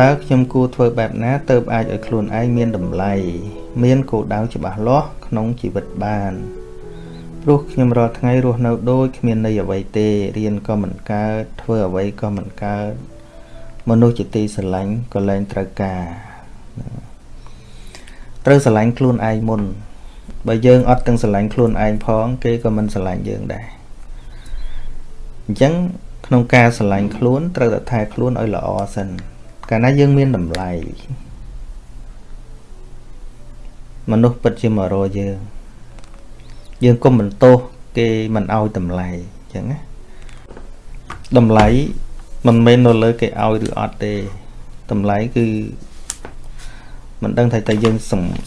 តើខ្ញុំគួរធ្វើបែបណាទៅអាចឲ្យខ្លួនឯងមានតម្លៃមានគោលដៅច្បាស់លាស់ក្នុងជីវិតបានព្រោះខ្ញុំរាល់ថ្ងៃរស់នៅដូចគ្មានន័យអ្វីទេរៀនក៏មិនកើតធ្វើអ្វីក៏មិនកើតមនុស្សជាទីស្រឡាញ់ក៏លែងត្រូវការត្រូវស្រឡាញ់ខ្លួនឯងមុនបើយើងអត់ទាំងស្រឡាញ់ខ្លួនឯងផង គេក៏មិនស្រឡាញ់យើងដែរអញ្ចឹងក្នុងការស្រឡាញ់ខ្លួនត្រូវតែថែខ្លួនឲ្យល្អសិន កាលណាយើងមានតម្លៃមនុស្សពិតជាមករកយើង យើងកុំបន្ទោសគេមិនឲ្យតម្លៃអញ្ចឹងណាតម្លៃមិនមែននៅលើគេឲ្យឬអត់ទេតម្លៃគឺមិនដឹងថាតើយើង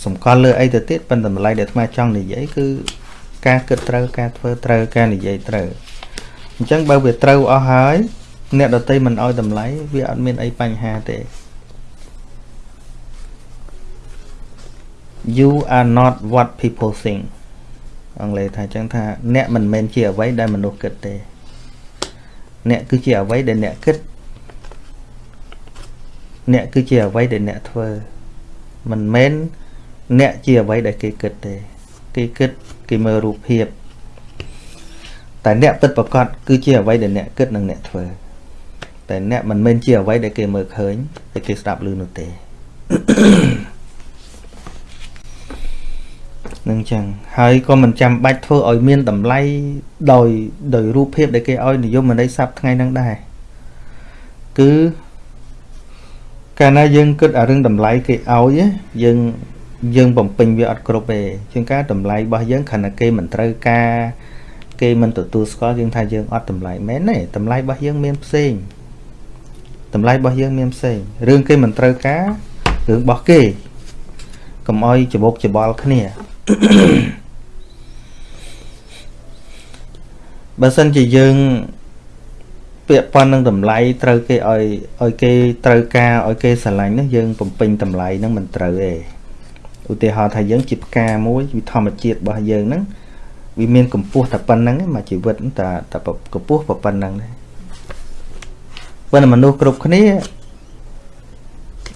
សម្គាល់លើអីទៅទៀតប៉ុន្តែតម្លៃដែលអាត្មាចង់និយាយគឺការគិតត្រូវការធ្វើត្រូវការនិយាយត្រូវអញ្ចឹងបើវាត្រូវអស់ហើយ អ្នកដតីមិនឲ្យតម្លៃវាអត់មានអីបញ្ហាទេ you are not what people think អង់គ្លេសថាអញ្ចឹងថា អ្នកមិនមែនជាអ្វីដែលមនុស្សគិតទេ អ្នកគឺជាអ្វីដែលអ្នកគិតអ្នកគឺជាអ្វីដែលអ្នកធ្វើមិនមែនអ្នកជាអ្វីដែលគេគិតទេ គេគិតគេមើលរូបភាពតែអ្នកពិតប្រកបគឺជាអ្វីដែលអ្នកគិតនិងអ្នកធ្វើ តែអ្នកមិនមែនជាអ្វីដែលគេមើលឃើញតែគេស្ដាប់ឮនោះទេនឹងចឹងហើយក៏មិនចាំបាច់ធ្វើឲ្យមានតម្លៃដោយដោយរូបភាពដែលគេឲ្យនិយមន័យស័ព្ទថ្ងៃហ្នឹងដែរគឺកាលណាយើងគិតអារឿងតម្លៃគេឲ្យយើងយើងបំពេញវាអត់គ្រប់ទេជាងការតម្លៃរបស់យើងគ្រាន់តែគេមិនត្រូវការគេមិនទទួលស្គាល់យើងថាយើងអត់តម្លៃមែនទេតម្លៃរបស់យើងមានផ្សេង តម្លៃរបស់យើងមានផ្សេងរឿងគេមិនត្រូវការរឿងរបស់គេកុំអោយច្បុកច្បល់គ្នាបើសិនជាយើងពាក់ព័ន្ធនឹងតម្លៃត្រូវគេឲ្យឲ្យគេត្រូវការឲ្យគេស្រឡាញ់នោះយើងបំពេញតម្លៃហ្នឹងមិនត្រូវទេឧទាហរណ៍ថាយើងជាផ្កាមួយវិធម្មជាតិរបស់យើងហ្នឹងវាមានកម្ពស់តែប៉ុណ្្នឹងមកជីវិតតែតែកម្ពស់ប៉ុណ្្នឹងទេ បើមនុស្សគ្រប់គ្នា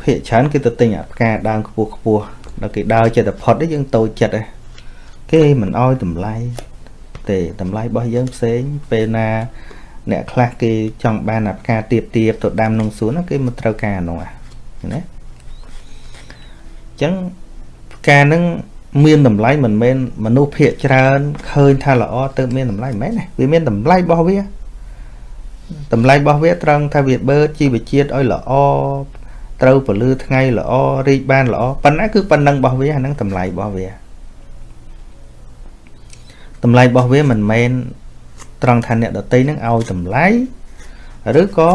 ភាកច្រើនគេទៅទិញអាផ្កាដើមខ្ពស់ខ្ពស់ដល់គេដើរចិត្តផុតយើងតូចចិត្តឯងគេមិនអោយតម្លៃទេតម្លៃរបស់យើងផ្សេងពេលណា អ្នកខ្លះគេចង់បានអាផ្កាទៀបទៀបទៅដាំក្នុងសួនគេមិនត្រូវការនោះណាអញ្ចឹងផ្កានឹងមានតម្លៃមិនមែនមនុស្សភាកច្រើនឃើញថាល្អទៅមានតម្លៃមិនមែនទេវាមានតម្លៃរបស់វា តម្លៃរបស់វាត្រង់ថាវាបឺតជីវជាតិឲ្យល្អត្រូវពលឺថ្ងៃល្អរីកបានល្អប៉ុណ្ណាគឺប៉ុណ្ណឹងរបស់វាហ្នឹងតម្លៃរបស់វាតម្លៃរបស់វាមិនមែនត្រង់ថាអ្នកដតីនឹងឲ្យតម្លៃឬក៏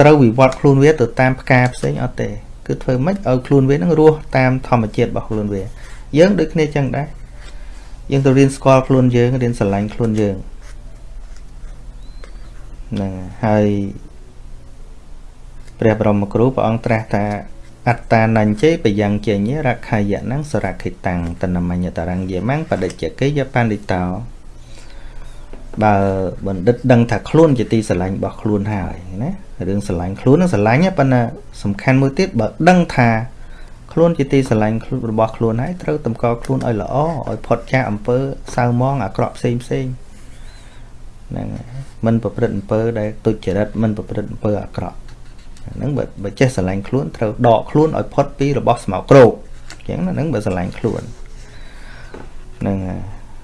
ត្រូវវិវត្តខ្លួនវាទៅតាមផ្កាផ្សេងអត់ទេគឺធ្វើម៉េចឲ្យខ្លួនវានឹងរស់តាមធម្មជាតិរបស់ខ្លួនវា យើងដូចគ្នាចឹងដែរយើងទៅរៀនស្គាល់ខ្លួនយើងរៀនស្រឡាញ់ខ្លួនយើងហ្នឹងហើយព្រះបរមគ្រូព្រះអង្គត្រាស់ថាអត្តានញ្ជេបយ៉ាងចេញរខយៈនឹងសរខិតាំងតនមញ្ញតរង្យមੰបដិជ្ជកិយបណ្ឌិតោបើបណ្ឌិតដឹងថាខ្លួនជាទីស្រឡាញ់របស់ខ្លួនហើយណារឿងស្រឡាញ់ខ្លួននឹងស្រឡាញ់ប៉ុន្តែសំខាន់មួយទៀតបើដឹងថាខ្លួនជាទីស្រឡាញ់របស់ខ្លួនហើយត្រូវតម្កល់ខ្លួនឲ្យល្អឲ្យផុតចាកអំពើសៅមងអាក្រក់ផ្សេងផ្សេងហ្នឹង មិនប្រព្រឹត្តអំពើដែលទុច្ចរិតមិនប្រព្រឹត្តអំពើអាក្រក់ហ្នឹងបើបើចេះស្រឡាញ់ខ្លួនត្រូវដកខ្លួនឲ្យផុតពីរបស់ស្មោកគ្រោកអញ្ចឹងហ្នឹងបើស្រឡាញ់ខ្លួនហ្នឹង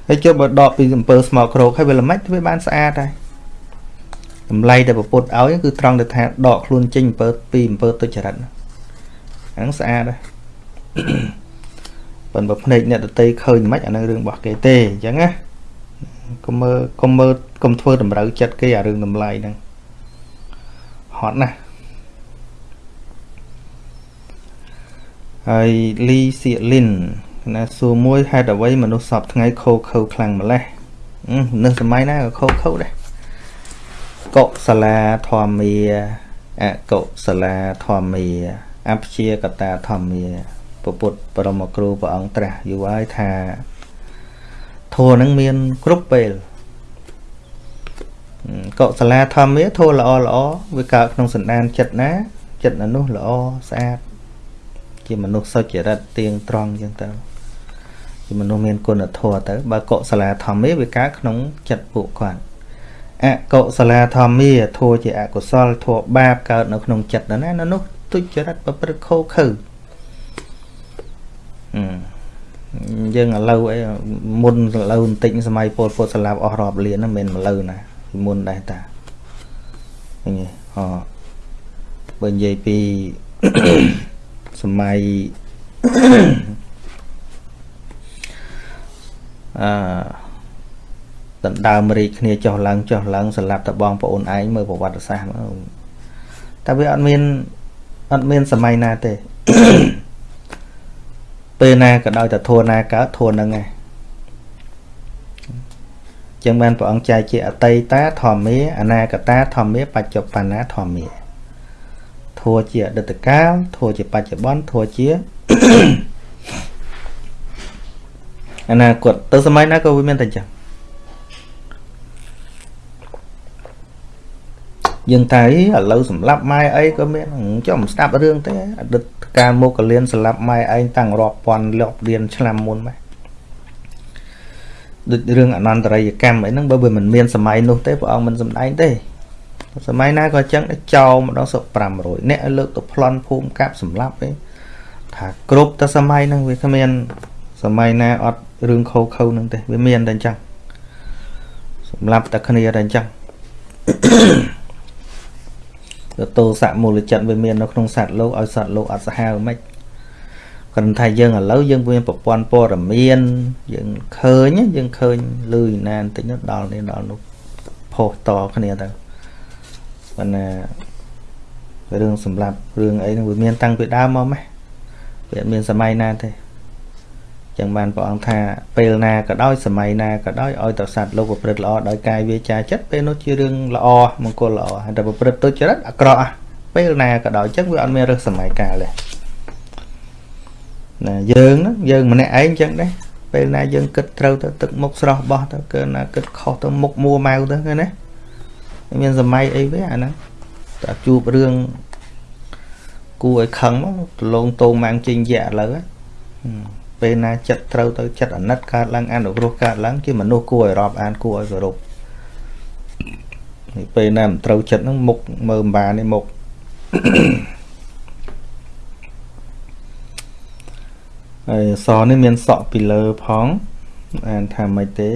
ហើយចុះបើដកពីអំពើស្មោកគ្រោកហើយវាល្មិចវាបានស្អាតហើយតម្លៃដែលប្រពុតឲ្យគឺត្រង់ទៅថាដកខ្លួនចេញអំពើពីអំពើទុច្ចរិតហ្នឹងស្អាតហើយប៉ុន្តែភ្នែកអ្នកតន្ត្រីឃើញមិនអានឹងរឿងរបស់គេទេអញ្ចឹងណា កុំមើលកុំមើលកុំធ្វើតម្រូវចិត្តគេអារឿងតម្លៃហ្នឹងហត់ណាស់ហើយលីសៀលីនណាសួរមួយហេតុអ្វីមនុស្សសពថ្ងៃខោខើខ្លាំងម្លេះនៅសម័យណាក៏ខោខើដែរកុសលាធម្មាអកុសលាធម្មាអព្យាកតាធម្មាពុទ្ធបរមគ្រូព្រះអង្គត្រាស់យូរហើយថា ធម៌នឹងមានគ្រប់ពេលកុសលាធម្មាធម៌ល្អល្អវាកើតក្នុងសន្តានចិត្តណា ចិត្តមនុស្សល្អស្អាត ជាមនុស្សសុចរិតទៀងត្រង់អញ្ចឹងទៅជាមនុស្សមានគុណធម៌ទៅបើកុសលាធម្មាវាកើតក្នុងចិត្តពួកគាត់អកុសលាធម្មាធัวជាអកុសលធัวបាបកើតនៅក្នុងចិត្តណាណានោះទុច្ចរិតប្រព្រឹត្តខុសខើអឺ យើងឥឡូវអីមុនឥឡូវបន្តិចសម័យពលពុទ្ធស្លាប់អស់រាប់លានហ្នឹងមិនមែនឥឡូវណាពីមុនដែរតាឃើញទេអបើនិយាយពីសម័យអឺដណ្ដើមរីកគ្នាចុះឡើងចុះឡើងស្លាប់តបងប្អូនឯងមើលប្រវត្តិសាស្ត្រមកតែវាអត់មានអត់មានសម័យណាទេ ពេលណាក៏ដោយតែធัวណាកើតធัวនឹងឯងចឹងបានព្រះអង្គចែកជាអតីតាធម្មាអនាគតាធម្មាបច្ចុប្បន្នាធម្មាធัวជាអតីតកាលធัวជាបច្ចុប្បន្នធัวជាអនាគតទៅសម័យណាក៏វាមានតែចឹងយើងតែឥឡូវសម្លាប់ម៉ែអីក៏មានចុះមិនស្ដាប់រឿងទេអតីត កាលមកកលៀនសម្លាប់ម៉ែឯងតាំងរាប់ពាន់លាប់លានឆ្នាំមុនម៉េចដូចរឿងអនន្តរិយកម្មអីហ្នឹងបើវាមិនមានសម័យនោះទេព្រះអង្គមិនសម្ដែងទេសម័យណាក៏អញ្ចឹងដែរចោលម្ដងសឹក500អ្នកឲ្យលើកទៅប្លន់ភូមិកាប់សម្លាប់ទេថាគ្រប់តែសម័យហ្នឹងវាគ្មាន សម័យណាអត់រឿងខោខៅហ្នឹងទេវាមានតែអញ្ចឹងសម្រាប់តែគ្នាតែអញ្ចឹង ទោសៈមូលចិត្តវាមាននៅក្នុងសត្វលោកឲ្យសត្វលោកអត់សាហាវមិនគ្រាន់តែយើងឥឡូវយើងមានប្រព័ន្ធព័ត៌មានយើងឃើញយើងឃើញលឺណាបន្តិចនោះដល់នេះដល់នោះផុសតគ្នាទៅប៉ុន្តែរឿងសម្រាប់រឿងអីនោះវាមានតាំងពីដើមមកម៉េះវាមានសម័យណាទេ ចឹងបានព្រះអង្គថាពេលណាក៏ដោយសម័យណាក៏ដោយឲ្យតសត្វលោកប្រព្រឹត្តល្អដោយកាយវាចាចិត្តពេលនោះជារឿងល្អមង្គលល្អហើយតែប្រព្រឹត្តទុច្ចរិតអាក្រក់ពេលណាក៏ដោយចឹងវាអត់មានរើសសម័យកាលទេណាយើងហ្នឹងយើងម្នាក់ឯងចឹងដែរពេលណាយើងគិតត្រូវទៅទឹកមុខស្រស់បោះទៅគឺណាគិតខុសទៅមុខមួម៉ៅទៅឃើញណាមានសម័យអីវាអាហ្នឹងតែជួបរឿងគួរឲ្យខឹងមកដលងតោងម៉ាំងជិញយៈឥឡូវ ពេលណាចិត្តត្រូវទៅចិត្តអាណិតកើតឡើងអនុគ្រោះកើតឡើងជាមនុស្សគួរឲ្យរាប់អានគួរឲ្យគោរពពេលណាមិនត្រូវចិត្តហ្នឹងមុខមើលម្បានេះមុខហើយសនេះមានសក់ពីលើផងអានថាមិនទេ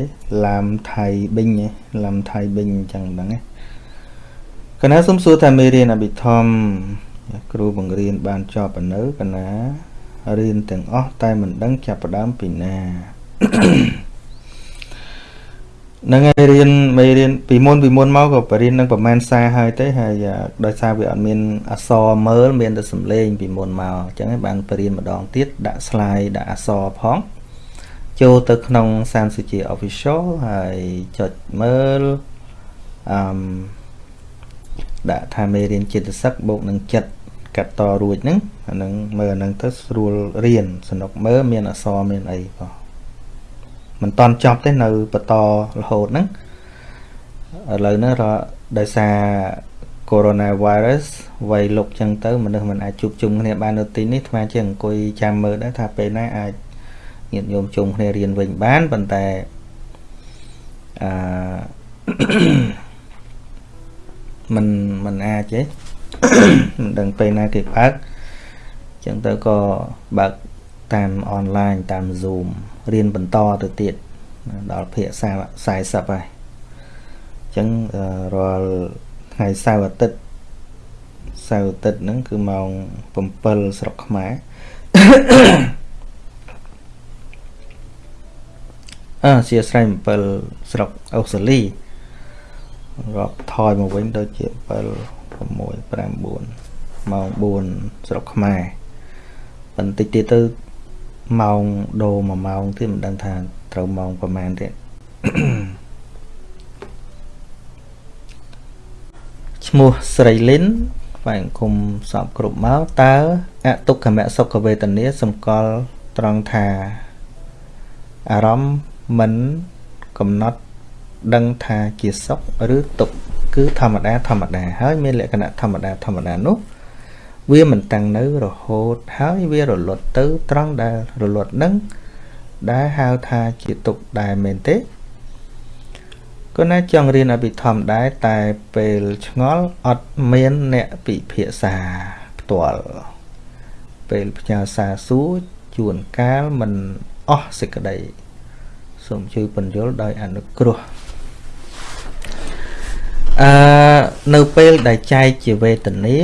ឡាមថៃប៊ីងឡាមថៃប៊ីងអញ្ចឹងហ្នឹងណាកណាសុំសួរថាមេរៀនអភិធម្មគ្រូបង្រៀនបានចប់ប៉ុណ្ណឹងកណា រៀនទាំងអស់តែមិនដឹងចាប់ផ្ដើមពីណានឹងហើយរៀនមេរៀនពីមុនពីមុនមកក៏បរៀននឹងប្រហែលសារហើយទេហើយដោយសារវាអត់មានអសរមើលមានតែសំឡេងពីមុនមកអញ្ចឹងបានបរៀនម្ដងទៀតដាក់ slide ដាក់អសរផងចូលទៅក្នុងសានសុជា official ហើយចុចមើលអឺដាក់ថាមេរៀនចិត្តសឹកបូកនឹងចិត្ត កាត់តរួចហ្នឹងអាហ្នឹងមើលអាហ្នឹងទៅស្រួលរៀនសនុកមើលមានអសរមានអីបងមិនតន់ចប់ទេនៅបន្តរហូតហ្នឹងឥឡូវហ្នឹងដោយសារ coronavirus វ័យលុកចឹងទៅមនុស្សមិនអាចជួបជុំគ្នាបាននៅទីនេះថ្មជាអង្គុយចាំមើលដែរថាពេលណាអាចញាតិញោមជុំគ្នារៀនវិញបានប៉ុន្តែអឺមិនមិនអាចទេ មិនដឹងពេលណាគេបើកចឹងទៅក៏បើកតាមអនឡាញតាម Zoom រៀនបន្តទៅទៀតដល់ភាគ40ហើយចឹងរាល់ថ្ងៃសៅរ៍អាទិត្យសៅរ៍អាទិត្យហ្នឹងគឺម៉ោង7ស្រុកខ្មែរអឺជាស្រ័យ7ស្រុកអូស្ត្រាលីរាប់ថយមកវិញដូចជា7 6 5 4ម៉ោង4ស្រុកខ្មែរបន្តិចទៀតទៅម៉ោងដូរ1ម៉ោងទៀតមិនដឹងថាត្រូវម៉ោងប្រហែលទៀតឈ្មោះស្រីលិនហ្វាយគុំសពគ្រប់មកតើអទុក្ខមសុខវេទនាសម្គាល់ត្រង់ថាអារម្មណ៍មិនកំណត់ដឹងថាជាសុខឬទុក្ខ គឺធម្មតាធម្មតាហើយមានលក្ខណៈធម្មតាធម្មតានោះវាមិនតាំងនៅរហូតហើយវារលត់ទៅត្រង់ដែលរលត់នឹងដែលហៅថាជាទុកដែរមែនទេគណាចង់រៀនអភិធម្មដែរតែពេលឆ្ងល់អត់មានអ្នកពិភាក្សាផ្ទាល់ពេលផ្ញើសារសួរជួនកាលមិនអស់សេចក្តីសូមជួយពន្យល់ដោយអនុគ្រោះ អឺនៅពេលដែលចែកជាវេទនា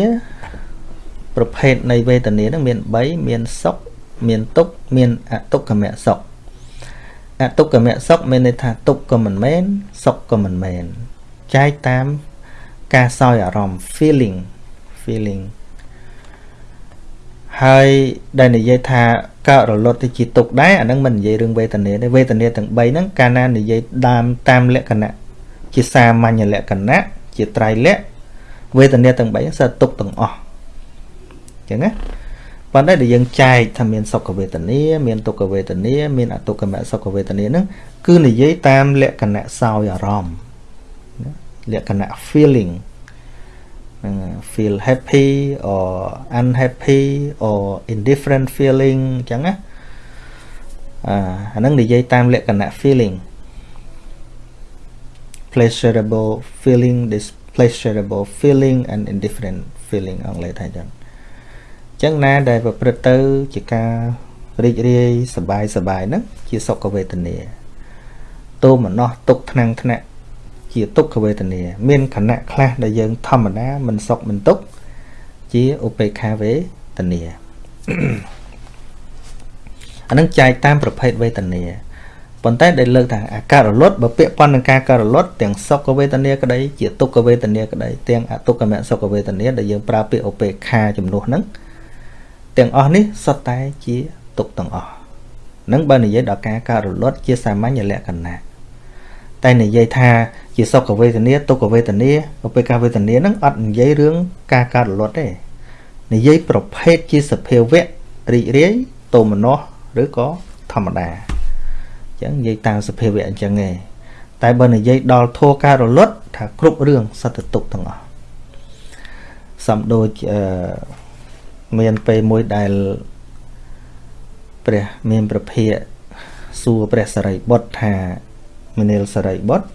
ប្រភេទនៃវេទនានឹងមាន3មានសុខមានទុក្ខមានអទុក្ខមសុខអទុក្ខមសុខមានន័យថាទុក្ខក៏មិនមែនសុខក៏មិនមែនចែកតាមការសោយអារម្មណ៍ feeling feeling ហើយដែលនិយាយថាកើតរលត់ទៅជាទុកដែរអាហ្នឹងមិននិយាយរឿងវេទនាទេវេទនាទាំង3ហ្នឹងកាលណានិយាយតាមតាមលក្ខណៈ ជាសាមញ្ញលក្ខណៈជាត្រៃលក្ខវេទនាទាំង3សើទុកទាំងអស់អញ្ចឹងណាប៉ុន្តែដែលយើងចែកថាមានសុខវេទនាមានទុក្ខវេទនាមានអទុក្ខមសុខវេទនាហ្នឹងគឺនិយាយតាមលក្ខណៈសោយអារម្មណ៍លក្ខណៈ feeling feel happy or unhappy or indifferent feeling អញ្ចឹងណាអាអាហ្នឹងនិយាយតាមលក្ខណៈ feeling pleasurable feeling displeasurable feeling and indifferent feeling អង់គ្លេសថាអញ្ចឹងអញ្ចឹងណាដែលប្រព្រឹត្តទៅជាការរីករាយសบายសบายហ្នឹងជាសុខវេទនាទោមនោះទុកថ្នាំងថ្នាក់ជាទុក្ខវេទនា មានខណៈខ្លះដែលយើងធម្មតាមិនសុខមិនទុក្ខជាឧបេក្ខាវេទនាអានឹងចែកតាមប្រភេទវេទនា ប៉ុន្តែដែលលើកថាអាការរលត់បើពាក់ព័ន្ធនឹងការការរលត់ទាំងសុខវេទនាក្តីជាទុក្ខវេទនាក្តីទាំងអទុក្ខមសុខវេទនាដែលយើងប្រើពាក្យឧបេក្ខាជំនួសហ្នឹងទាំងអស់នេះសុទ្ធតែជាទុក្ខទាំងអស់នឹងបើនិយាយដល់ការការរលត់ជាសាមញ្ញលក្ខណៈតែនិយាយថាជាសុខវេទនាទុក្ខវេទនាឧបេក្ខាវេទនាហ្នឹងអត់និយាយរឿងការកើតរលត់ទេនិយាយប្រភេទជាសភាវៈរីករាយទោមនស្សឬក៏ធម្មតាអញ្ចឹងនិយាយតាមសភាវៈអញ្ចឹងឯងតែបើនិយាយដល់ធัวការរលត់ថាគ្រប់រឿងសត្វទុកទាំងអស់សំដូចអឺមានពេលមួយដែលព្រះមានប្រភាកសួរព្រះសរិបុត្រថាមនាលសរិបុត្រ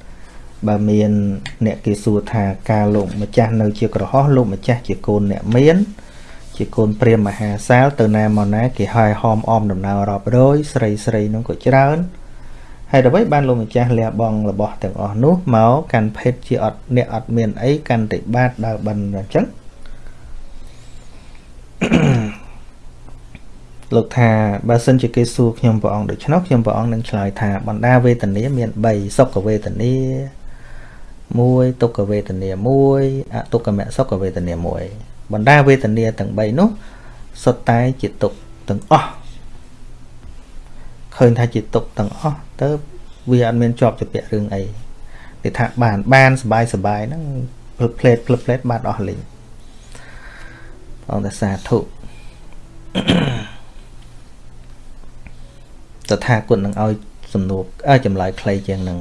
បើមានអ្នកគេសួរថាការលោកម្ចាស់នៅជាក្រហោះលោកម្ចាស់ជាកូនអ្នកមាន ជាកូនព្រាមមហាសាលទៅណាមកណាគេហើយហោមអមដំណើររាប់រយស្រីស្រីនោះក៏ច្រើន ហើយអ្វីបានលោកម្ចាស់លះបង់របស់ទាំងអស់នោះមកកាន់ភេទជាអត់អ្នកអត់មានអីកាន់តែបាតដើរបិណ្ឌអញ្ចឹងលោកថាបើសិនជាគេសួរខ្ញុំព្រះអង្គដូច្នោះខ្ញុំព្រះអង្គនឹងឆ្លើយថាបណ្ដាវេទនាមាន3សុខវេទនា1ទុក្ខវេទនា1អទុក្ខមសុខវេទនា1បណ្ដាវេទនាទាំង3នោះសុទ្ធតែជាទុក្ខទាំងអស់ ឃើញថាជាទុកទាំងអស់ទៅវាអត់មានជាប់ជាពាក់រឿងអីគេថាបានបានសបាយសបាយហ្នឹងផ្លឹបផ្លេតផ្លឹបផ្លេតបាត់អស់លេងបងតាសាធុតថាគុណនឹងឲ្យសំណួរចម្លើយខ្លីជាងនឹង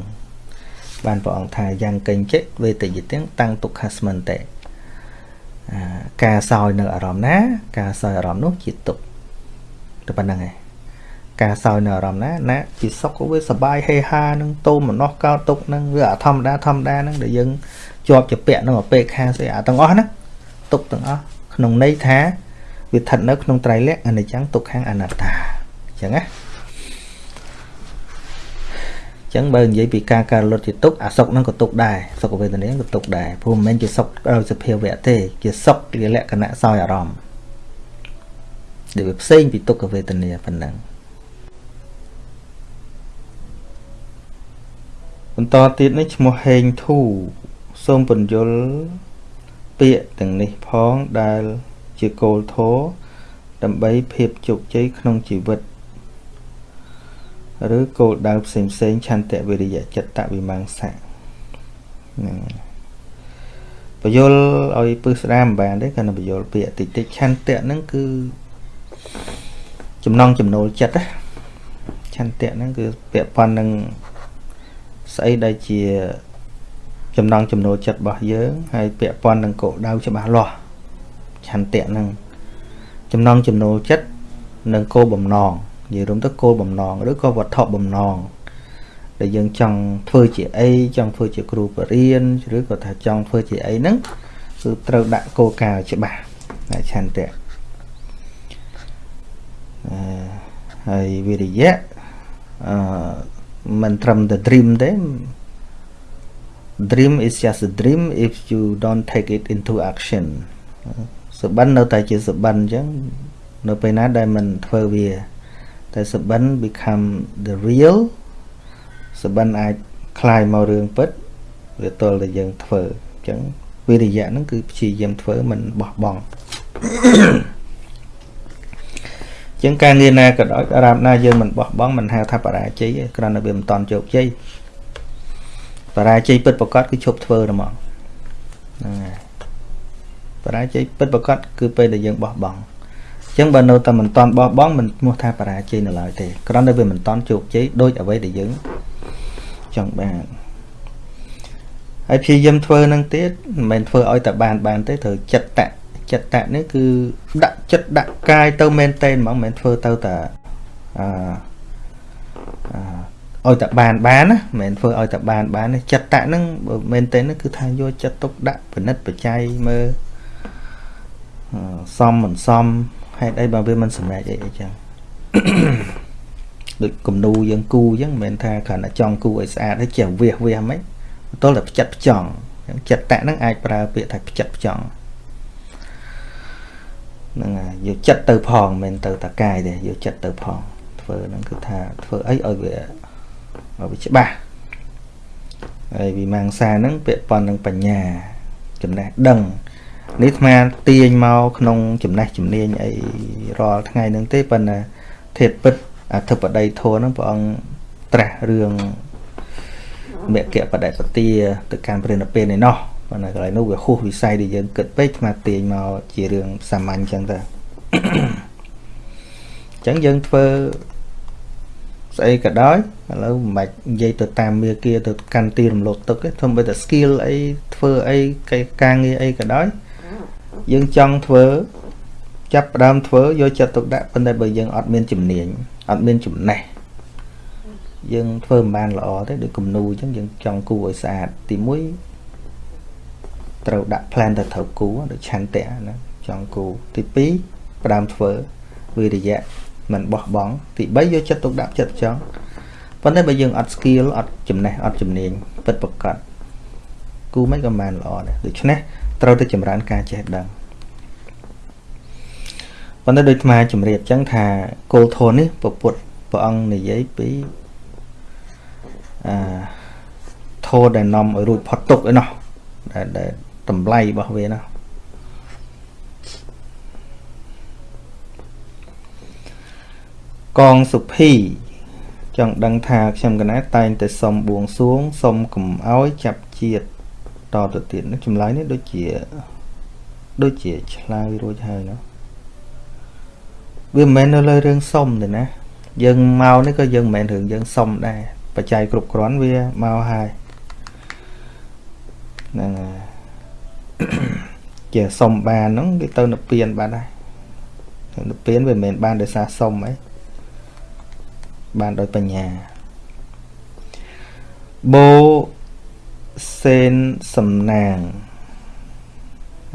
បានព្រះអង្គថាយ៉ាងកេញចេវេទយទាំងតាំងទុក្ខស្មន្តិការសោយនៅអារម្មណ៍ណា ការសោយអារម្មណ៍នោះជាទុក្ខតែប៉ុណ្្នឹងឯង ការសោយនៅអារម្មណ៍ណាណាជាសុខក៏វាសបាយហេហានឹងតូមម្នោះកោតទុកនឹងវាអាធម្មតាធម្មតានឹងដែលយើងជាប់ជាពាក់នឹងអពេខាស្អីអាទាំងអស់ហ្នឹងទុកទាំងអស់ក្នុងន័យថាវាស្ថិតនៅក្នុងត្រៃលក្ខអនិច្ចំទុក្ខំអនត្តាអញ្ចឹងណាចឹងបើនិយាយពីការការលុតជាទុកអាសុកហ្នឹងក៏ទុកដែរសុខវេទនាក៏ទុកដែរព្រោះមិនមែនជាសុខដោយសភាវៈទេជាសុខជាលក្ខណៈសោយអារម្មណ៍ដែលវាផ្សេងពីទុក្ខវេទនាប៉ុណ្ណឹង បន្តទៀតនេះឈ្មោះហេងធូសូមពន្យល់ពាក្យទាំងនេះផងដែលជាគោលធម៌ដើម្បីភាពជោគជ័យក្នុងជីវិតឬគោលដៅផ្សេងផ្សេងឆន្ទៈវិរិយៈចិត្តវិមង្សៈហ្នឹងបយលឲ្យពឹសស្ដាមមិនបានទេគាត់នឹងបយលពាក្យតិចតិចឆន្ទៈហ្នឹងគឺចំណងចំណូលចិត្តណាឆន្ទៈហ្នឹងគឺពាក់ព័ន្ធនឹង ស្អីដែលជាចំណងចំណូលចិត្តរបស់យើងហើយពាក់ព័ន្ធនឹងគោលដៅច្បាស់លាស់ឆន្ទៈហ្នឹងចំណងចំណូលចិត្តនិងគោលបំណងនិយាយរួមទៅគោលបំណងឬក៏វត្ថុបំណងដែលយើងចង់ធ្វើជាអីចង់ធ្វើជាគ្រូបរិញ្ញាឬក៏ថាចង់ធ្វើជាអីហ្នឹងគឺត្រូវដាក់គោលការណ៍ច្បាស់ឆន្ទៈអឺហើយវិរិយៈអឺ មិនត្រឹមតែ dream ទេ dream is just a dream if you don't take it into action សបិននៅតែជាសបិនអញ្ចឹងនៅពេលណាដែលមិនធ្វើវាតែសបិន become the real សបិនអាចคลายមករឿងពិតវាទល់តែយើងធ្វើអញ្ចឹងវិរិយៈហ្នឹងគឺព្យាយាមធ្វើមិនបោះបង់ ចឹងការងារណាក៏ដោយអារម្មណ៍ណាយើងមិនបោះបង់មិនហៅថាបរាជ័យទេគ្រាន់តែវាមិនតន់ជោគជ័យបរាជ័យពិតប្រកបគឺឈប់ធ្វើហ្មងហ្នឹងហើយបរាជ័យពិតប្រកបគឺពេលដែលយើងបោះបង់អញ្ចឹងបើនៅតែមិនតន់បោះបង់មិនឈ្មោះថាបរាជ័យនៅឡើយទេគ្រាន់តែវាមិនតន់ជោគជ័យដោយអ្វីដែលយើងចង់បានហើយព្យាយាមធ្វើនឹងទៀតមិនមែនធ្វើឲ្យតែបានបានទេត្រូវចិត្តតៈ ចិត្តតៈនេះគឺដាក់ចិត្តដាក់កាយទៅមែនតែនហ្មងមិនមែនធ្វើទៅតែអឺឲ្យតែបានបានណាមិនមែនធ្វើឲ្យតែបានបានទេចិត្តតៈហ្នឹងមែនតែនគឺថាយកចិត្តទុកដាក់ពិនិត្យបច្ច័យមើលសំមិនសមហេតុអីបើវាមិនសម្រេចអីអីចឹងដូចគំនូយើងគូអញ្ចឹងមិនមែនថាគ្រាន់តែចង់គូឲ្យស្អាតហើយចេះវាសវាសហ្មងទល់តែផ្ចិតផ្ចង់ចិត្តតៈហ្នឹងអាចប្រើពាក្យថាផ្ចិតផ្ចង់ ហ្នឹងហើយយកចិត្តទៅផងមិនមែនទៅតកាយទេយកចិត្តទៅផងធ្វើហ្នឹងគឺថាធ្វើអីឲ្យវាឲ្យវាច្បាស់ហើយវិមង្សាហ្នឹងពាក់ព័ន្ធនឹងបញ្ញា ចំណេះដឹងនេះអាត្មាទាញមកក្នុងចំណេះជំនាញអីរាល់ថ្ងៃហ្នឹងទេប៉ុន្តែធាតពិតអធិបតីធម៌ហ្នឹងព្រះអង្គត្រាស់រឿងមគ្គបដិបទាទៅកាន់ព្រះនិព្វានឯណោះ ប៉ុន្តែកន្លែងនោះវាហួសវិស័យដែលយើងគិតពេកស្មាទាញមកជារឿងសាមញ្ញចឹងទៅអញ្ចឹងយើងធ្វើស្អីក៏ដោយឥឡូវមិនបាច់និយាយទៅតាមមាគាទៅកាន់ទីរំលោភទឹកទេធំបីតែ skill អីធ្វើអីការងារអីក៏ដោយយើងចង់ធ្វើចាប់ផ្ដើមធ្វើយកចិត្តទុកដាក់ប៉ុន្តែបើយើងអត់មានជំនាញអត់មានចំណេះយើងធ្វើមិនបានល្អទេដូចគំនូអញ្ចឹងយើងចង់គូឲ្យស្អាតទី1 ត្រូវដាក់ plan ទៅត្រូវគូដូចឆន្ទៈណាចង់គូទី2ផ្ដើមធ្វើវិរិយៈមិនបោះបង់ទី3យកចិត្តទុកដាក់ចិត្តចង់ប៉ុន្តែបើយើងអត់ skill អត់ចំណេះអត់ជំនាញពិតប្រកបគូមិនក៏បានល្អដែរដូច្នេះត្រូវតែចម្រើនការចេះដឹងប៉ុន្តែដូចអាត្មាជំរាបចឹងថាគោលធម៌នេះពពុទ្ធព្រះអង្គនិយាយពីអាធម៌ដែលនាំឲ្យរួចផុតទុក្ខឯណោះដែល តម្លៃរបស់វាណោះកងសុភីចង់ដឹងថាខ្ញុំកណាតែងតែសុំបួងសួងសុំកំអោយចាប់ជាតិតទៅទៀតនេះចម្លើយនេះដូចជាដូចជាឆ្លើយរួចហើយណាវាមិនមែននៅលើរឿងសុំទេណាយើងមកនេះក៏យើងមិនមែនរឿងយើងសុំដែរបច្ច័យគ្រប់គ្រាន់វាមកហើយហ្នឹងហើយ ជាសុំបានហ្នឹងគេទៅនិព្វានបានហើយនិព្វានវាមិនមែនបានដោយសារសុំអីបានដោយបញ្ញាបូសេនសំណាង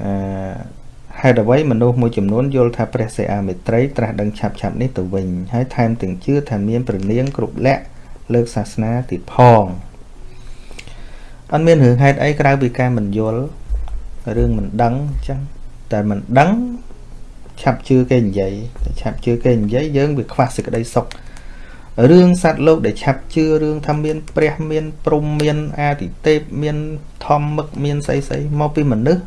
អឺហេតុអ្វីមនុស្សមួយចំនួនយល់ថាព្រះសិអាមេត្រីត្រាស់ដឹងឆាប់ឆាប់នេះទៅវិញហើយថែមទាំងជឿថាមានព្រះនាងគ្រប់លក្ខលើកសាសនាទៀតផងអត់មានរឿងហេតុអីក្រៅពីការមិនយល់ រឿងមិនដឹងអញ្ចឹងតែមិនដឹងឆាប់ជឿគេនិយាយតែឆាប់ជឿគេនិយាយយើងវាខ្វះសេចក្តីសុខរឿងសត្វលោកដែលឆាប់ជឿរឿងថាមានព្រះមានព្រំមានអាទិទេពមានធម្មឹកមានស្អីស្អីមកពីមនុស្ស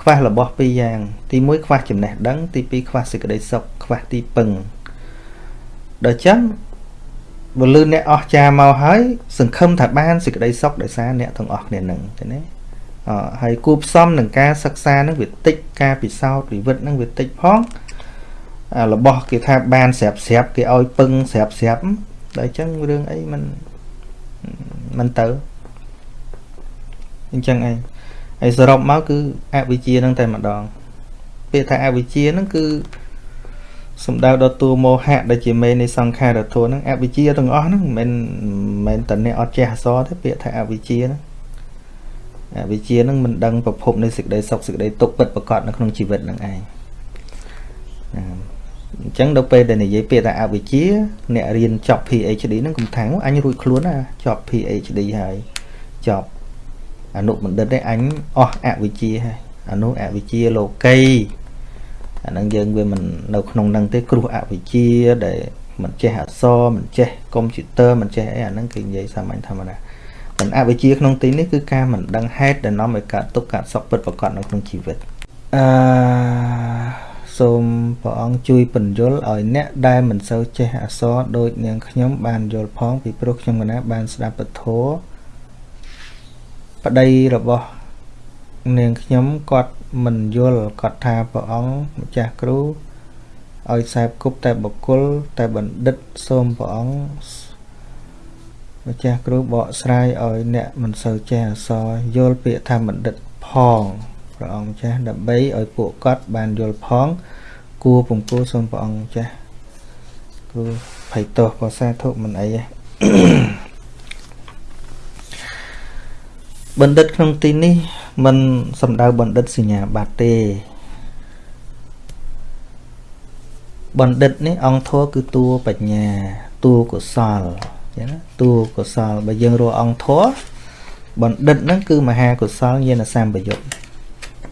ខ្វះរបស់ពីរយ៉ាងទី1ខ្វះចំណេះដឹងទី2ខ្វះសេចក្តីសុខខ្វះទីពឹងដល់ចឹងបើលឺអ្នកអស់ចាមកហើយសង្ឃឹមថាបានសេចក្តីសុខដោយសារអ្នកទាំងអស់គ្នានឹងទេណាអ ហើយគូផ្សំនឹងការសិក្សានឹងវាតិចការពិសោធន៍វិវិតនឹងវាតិចផងរបស់គេថាបានស្រាប់ស្រាប់គេឲ្យពឹងស្រាប់ស្រាប់ដល់អញ្ចឹងរឿងអីมันมันទៅអញ្ចឹងឯងហើយសរុបមកគឺអវិជ្ជានឹងតែម្ដងពាក្យថាអវិជ្ជានឹងគឺ សំដៅដល់តួមោហៈដែលជាមេនៃសង្ខារធម៌ហ្នឹងអវិជ្ជាទាំងអស់ហ្នឹងមិនមែនតែអ្នកអត់ចេះអសរទេពាក្យថាអវិជ្ជាហ្នឹងអ វិជ្ជាហ្នឹងមិនដឹងប្រភពនៃសេចក្តីសុខសេចក្តីទុក្ខពិតប្រាកដនៅក្នុងជីវិតហ្នឹងឯងអញ្ចឹងដល់ពេលដែលនិយាយពាក្យថាអវិជ្ជាអ្នករៀនចប់ PhD ហ្នឹងកំថាងអញរួចខ្លួនណាចប់ PhD ហើយចប់អនុបណ្ឌិតទេអញអស់អវិជ្ជាហើយអនុអវិជ្ជាលោកីអាហ្នឹងយើងវាមិននៅក្នុងហ្នឹងទេគ្រោះអវិជ្ជាដែលមិនចេះអក្សរមិនចេះកុំព្យូទ័រមិនចេះអីអាហ្នឹងគឺនិយាយសាមញ្ញធម្មតា ប៉ុន្តែអវិជ្ជាក្នុងទីនេះគឺការមិនដឹងហេតុដែលនាំឲ្យកើតទុក្ខកើតសោកពិតប្រកបនៅក្នុងជីវិតអឺសូមព្រះអង្គជួយបញ្យល់ឲ្យអ្នកដែលមិនសូវចេះអក្សរដូចនាងខ្ញុំបានយល់ផងពីព្រោះខ្ញុំកណាបានស្ដាប់ពធប្តីរបស់នាងខ្ញុំគាត់មិនយល់គាត់ថាព្រះអង្គម្ចាស់គ្រូឲ្យខ្សែគប់តែបកុលតែបណ្ឌិតសូមព្រះអង្គ ម្ចាស់គ្រូបកស្រាយឲ្យអ្នកមិនសូវចេះអក្សរយល់ពាក្យថាបណ្ឌិតផងព្រះអង្គម្ចាស់ដើម្បីឲ្យពួកគាត់បានយល់ផង គួរពំពោសូមព្រះអង្គម្ចាស់គ្រូភ័យទោសក៏សាធុមិនអីទេបណ្ឌិតក្នុងទីនេះមិនសំដៅបណ្ឌិតសញ្ញាបត្រទេបណ្ឌិតនេះអង្គធัวគឺតួបញ្ញាតួកុសល ចឹងណាតួកុសលបើយើងរកអង្គធัวបណ្ឌិតហ្នឹងគឺមហាកុសលញាណសម្បយុទ្ធ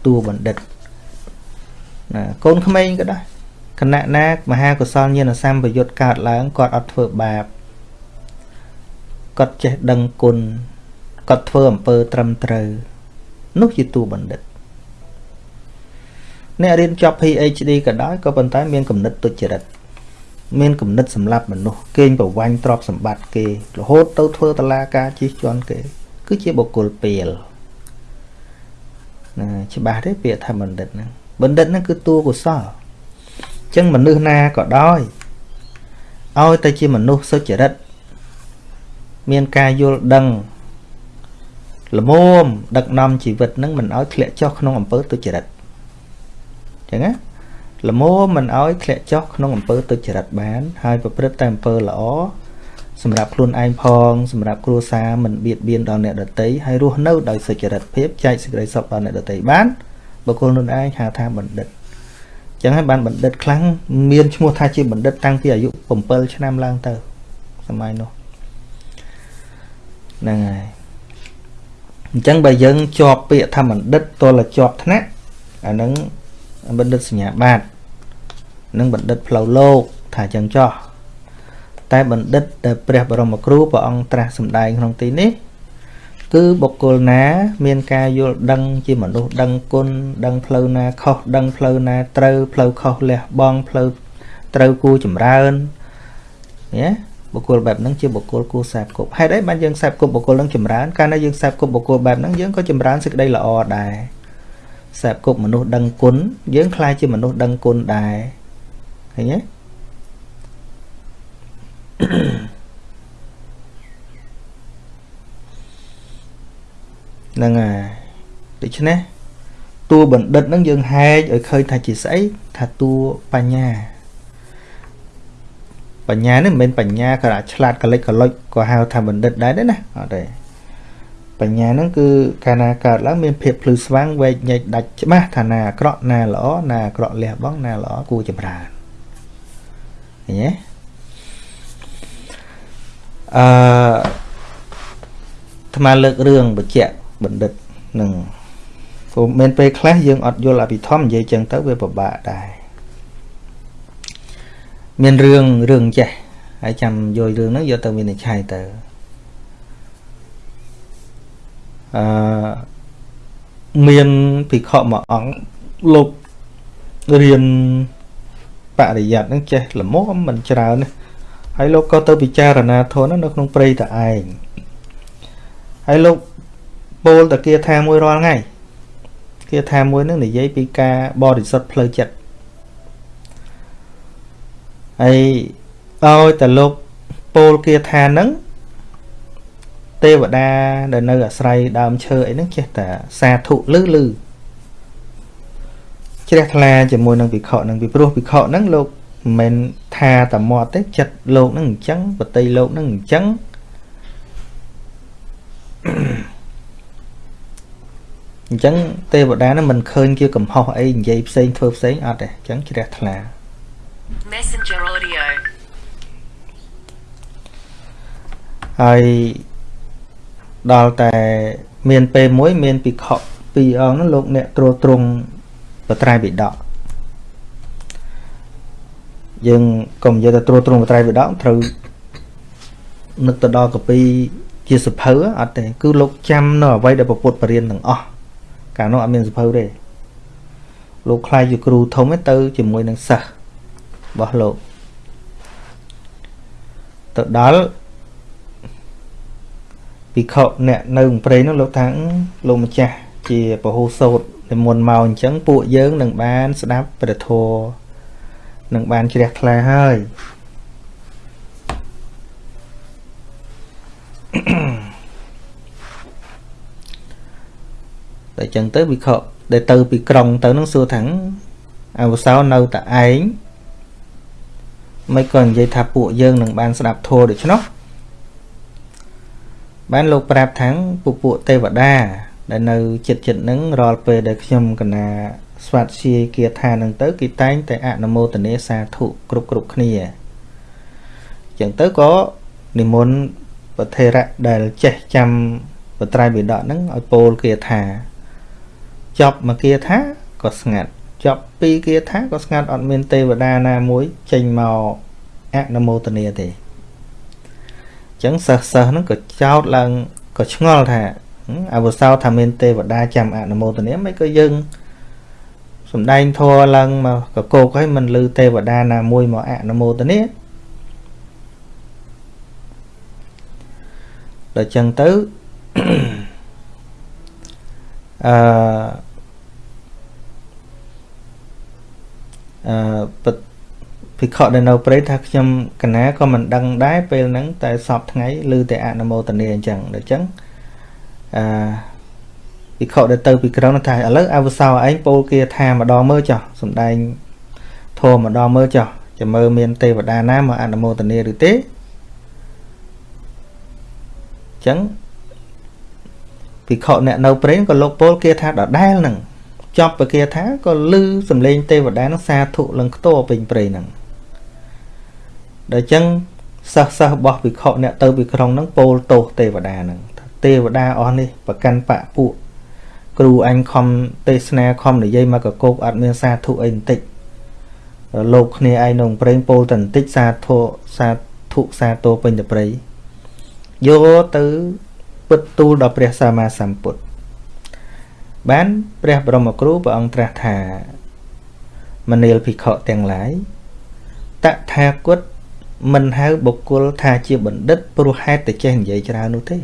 តួបណ្ឌិតណាកូនក្មេងក៏ដែរគណៈណាមហាកុសលញាណសម្បយុទ្ធកើតឡើងគាត់អត់ធ្វើបាបគាត់ចេះដឹងគុណគាត់ធ្វើអំពើត្រឹមត្រូវនោះជាតួបណ្ឌិតអ្នករៀនចប់ PhD ក៏ដោយក៏ប៉ុន្តែមានគំនិតទុច្ចរិត មានគំនិតសម្លាប់មនុស្សកេងប្រវាញ់ទ្រព្យសម្បត្តិគេរហូតទៅធ្វើតឡាការជិះជាន់គេ គឺជាបុគ្គលពេលណាច្បាស់ទេពាក្យថាបណ្ឌិតហ្នឹងបណ្ឌិតហ្នឹងគឺតួកុសលអញ្ចឹងមនុស្សណាក៏ដោយឲ្យតែជាមនុស្សសុចរិតមានការយល់ដឹងល្មមដឹកនាំជីវិតនឹងមិនឲ្យធ្លាក់ចុះក្នុងអំពើទុច្ចរិតអញ្ចឹងណា ល្មមមិនឲ្យធ្លាក់ចុះក្នុងអំពើទុច្ចរិតបាន ហើយប្រព្រឹត្តតែអំពើល្អសម្រាប់ខ្លួនឯងផងសម្រាប់គ្រួសារមិនបៀតបៀនដល់អ្នកដទៃហើយរស់នៅដោយសុចរិតភាពចែកសេចក្តីសុខដល់អ្នកដទៃបានបុគ្គលនោះឯងហៅថាបណ្ឌិតចឹងហើយបានបណ្ឌិតខ្លាំងមានឈ្មោះថាជាបណ្ឌិតតាំងពីអាយុ7ឆ្នាំឡើងទៅសម័យនោះហ្នឹងហើយអញ្ចឹងបើយើងជាប់ពាក្យថាបណ្ឌិតតលជាប់ថ្នាក់អានឹងបណ្ឌិតសញ្ញាបត្រ និងបណ្ឌិតផ្លូវលោកថាអញ្ចឹងចោះតែបណ្ឌិតដែលព្រះបរមគ្រូព្រះអង្គត្រាស់សម្ដែងក្នុងទីនេះ គឺបុគ្គលណា មានការយល់ដឹងជាមនុស្សដឹងគុណដឹងផ្លូវណាខុសដឹងផ្លូវណាត្រូវផ្លូវខុសលះបង់ផ្លូវត្រូវគួរចម្រើនណាបុគ្គលបែបហ្នឹងជាបុគ្គលគួរសែបគប់ហេតុអីបានយើងសែបគប់បុគ្គលហ្នឹងចម្រើនកាលណាយើងសែបគប់បុគ្គលបែបហ្នឹងយើងក៏ចម្រើនសេចក្តីល្អដែរសែបគប់មនុស្សដឹងគុណយើងខ្លាចជាមនុស្សដឹងគុណដែរ ឃើញទេហ្នឹងហើយដូច្នេះតួបណ្ឌិតហ្នឹងយើងហែកឲ្យឃើញថាជាស្អីថាតួបញ្ញាបញ្ញានេះមិនមែនបញ្ញាក៏ឆ្លាតកលិចកលុចក៏ហៅថាបណ្ឌិតដែរទេណាអត់ទេបញ្ញាហ្នឹងគឺកាលណាកើតឡើងមានភាពភ្លឺស្វាងវែកញែកដាច់ច្បាស់ថាណាអាក្រក់ណាល្អណាអាក្រក់លះបង់ណាល្អគួរចម្រើន ឃើញទេអឺអាត្មាលើករឿងបច្ចៈបណ្ឌិតនឹងព្រោះមានពេលខ្លះយើងអត់យល់អភិធម្មនិយាយចឹងទៅវាពិបាកដែរមានរឿងរឿងចេះហើយចាំយករឿងហ្នឹងយកទៅវិនិច្ឆ័យទៅអឺមានភិក្ខុមួយអង្គលោករៀន បរិយ័តហ្នឹងចេះល្មមមិនច្រើនទេហើយលោកក៏ទៅពិចារណាធននៅក្នុងព្រៃតឯងហើយលោកពោលតគាថាមួយរាល់ថ្ងៃគាថាមួយនឹងនិយាយពីការបរិសុទ្ធផ្លូវចិត្តហើយឲ្យតែលោកពោលគាថានឹងទេវតាដែលនៅអាស្រ័យដើមឈើអីហ្នឹងចេះតែសាធុលឺលឺ ជ្រះថ្លាជាមួយនឹងវិខនឹងពីព្រោះវិខហ្នឹងលោកមិនថាតែមាត់ទេចិត្តលោកនឹងអញ្ចឹងបតីលោកនឹងអញ្ចឹងអញ្ចឹងទេវតានឹងមិនឃើញជាកំហុសអីនិយាយផ្សេងធ្វើផ្សេងអត់ទេអញ្ចឹងជ្រះថ្លា Messenger audio. ហើយដល់តែមានពេលមួយមានភិក្ខុពីរអង្គនោះលោកអ្នកត្រួតត្រង បត្រៃបិដកយើងកុំនិយាយទៅត្រួតត្រងបត្រៃបិដកត្រូវនឹកទៅដល់កពីជាសភៅអត់ទេគឺលោកចាំនៅអ្វីដែលពពុទ្ធបរៀនទាំងអស់កាលនោះអត់មានសភៅទេលោកខ្លាយជាគ្រូធំទៅជាមួយនឹងសិស្សរបស់លោកទៅដល់ភិក្ខុអ្នកនៅព្រៃនោះលោកថាលោកម្ចាស់ជាពហុសោតនិមន្តមកអញ្ចឹងពួកយើងនឹងបានស្ដាប់ព្រះធម៌នឹងបានជ្រះថ្លាហើយតែអញ្ចឹងទៅវិខដែលទៅពីក្រុងទៅនឹងសួរថាអវសោនៅតែឯងមិនក៏និយាយថាពួកយើងនឹងបានស្ដាប់ធម៌ដូច្នោះបានលោកប្រាប់ថាងពពួកទេវតា ដែលនៅចិត្តចិត្តនឹងរាល់ពេលដែលខ្ញុំកណាស្វាត់ជាគាថានឹងទៅគេតែងតែអនុមោទនាសាធុគ្រប់គ្រប់គ្នាអញ្ចឹងទៅក៏និមន្តប្រធេរៈដែលចេះចាំបត្រៃបិដកហ្នឹងឲ្យពោលគាថាចប់មកគាថាក៏ស្ងាត់ចប់ពីគាថាក៏ស្ងាត់អត់មានទេវតាណាមួយចេញមកអនុមោទនាទេចឹងសិស្សសិស្សហ្នឹងក៏ចោតឡើងក៏ឆ្ងល់ថា អវសោថាមានទេវតាចាំអនុមោទនាមិនក៏យើងសំដែងធัวឡើងមកកកោកឲ្យមិនលឺទេវតាណាមួយមកអនុមោទនាដល់ចឹងទៅអឺអឺភិក្ខុដែលនៅព្រៃថាខ្ញុំកណាក៏មិនដឹងដែរពេលហ្នឹងតែសពថ្ងៃឮតែអនុមោទនាអញ្ចឹងដូច្នេះ អឺភិក្ខុដែលទៅពីក្រុងថាឥឡូវអវសោឯងពោលគាថាម្ដងមើលចុះសំដែងធម៌ម្ដងមើលចុះចាំមើលមានទេវតាណាមកអនុមោទនាឬទេអញ្ចឹងភិក្ខុអ្នកនៅព្រៃក៏លោកពោលគាថាដដែលហ្នឹងចប់ពគាថាក៏ឮសំឡេងទេវតានឹងសាធុលឹងខ្ទរពេញព្រៃហ្នឹងដល់ចឹងសិស្សសិស្សរបស់ភិក្ខុអ្នកទៅពីក្រុងហ្នឹងពោលទោសទេវតាហ្នឹង ទេវតាអស់នេះប្រកាន់បពពួកគ្រូអញខំទេសនាខំនិយាយមកកកោកអត់មានសាធុអីបន្តិចលោកគ្នាឯងក្នុងប្រេងពោលតែបន្តិចសាធុសាធុសាទោពេញតែព្រៃយកទៅពិតទូលដល់ព្រះសម្មាសម្ពុទ្ធបានព្រះបរមគ្រូព្រះអង្គត្រាស់ថាមនាលភិក្ខុទាំងឡាយតថាគតមិនហៅបុគ្គលថាជាបណ្ឌិតព្រោះហេតុតែចេះនិយាយច្រើននោះទេ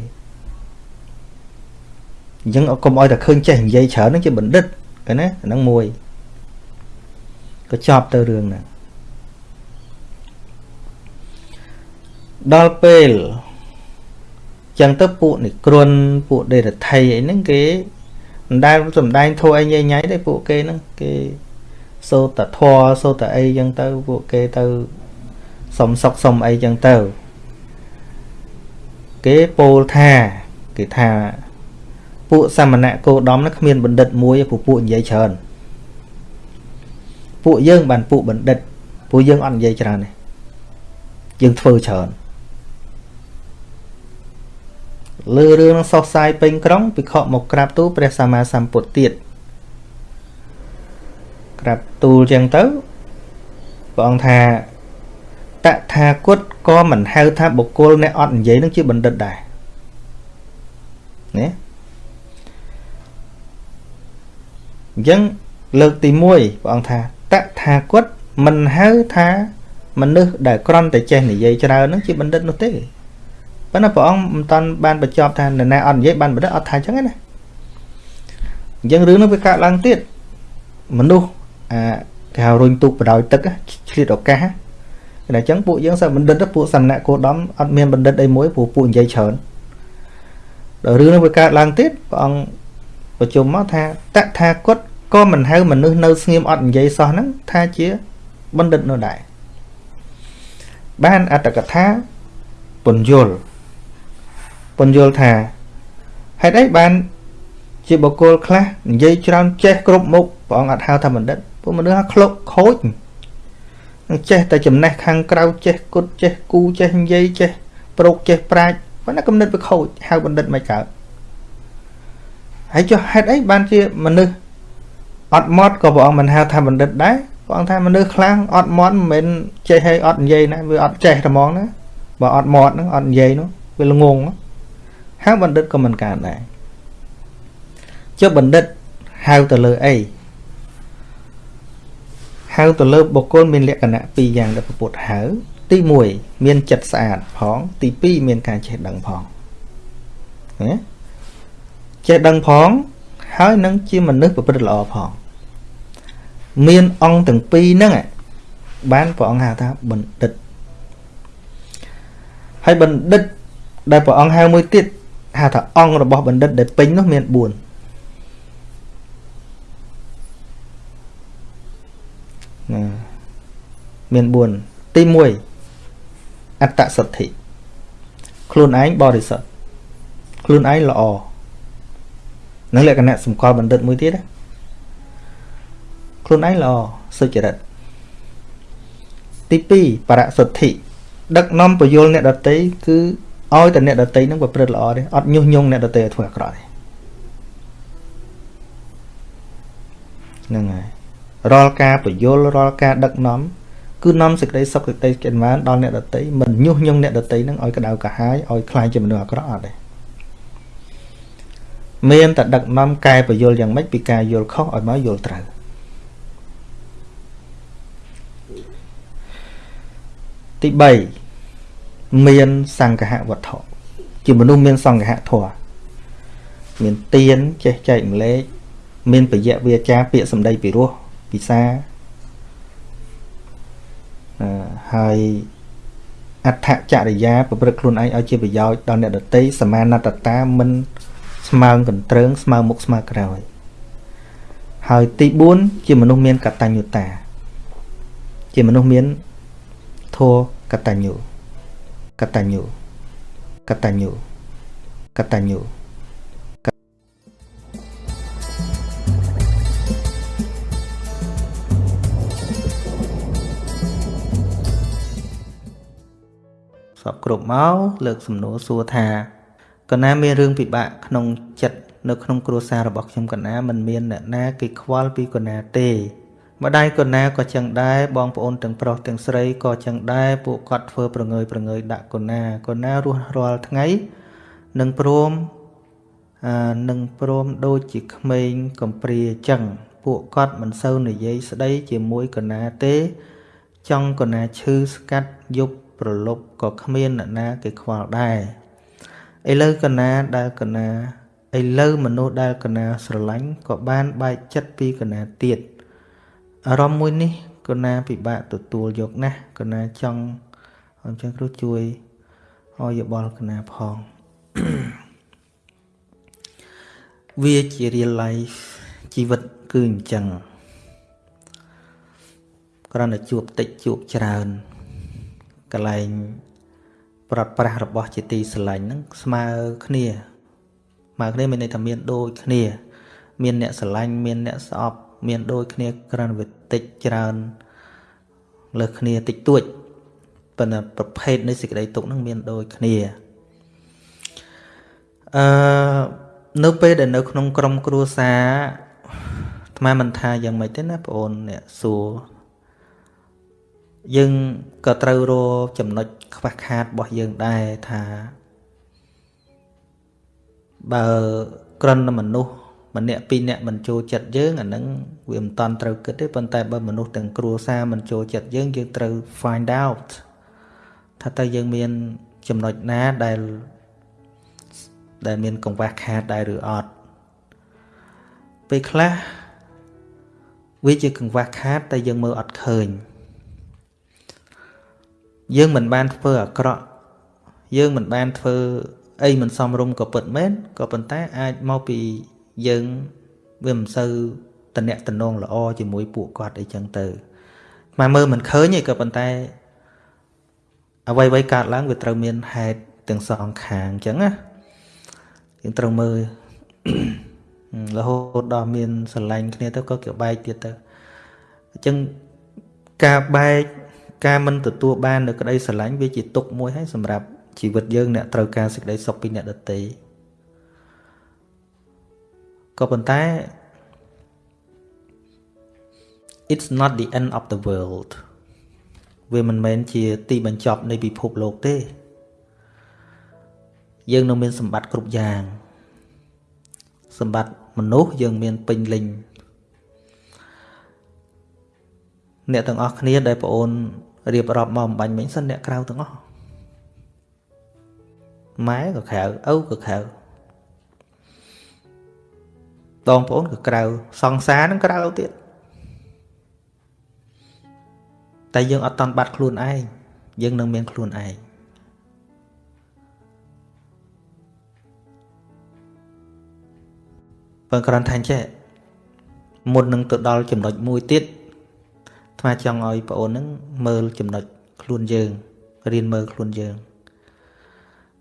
អញ្ចឹងកុំឲ្យតែឃើញចេះនិយាយច្រើននឹងជាបណ្ឌិតឃើញណាហ្នឹងមួយក៏ចប់ទៅរឿងហ្នឹងដល់ពេលចឹងទៅពួកនិក្រុនពួកដេរថៃអីហ្នឹងគេមិនដែលសំដែងធัวអីញ៉ៃញ៉ៃទេពួកគេហ្នឹងគេសូត្រធัวសូត្រអីចឹងទៅពួកគេទៅសុំសុកសុំអីចឹងទៅគេពោលថាគេថា ពួកសមណៈគោដំនោះគ្មានបណ្ឌិតមួយពួកពួកនិយាយច្រើនពួកយើងបានពួកបណ្ឌិតពួកយើងអត់និយាយច្រើនទេយើងធ្វើច្រើនលើរឿងនឹងសោះសាយពេញក្រុងពិខុមកក្រាបទូលព្រះសម្មាសម្ពុទ្ធទៀតក្រាបទូលចឹងទៅព្រះអង្គថាតថាគតក៏មិនហៅថាបុគ្គលអ្នកអត់និយាយនឹងជាបណ្ឌិតដែរណា អញ្ចឹងលើកទី1ព្រះអង្គថាតថាគតមិនហៅថាមនុស្សដែលក្រំតែចេះនិយាយច្រើននឹងជាបណ្ឌិតនោះទេប៉ុន្តែព្រះអង្គមិនតាន់បានបញ្ចប់ថានរណាអត់និយាយបានបណ្ឌិតអត់ថាអញ្ចឹងណាអញ្ចឹងរឿងនោះវាកើតឡើងទៀតមនុស្សអាគេហៅរុញទូកបដោយទឹកឆ្លៀតឱកាសតែអញ្ចឹងពួកយើងសិស្សបណ្ឌិតពួកសំណាក់គោដំអត់មានបណ្ឌិតអីមួយព្រោះពួកនិយាយច្រើនដល់រឿងនោះវាកើតឡើងទៀតព្រះអង្គប្រជុំមកថាតថាគត ក៏មិនហៅមនុស្សនៅស្ងៀមអត់និយាយសោះហ្នឹងថាជាបណ្ឌិតនោះដែរបានអត្តកថាពន្យល់ពន្យល់ថាហេតុអីបានជាបុគ្គលខ្លះនិយាយច្រើនចេះគ្រប់មុខព្រះអង្គអត់ហៅថាបណ្ឌិតពួកមនុស្សហៅក្លុកខូចនឹងចេះតែចំណេះខាងក្រៅចេះគុតចេះគូចេះនិយាយចេះប្រុកចេះប្រាជ្ញប៉ុន្តែគំនិតវាខូចហៅបណ្ឌិតមិនកើតហើយចុះហេតុអីបានជាមនុស្ស អត់មត់ក៏ព្រះអង្គមិនហៅថាបណ្ឌិតដែរព្រះអង្គថាមនុស្សខ្លាំងអត់មត់មិនមែនចេះឲ្យអត់និយាយណាវាអត់ចេះតែហ្មងណាបើអត់មត់ហ្នឹងអត់និយាយនោះវាល្ងងហៅបណ្ឌិតក៏មិនកើតដែរចុះបណ្ឌិតហៅទៅលើអីហៅទៅលើបុគ្គលមានលក្ខណៈពីរយ៉ាងដែលពុទ្ធហៅទី1មានចិត្តស្អាតផង ទី2មានការចេះដឹងផងណាចេះដឹងផងហើយនឹងជាមនុស្សប្រព្រឹត្តល្អផង មានអង្គទាំងពីរហ្នឹងបានព្រះអង្គហៅថាបណ្ឌិតហើយបណ្ឌិតដែលព្រះអង្គហៅមួយទៀតហៅថាអង្គរបស់បណ្ឌិតដែលពេញនោះមាន4ណាមាន4ទី1អត្តសទ្ធិខ្លួនឯងបរិសុទ្ធខ្លួនឯងល្អនឹងលក្ខណៈសម្គាល់បណ្ឌិតមួយទៀតណា ខ្លួនឯងល្អសុចរិតទី2បរសុទ្ធិដឹកនាំពយល់អ្នកដតីគឺឲ្យតែអ្នកដតីនឹងប្រព្រឹត្តល្អទេអត់ញុះញង់អ្នកដតីឲ្យធ្វើអាក្រក់ទេហ្នឹងហើយរាល់ការពយល់រាល់ការដឹកនាំគឺនាំសេចក្តីសុខសេចក្តីកិត្តិយសដល់អ្នកដតីមិនញុះញង់អ្នកដតីនឹងឲ្យក្តៅកាហាយឲ្យខ្លាចជាមនុស្សអាក្រក់អត់ទេមានតែដឹកនាំកែពយល់យ៉ាងម៉េចពីការយល់ខុសឲ្យមកយល់ត្រូវ ទី3មានសង្ឃៈវត្ថុជាមនុស្សមានសង្ឃៈធម៌មានទៀនចេះចែកម្លែកមានបយៈវាចាពាក្យសម្ដីពិរោះពិសាហើយអដ្ឋចរិយាប្រព្រឹត្តខ្លួនឯងឲ្យជាប្រយោជន៍ដល់អ្នកដទៃសមាណតតាមិនស្មើងកន្ទ្រើងស្មើមុខស្មើក្រោយហើយទី4ជាមនុស្សមានកតញ្ញុតា ជាមនុស្សមាន ធัวកតញ្ញុកតញ្ញុកតញ្ញុកតញ្ញុសពគ្រប់មកលើកសំណួរសួរថាកណាមានរឿងពិបាកក្នុងចិត្តនៅក្នុងគ្រួសាររបស់ខ្ញុំកណាមិនមានអ្នកណាគេខ្វល់ពីកណាទេ ម្ដាយកូនណាក៏ចឹងដែរបងប្អូនទាំងប្រុសទាំងស្រីក៏ចឹងដែរពួកគាត់ធ្វើប្រងើយប្រងើយដាក់កូនណាកូនណារស់រាល់ថ្ងៃនឹងព្រមអានឹងព្រមដូចជាក្មេងកំព្រាចឹងពួកគាត់មិនសូវនិយាយស្ដីជាមួយកូនណាទេ ចង់កូនណាឈឺស្កាត់យប់ប្រលប់ក៏គ្មានអ្នកណាគេខ្វល់ដែរឥឡូវកណាដែលកណាឥឡូវមនុស្សដែលកណាស្រឡាញ់ក៏បានបែកចិត្តពីកណាទៀត អារម្មណ៍មួយនេះកណាពិបាកទទួលយកណាស់កណាចង់អញ្ចឹងគ្រូជួយឲ្យយោបល់កណាផងវាជា real life ជីវិតគឺអញ្ចឹងគ្រាន់តែជួបតិចជួបច្រើនកន្លែងប្រត់ប្រាស់របស់ជាទីស្រឡាញ់ហ្នឹងស្មើគ្នាស្មើគ្នាមានន័យថាមានដូចគ្នា មានអ្នកស្រឡាញ់មានអ្នកស្អប់មានដូចគ្នាក្រាន់វិ តិចច្រើនលើសគ្នាតិចតួចប៉ុន្តែប្រភេទនៃសេចក្តីទុកនឹងមានដូចគ្នាអឺនៅពេលដែលនៅក្នុងក្រុមគ្រួសារអាត្មាមិនថាយ៉ាងម៉េចទេណាបងអូនអ្នកសួរយើងក៏ត្រូវរចំណុចខ្វះខាតរបស់យើងដែរថាបើក្រណមនុស្ស ម្នាក់ពីរនាក់មិនចូលចិត្តយើងអាហ្នឹងវាមិនតាន់ត្រូវគិតទេប៉ុន្តែបើមនុស្សទាំងគ្រួសារមិនចូលចិត្តយើងយើងត្រូវ find out ថាតើយើងមានចំណុចណាដែលដែលមានកង្វះខាតដែរឬអត់ពេលខ្លះវាជាកង្វះខាតតែយើងមើលអត់ឃើញយើងមិនបានធ្វើអាក្រក់យើងមិនបានធ្វើអីមិនសមរម្យក៏ពិតមែនក៏ប៉ុន្តែអាចមកពី យើងវាមិនសូវតំណែងតំណងល្អជាមួយពួកគាត់អីចឹងទៅមកមើលមិនឃើញទេក៏ប៉ុន្តែអ្វីអ្វីកើតឡើងវាត្រូវមានហេតុទាំងសងខាងអញ្ចឹងណាយើងត្រូវមើលរហូតដល់មានស្រឡាញ់គ្នាទៅក៏គេបែកទៀតទៅអញ្ចឹងការបែកការមិនទទួលបាននៅក្តីស្រឡាញ់វាជាទុកមួយហើយសម្រាប់ជីវិតយើងអ្នកត្រូវការសេចក្តីសុខពីអ្នកដទៃ ក៏ប៉ុន្តែ it's not the end of the world វាមិនមែនជាទីបញ្ចប់នៃពិភពលោកទេ យើងនៅមានសម្បត្តិគ្រប់យ៉ាង សម្បត្តិមនុស្សយើងមានពេញលេញអ្នកទាំងអស់គ្នាដែលបងអូនរៀបរាប់មកអំបញ្ញមិញសិនអ្នកក្រៅទាំងអស់ម៉ែក៏ក្រៅឪក៏ក្រៅ បងប្អូនក៏ក្រៅសង្សារនឹងក្រៅទៀតតែយើងអត់តន់បាត់ខ្លួនឯងយើងនឹងមានខ្លួនឯងបើគ្រាន់តែចេះមុននឹងទៅដល់ចំណុចមួយទៀតថ្មចង់ឲ្យបងអូននឹងមើលចំណុចខ្លួនយើងរៀនមើលខ្លួនយើង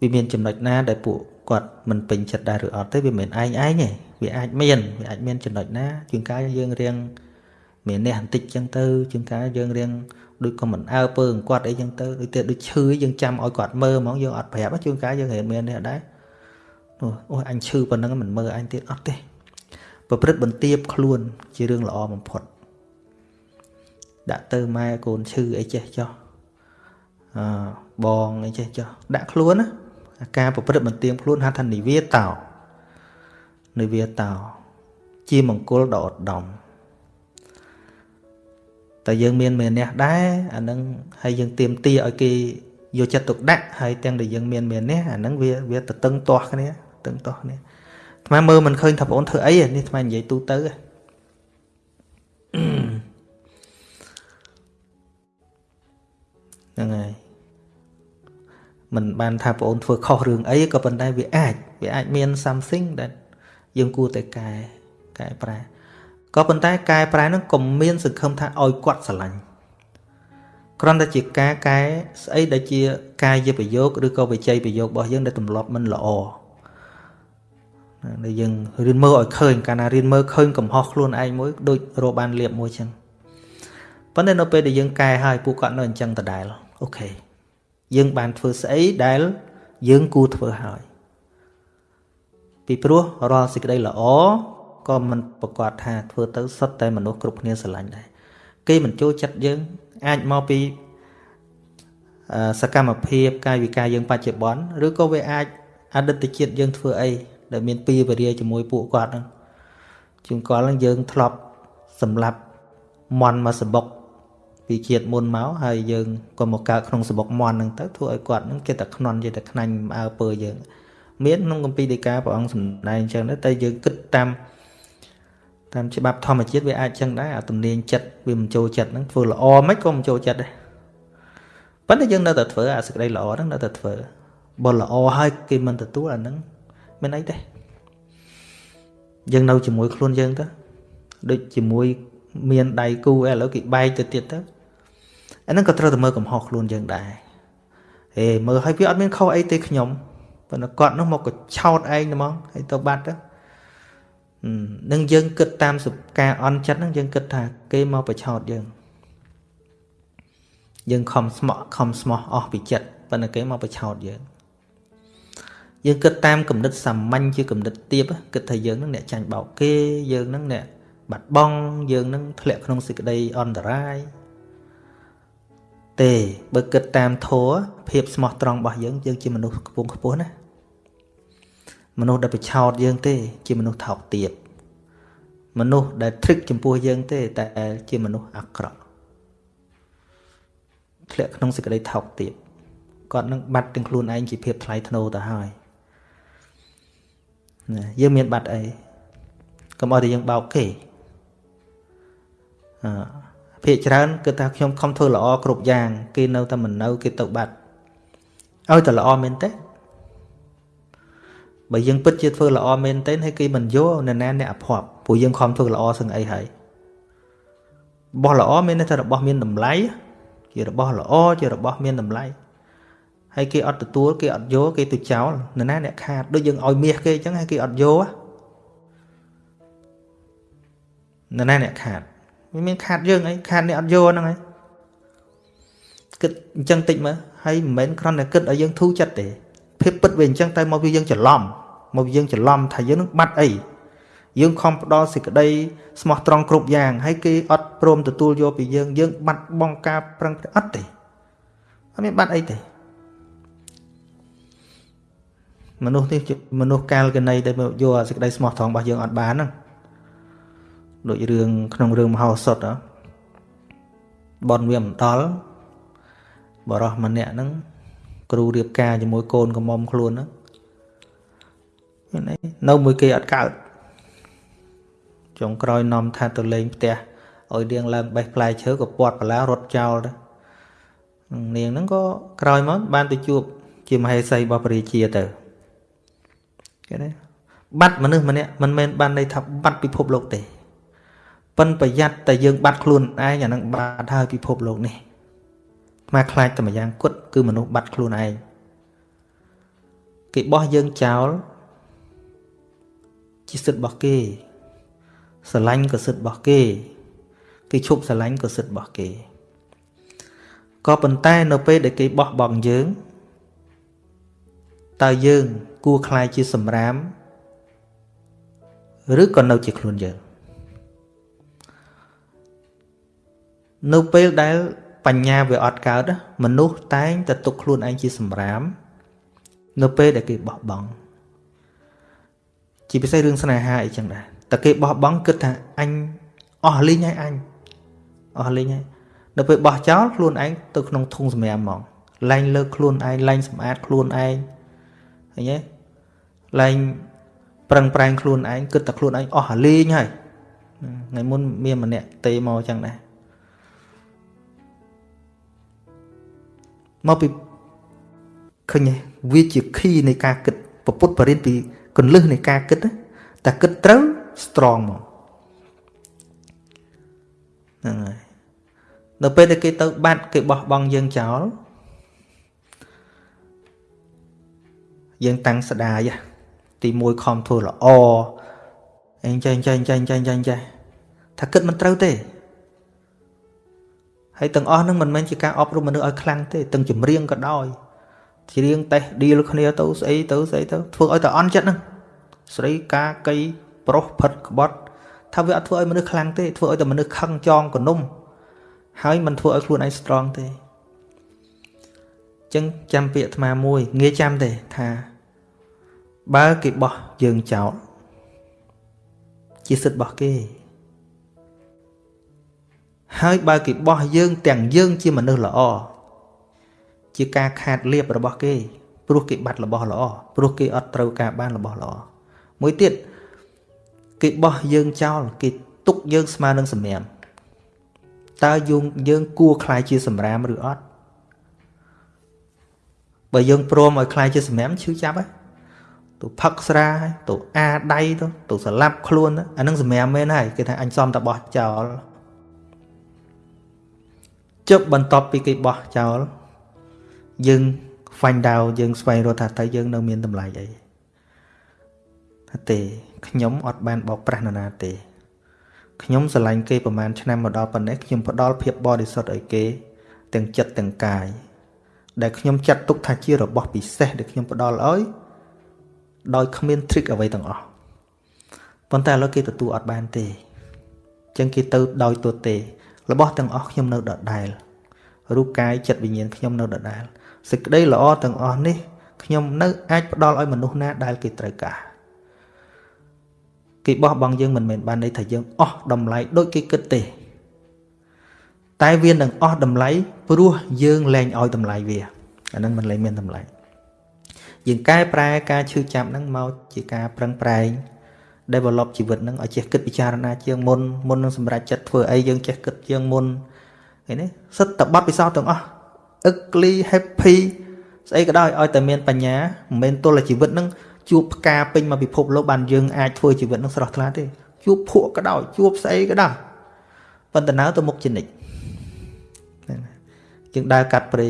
វាមានចំណុចណាដែលពួក គាត់មិនពេញចិត្តដែរឬអត់ទេវាមិនឯងឯងទេវាអាចមានវាអាចមានចំណុចណាជាងកាយយើងរៀងមាននេះបន្តិចចឹងទៅជាងកាយយើងរៀងដូចក៏មិនអើពើគាត់អីចឹងទៅដូចតែដូចឈឺយើងចាំឲ្យគាត់មើលហ្មងយើងអត់ប្រាប់ជួនកាលយើងរៀនមាននេះដែរអូអញឈឺប៉ុណ្ណឹងមិនមើលអញទៀតអត់ទេប្រព្រឹត្តបន្ទាបខ្លួនជារឿងល្អបំផុតដាក់ទៅម៉ែកូនឈឺអីចេះចោះអឺបងអីចេះចោះដាក់ខ្លួនណា ការប្រព្រឹត្តបន្ទាបខ្លួនហៅថានិវាតោនិវាតោជាមង្គលដ៏ឧត្តមតែយើងមានមេនះដែរអានឹងហើយយើងទៀមទាឲ្យគេយកចិត្តទុកដាក់ហើយទាំងដែលយើងមានមេនះអានឹងវាវាទៅតឹងទាស់គ្នាតឹងទាស់គ្នាថ្មមើលមិនឃើញថាបងអូនធ្វើអីនេះថ្មនិយាយទូទៅហ្នឹងហើយ មិនបានថាបងអូនធ្វើខុសរឿងអីក៏ប៉ុន្តែវាអាចវាអាចមាន something ដែលយើងគួរតែកែកែប្រែក៏ប៉ុន្តែកែប្រែនឹងកុំមានសង្ឃឹមថាឲ្យគាត់ស្រឡាញ់គ្រាន់តែជាការកែស្អីដែលជាកាយប្រយោគឬក៏វិជ័យប្រយោគរបស់យើងដែលទម្លាប់មិនល្អដែលយើងរៀនមើលឲ្យឃើញកាលណារៀនមើលឃើញកំហុសខ្លួនឯងមួយដូចរកបានលៀបមួយចឹងប៉ុន្តែនៅពេលដែលយើងកែហើយពួកគាត់នៅអញ្ចឹងដដែលអូខេ យើងបានធ្វើស្អីដែលយើងគួរធ្វើហើយពីព្រោះរាល់សេចក្តីល្អក៏មិនប្រកាសថាធ្វើទៅសុទ្ធតែមនុស្សគ្រប់គ្នាស្រឡាញ់ដែរគេមិនចូលចិត្តយើងអាចមកពីសកម្មភាពកាយវិការយើងបច្ចុប្បន្នឬក៏វាអាចអតីតជាតិយើងធ្វើអីដែលមានពីវេរាជាមួយពួកគាត់ហ្នឹងជួនកាលយើងធ្លាប់សម្លាប់មន់មកសបុក ពីជាតិមុនមកហើយយើងក៏មកកើតក្នុងសបុកមន់ហ្នឹងទៅធ្វើឲ្យគាត់ហ្នឹងគេតែខ្នន់គេតែខ្នាញ់អើពើយើង មានក្នុងកម្ពីដីកាព្រះអង្គសម្ដែងអញ្ចឹងតែយើងគិតតាមតាមច្បាប់ធម្មជាតិវាអាចចឹងដែរអាទំនាញចិត្តវាមិនចូលចិត្តហ្នឹងធ្វើល្អមិនក៏មិនចូលចិត្តដែរប៉ុន្តែយើងនៅតែធ្វើអាសេចក្តីល្អហ្នឹងនៅតែធ្វើបើល្អហើយគេមិនទទួលអាហ្នឹងមានអីទេយើងនៅជាមួយខ្លួនយើងទៅដូចជាមួយមានដៃគូឥឡូវគេបែកទៅទៀតទៅ អាហ្នឹងក៏ត្រូវតែមើលកំហុសខ្លួនយើងដែរហេមើលឲ្យវាអត់មានខុសអីទេខ្ញុំប៉ុន្តែគាត់នោះមកក៏ឆោតឯងហ្មងហើយទៅបាត់ទៅនឹងយើងគិតតាមការអន់ចិត្តហ្នឹងយើងគិតថាគេមកប្រឆោតយើងយើងខំស្មោះខំស្មោះអស់ពីចិត្តប៉ុន្តែគេមកប្រឆោតយើងយើងគិតតាមគំនិតសាមញ្ញជាគំនិតទៀបគិតថាយើងនឹងអ្នកចាញ់បោកគេយើងនឹងអ្នកបាត់បង់យើងនឹងធ្លាក់ក្នុងសេចក្តីអន្តរាយ ទេបើគិតតាមធัวភាពស្មោះត្រង់របស់យើងយើងជាមនុស្សខ្ពង់ខ្ពស់ណាមនុស្សដែលប្រឆោតយើងទេ ជាមនុស្សថោកទាបមនុស្សដែលទ្រឹកចំពោះយើងទេ តែជាមនុស្សអាក្រក់ធ្លាក់ក្នុងសេចក្តីថោកទាបគាត់នឹងបាត់ទាំងខ្លួនឯងជាភាពថ្លៃថ្នូរទៅហើយណាយើងមានបាត់អីកុំឲ្យតែយើងបោកគេអឺ ភាកច្រើនគឺថាខ្ញុំខំធ្វើល្អគ្រប់យ៉ាង គេនៅតែមិននៅគេទៅបាត់ឲ្យតែល្អមែនទេបើយើងពិតជាធ្វើល្អមែនទែនហើយគេមិនយកនរណាអ្នកអភ័ព្វព្រោះយើងខំធ្វើល្អសឹងអីហើយរបស់ល្អមានន័យថារបស់មានតម្លៃជារបស់ល្អជារបស់មានតម្លៃហើយគេអត់ទទួលគេអត់យកគេទៅចោលនរណាអ្នកខាតដូចយើងឲ្យមាសគេអញ្ចឹងហើយគេអត់យកនរណាអ្នកខាត វាមានខាតយើងអីខាតអ្នកអត់យកហ្នឹងហើយគិតអញ្ចឹងតិចមើលហើយមិនមែនគ្រាន់តែគិតឲ្យយើងធូរចិត្តទេភាពពិតវាអញ្ចឹងតែមកវាយើងច្រឡំមកវាយើងច្រឡំថាយើងនឹងបាត់អីយើងខំផ្ដល់សេចក្តីស្មោះត្រង់គ្រប់យ៉ាងហើយគេអត់ព្រមទទួលយកពីយើងយើង បាត់បង់ការប្រឹងប្រែងអត់ទេអត់មានបាត់អីទេមនុស្សនេះជាមនុស្សកាលកណីដែលយកសេចក្តីស្មោះត្រង់របស់យើងអត់បានហ្នឹង ដូចរឿងក្នុងរឿងមហោសថបនវាមិនដល់បរោះម្នាក់ហ្នឹងគ្រូរៀបការជាមួយកូនកំមុំខ្លួនហ្នឹងនៅមួយគេអត់កើតចុងក្រោយនាំថាទៅលេងផ្ទះឲ្យនាងឡើងបេះផ្លែឈើក៏ពាត់បលារត់ចោលទៅនាងហ្នឹងក៏ក្រោយមកបានទៅជួប ជាមហេសីរបស់ព្រះរាជាទៅគេណាបាត់មនុស្សម្នាក់មិនមែនបានន័យថាបាត់ពិភពលោកទេ ប៉ិនប្រយ័ត្នតែយើងបាត់ខ្លួនឯងអានឹងបាត់ហើយពិភពលោកនេះមកខ្លាចតែម្យ៉ាងគត់គឺមនុស្សបាត់ខ្លួនឯងគេបោះយើងចោលជាសិទ្ធិរបស់គេស្រឡាញ់ក៏សិទ្ធិរបស់គេ គេឈប់ស្រឡាញ់ក៏សិទ្ធិរបស់គេក៏ប៉ុន្តែនៅពេលដែលគេបោះបង់យើងតើយើងគួរខ្លាយជាសម្រាម ឬក៏នៅជាខ្លួនយើង នៅពេលដែលបញ្ញាវាអត់កើតមនុស្សតែងតែទុកខ្លួនឯងជាសម្រាម នៅពេលដែលគេបោះបង់ជាពិសេសរឿងស្នេហាអីចឹងដែរតែគេបោះបង់គិតថាអញអស់លីងហើយអញអស់លីងហើយនៅពេលបោះចោលខ្លួនឯងទៅក្នុងធុងសម្រាមហ្មងលែងលើកខ្លួនឯងលែងសម្អាតខ្លួនឯងឃើញទេលែងប្រឹងប្រែងខ្លួនឯងគិតតែខ្លួនឯងអស់លីងហើយថ្ងៃមុនមានម្នាក់ទេមកចឹងដែរ មកពីឃើញវាជាខីនៃការគិតពពុទ្ធបរិញ្ញពីកលឹះនៃការគិតតែគិតត្រូវ strong មកហ្នឹងហើយដល់ពេលដែលគេទៅ បាត់គេបោះបង់យើងចោលយើងតាំងស្ដាយទី1ខំធ្វើល្អអញ្ចឹងចេះចេះចេះចេះចេះថាគិតមិនត្រូវទេ ហើយទាំងអស់ហ្នឹងមិនមែនជាការអប់រំមនុស្សឲ្យខ្លាំងទេទាំងចម្រៀងក៏ដោយច្រៀងតេះឌីលគ្នាទៅស្អីទៅស្អីទៅធ្វើឲ្យតែអន់ចិត្តហ្នឹងស្រីកាកៃប្រុសផិតក្បត់ថាវាអត់ធ្វើឲ្យមនុស្សខ្លាំងទេធ្វើឲ្យតែមនុស្សខឹងចងកនុំហើយមិនធ្វើឲ្យខ្លួនឯង strong ទេចឹងចាំពាក្យអាត្មាមួយងាយចាំទេថា បើគេបោះយើងចោលជាសិទ្ធិរបស់គេ ហើយបើគេបោះយើងទាំងយើងជាមនុស្សល្អជាការខាតលៀបរបស់គេ ព្រោះគេបាត់របស់ល្អព្រោះគេអត់ត្រូវការបានរបស់ល្អមួយទៀតគេបោះយើងចោលគេទុកយើងស្មើនឹងសម្រាមតើយើងយើងគួរខ្លាយជាសម្រាមឬអត់បើយើងព្រមឲ្យខ្លាយជាសម្រាមឈឺចាប់ហើយទៅផឹកស្រាទៅអាដៃទៅទៅស្លាប់ខ្លួនអានឹងសម្រាមមែនហើយគេថាអញសំតបោះចោល ជប់បន្ទាប់ពីគេបោះចោលយើង find out យើងស្វែងរកថាតើយើងនៅមានតម្លៃអីថាទេខ្ញុំអត់បានបោកប្រាស់នរណាទេខ្ញុំស្រឡាញ់គេប្រហែលឆ្នាំមកដល់ប៉ុណ្ណេះខ្ញុំផ្ដល់ភាពបរិសុទ្ធឲ្យគេទាំងចិត្តទាំងកាយដែលខ្ញុំចាត់ទុកថាជារបស់ពិសេសដែលខ្ញុំផ្ដល់ឲ្យដោយគ្មាន trick អ្វីទាំងអស់ប៉ុន្តែឥឡូវគេទទួលអត់បានទេអញ្ចឹងគេទៅដោយទោះទេ របស់ទាំងអស់ខ្ញុំនៅដដែលរូបកាយចិត្តវិញ្ញាណខ្ញុំនៅដដែលសេចក្តីល្អទាំងអស់នេះខ្ញុំនៅអាចផ្ដល់ឲ្យមនុស្សណាដែលគេត្រូវការគេបោះបង់យើងមិនមែនបានន័យថាយើងអស់តម្លៃដូចគេគិតទេ តែវានឹងអស់តម្លៃព្រោះយើងលែងឲ្យតម្លៃវាអានឹងមិនលែងមានតម្លៃយើងកែប្រែការឈឺចាប់ហ្នឹងមកជាការប្រឹងប្រែង develop ជីវិតហ្នឹងឲ្យចេះគិតពិចារណាជាងមុនមុននឹងសម្រេចចិត្តធ្វើអីយើងចេះគិតជាងមុនឃើញទេសិតតបတ်ពិសោធន៍ទាំងអស់ ugly happy ស្អីក៏ដោយឲ្យតែមានបញ្ញាមិនមែនទល់តែជីវិតហ្នឹងជួបផ្កាពេញមកពិភពលោកបានយើងអាចធ្វើជីវិតនឹងស្រស់ថ្លាទេជួបភក់ក៏ដោយជួបស្អីក៏ដោយប៉ុន្តែនៅទៅមុខជានិច្ចយើងដើរកាត់ព្រៃ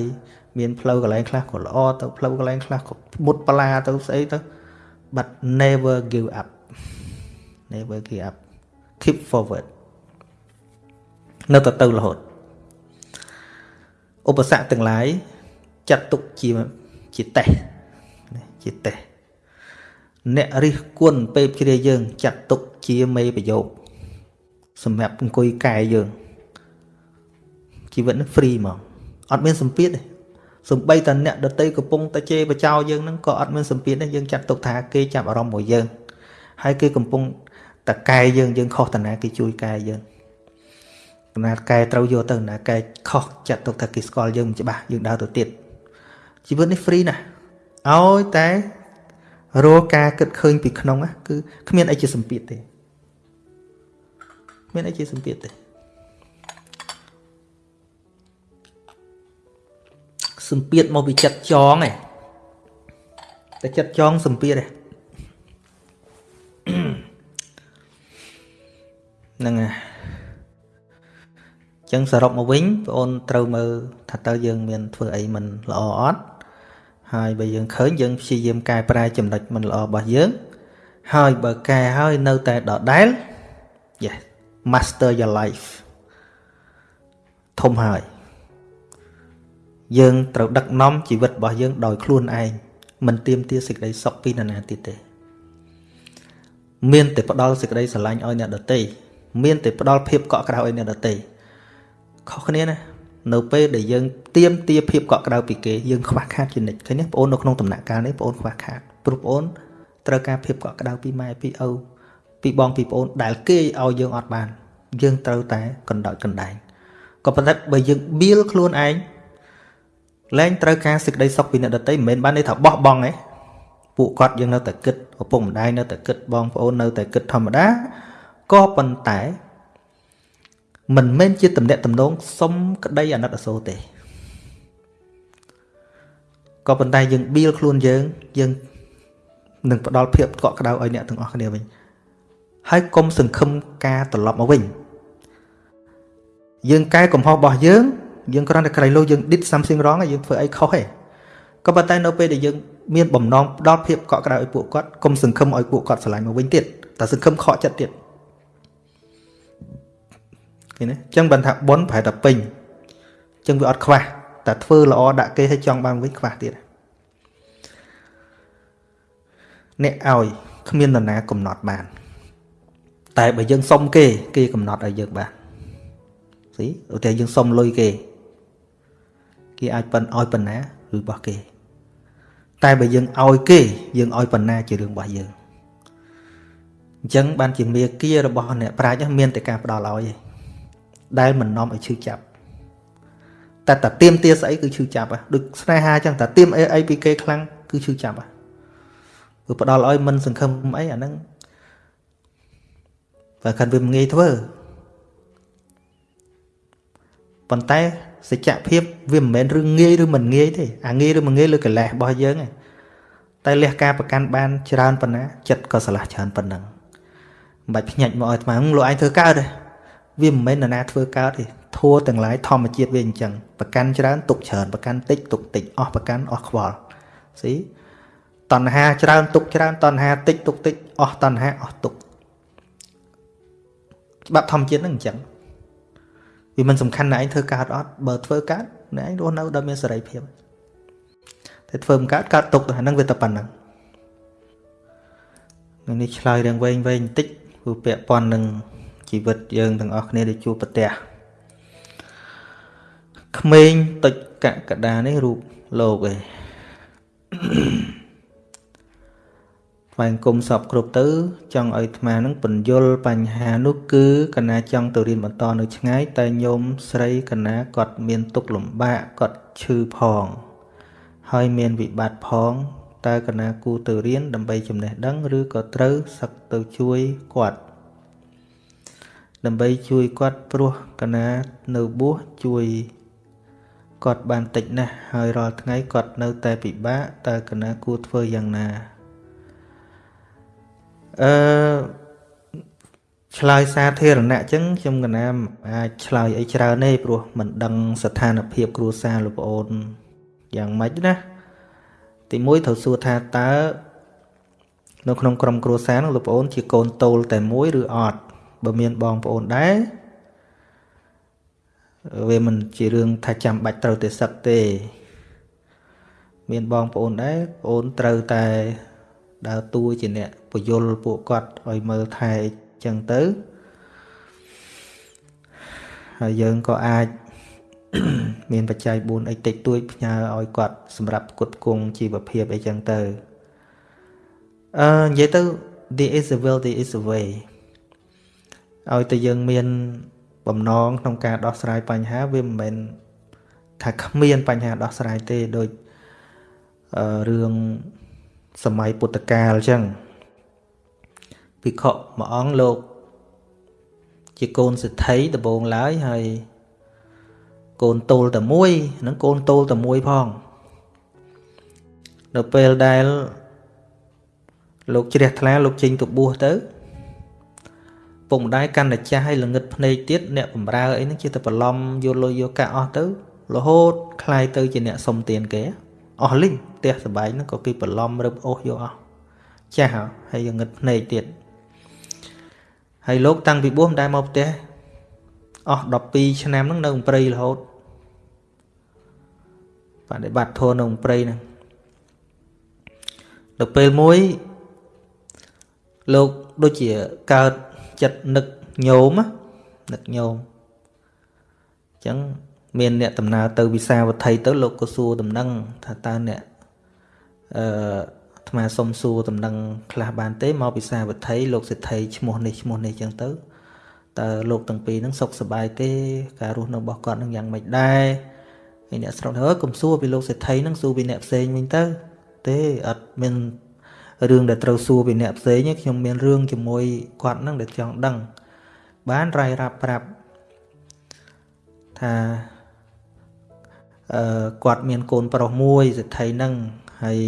មានផ្លូវកន្លែងខ្លះក៏ល្អទៅផ្លូវកន្លែងខ្លះក៏មុតបលាទៅស្អីទៅ but never give up never give up keep forward នៅតែទៅរហូតឧបសគ្គទាំងឡាយចាត់ទុកជាជាតេស្តជាតេស្តអ្នករិះគន់ពេបជ្រាយើង ចាត់ទុកជាមេប្រយោគសម្រាប់អង្គុយកែយើងជីវិតនេះ free ហ្មងអត់មានសម្ពាធទេសំបីតអ្នកដតីកំពុងតែជេរបចោយើងហ្នឹងក៏អត់មានសម្ពាធដែរយើងចាត់ទុកថាគេចាប់អារម្មណ៍មកយើងហើយគេកំពុង តែកែយើងយើងខុសតាណាគេជួយកែយើងណាកែត្រូវយកទៅណាកែខុសចាត់ទុកថាគេស្គាល់យើងមិនច្បាស់យើងដើរទៅទៀតជីវិតនេះ free ណាស់ឲ្យតែរកការគិតឃើញពីក្នុងគឺគ្មានអីជាសម្ពាធទេគ្មានអីជាសម្ពាធទេសម្ពាធមកពីចិត្តចងឯងតែចិត្តចងសម្ពាធឯង ហ្នឹងហើយចឹងសរុបមកវិញបងអូនត្រូវមើលថាតើយើងមានធ្វើអីមិនល្អអត់ហើយបើយើងឃើញយើងព្យាយាមកែប្រែចំណុចមិនល្អរបស់យើង ហើយបើកែហើយនៅតែដដែល yes master your life ធំហើយយើងត្រូវដឹកនាំជីវិតរបស់យើងដោយខ្លួនឯងមិនទៀមទាសេចក្តីសុខពីនរណាទៀតទេ មានតែផ្ដល់សេចក្តីស្រឡាញ់ឲ្យអ្នកដទៃ មានតែផ្ដល់ភាពកក់ក្ដៅឲ្យអ្នកដទៃខុសគ្នាណានៅពេលដែលយើងទៀមទាភាពកក់ក្ដៅពីគេយើងខ្វះខាតជានិច្ចឃើញទេបងអូននៅក្នុងដំណាក់កាលនេះបងអូនខ្វះខាតព្រោះបងអូនត្រូវការភាពកក់ក្ដៅពីម៉ែពីឪពីបងពីប្អូនដែលគេឲ្យយើងអត់បាន យើងត្រូវតែកណ្ដោចកណ្ដែងក៏ប៉ុន្តែបើយើងបៀលខ្លួនឯងលែងត្រូវការសេចក្តីសុខពីអ្នកដទៃមិនមែនបានន័យថាបោះបង់ទេពួកគាត់យើងនៅតែគិតឪពុកម្ដាយនៅតែគិតបងប្អូននៅតែគិតធម្មតា ក៏ប៉ុន្តែ មិនមែនជាតំណែងតំណងសុំក្តីអាណិតអាសូរទេក៏ប៉ុន្តែយើងបៀលខ្លួនយើងយើងនឹងផ្ដល់ភាពកក់ក្ដៅឲ្យអ្នកទាំងអស់គ្នាវិញហើយកុំសង្ឃឹមការត្រឡប់មកវិញយើងកែកំហុសរបស់យើងយើងគ្រាន់តែក្រៃលោយើង did something wrong យើងធ្វើអីខុសទេក៏ប៉ុន្តែនៅពេលដែលយើងមានបំណងផ្ដល់ភាពកក់ក្ដៅឲ្យពួកគាត់កុំសង្ឃឹមឲ្យពួកគាត់ស្រឡាញ់មកវិញទៀតតែសង្ឃឹមខកចិត្តទៀត ឃើញទេអញ្ចឹងបានថាប៉ុនប្រហែលតែពេញអញ្ចឹងវាអត់ខ្វះតែធ្វើល្អដាក់គេឲ្យចង់បានវិញខ្វះទៀតអ្នកឲ្យគ្មាននរណាកំណត់បាន តែបើយើងសុំគេ គេកំណត់ឲ្យយើងបានស៊ីឧទាហរណ៍យើងសុំលុយគេ គេអាចប៉ុនឲ្យប៉ុណ្ណាឬរបស់គេ តែបើយើងឲ្យគេ យើងឲ្យប៉ុណ្ណាជារឿងរបស់យើងអញ្ចឹងបានជាមេគារបស់អ្នកប្រាជ្ញមានតែការផ្ដល់ឲ្យឯង ដែលមិននាំឲ្យឈឺចាប់តែតាទៀមទាស្អីគឺឈឺចាប់ដូចស្នេហាអញ្ចឹងតាទៀមអីអីពីគេខ្លាំងគឺឈឺចាប់គឺផ្ដល់ឲ្យមិនសង្ឃឹមអីអាហ្នឹងបើខាត់វាមិនងាយធ្វើប៉ុន្តែសច្ចភាពវាមិនមែនរឿងងាយឬមិនងាយទេអាងាយឬមិនងាយលើកលេសរបស់យើងឯងតែលះការប្រកាន់បានច្រើនប៉ុណ្ណាចិត្តក៏ឆ្លាស់ច្រើនប៉ុណ្ណឹងមិនបាច់ភ្ញាច់មកឲ្យអាត្មាលោកឯងធ្វើកើតទេ វាមិនមែននរណាធ្វើកើតទេធัวទាំងឡាយធម្មជាតិវាអញ្ចឹងប្រកាន់ច្រើនទុកច្រើនប្រកាន់តិចទុកតិចអស់ប្រកាន់អស់ខ្វល់ស៊ីតណ្ហាច្រើនទុកច្រើនតណ្ហាតិចទុកតិចអស់តណ្ហាអស់ទុកច្បាប់ធម្មជាតិហ្នឹងអញ្ចឹងវាមិនសំខាន់ណាឯងធ្វើកើតអត់បើធ្វើកើតណែឯងរស់នៅដោយមានសេរីភាពតែធ្វើមិនកើតកើតទុកទៅហ្នឹងវាតែប៉ុណ្ណឹងនឹងនេះឆ្លើយរឿងវែងវែងបន្តិចព្រោះពាក់ព័ន្ធនឹង ជីវិតយើងទាំងអស់គ្នាដែលជួបប្រទះក្មេងតុចកកដានេះរូបលោកឯងថ្វាយគុំសពគ្រប់ទៅ ចង់ឲ្យអាត្មានឹងពន្យល់បញ្ហានោះគឺកណាចង់ទៅរៀនបន្តនៅឆ្ងាយតែញោមស្រីកណាគាត់មានទុកលំបាកគាត់ឈឺផង ហើយមានវិបត្តិផងតើកណាគូទៅរៀនដើម្បីចំណេះដឹង ឬក៏ត្រូវសឹកទៅជួយគាត់ ដើម្បីជួយគាត់ព្រោះកណានៅបួសជួយគាត់បានតិចណាស់ហើយរាល់ថ្ងៃគាត់នៅតែពិបាកតើកណាគួរធ្វើយ៉ាងណាអឺឆ្លើយសាធារណៈអញ្ចឹងខ្ញុំកណាអាចឆ្លើយអីច្រើនទេព្រោះមិនដឹងស្ថានភាពគ្រួសារលោកប្អូនយ៉ាងម៉េចណាទីមួយត្រូវសួរថាតើនៅក្នុងក្រុមគ្រួសារនោះលោកប្អូនជាកូនតូលតែមួយឬអត់ បើមានបងប្អូនដែរវាមិនជារឿងថាចាំបាច់ត្រូវតែសឹកទេ មានបងប្អូនដែរប្អូនត្រូវតែដើរតួជាអ្នកពយលពួកគាត់ឲ្យមើលថែចឹងទៅហើយយើងក៏អាចមានបច្ច័យ4អីតិចតួចផ្ញើឲ្យគាត់សម្រាប់គុតគង់ជីវភាពអីចឹងទៅអឺនិយាយទៅ there is a will there is a way ឲ្យតែយើងមានបំណងក្នុងការដោះស្រាយបញ្ហាវាមិនមែនថាគ្មានបញ្ហាដោះស្រាយទេដូចរឿងសម័យពុទ្ធកាលអញ្ចឹងភិក្ខុមួយអង្គលោកជាកូនសិទ្ធិដំបងឡើយហើយកូនតូលតែមួយនឹងកូនតូលតែមួយផងនៅពេលដែលលោកជ្រះថ្លាលោកចេញទៅបួសទៅ ពុកម្ដាយកាន់តែចាស់ហើយល្ងឹតភ្នែកទៀតអ្នកបំរើអីហ្នឹងជាតែបន្លំយកលុយយកកាក់អស់ទៅរហូតคลายទៅជាអ្នកសុំទានគេអស់លីងផ្ទះសបែងហ្នឹងក៏គេបន្លំរឹបអូសយកអស់ចាស់ហើយងឹតភ្នែកទៀតហើយលោកតាំងពីបួសមិនដែលមកផ្ទះអស់12ឆ្នាំហ្នឹងនៅព្រៃរហូតបដិបត្តិធម៌នៅព្រៃហ្នឹងដល់ពេលមួយលោកដូចជាកើត ចិត្តនឹកញោមនឹកញោមអញ្ចឹងមានអ្នកដំណើរទៅវិសាវត្ថីទៅលោកក៏សួរដំណឹងថាតើអ្នកអឺអាត្មាសុំសួរដំណឹងខ្លះបានទេមកវិសាវត្ថីលោកសិទ្ធិឈ្មោះនេះឈ្មោះនេះអញ្ចឹងទៅតើលោកទាំងពីរហ្នឹងសុខសប្បាយទេ ការរស់នៅរបស់គាត់ហ្នឹងយ៉ាងម៉េចដែរហើយអ្នកស្រុកហើកុំសួរពីលោកសេដ្ឋីហ្នឹងសួរពីអ្នកផ្សេងវិញទៅ ទេអត់មាន រឿងដែលត្រូវសួរពីអ្នកផ្សេងខ្ញុំមានរឿងជាមួយគាត់ហ្នឹងដែលចង់ដឹង បានរាយរាប់ប្រាប់ថាអឺគាត់មានកូនប្រុសមួយសិទ្ធិហ្នឹងហើយ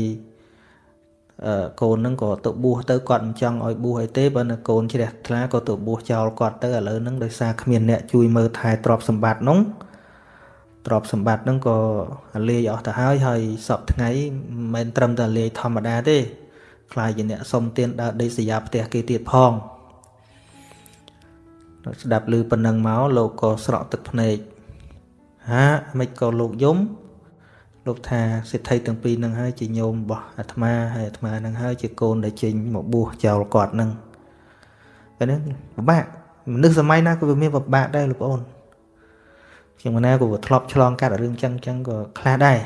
អឺកូនហ្នឹងក៏ទៅបួសទៅគាត់មិនចង់ឲ្យបួសអីទេបើនៅកូនជ្រះថ្លាក៏ទៅបួសចោលគាត់ទៅឥឡូវហ្នឹងដោយសារគ្មានអ្នកជួយមើលថែទ្រព្យសម្បត្តិនោះទ្រព្យសម្បត្តិហ្នឹងក៏លាយអស់ទៅហើយហើយសពថ្ងៃមិនមែនត្រឹមតែលាយធម្មតាទេ ខ្លាយជាអ្នកសុំទានដើរដេកសយាផ្ទះគេទៀតផងស្ដាប់ឮប៉ុណ្ណឹងមកលោកក៏ស្រក់ទឹកភ្នែកហាមិនក៏លោកយំលោកថាសិទ្ធិទាំងពីរនឹងហើយជាញោមរបស់អាត្មាហើយអាត្មានឹងហើយជាកូនដែលចេញមកបួសចោលគាត់នឹងពេលនេះពិបាកមនុស្សសម័យណាក៏វាមានពិបាកដែរលោកប្អូនខ្ញុំណាក៏ធ្លាប់ឆ្លងកាត់រឿងចឹងចឹងក៏ខ្លះដែរ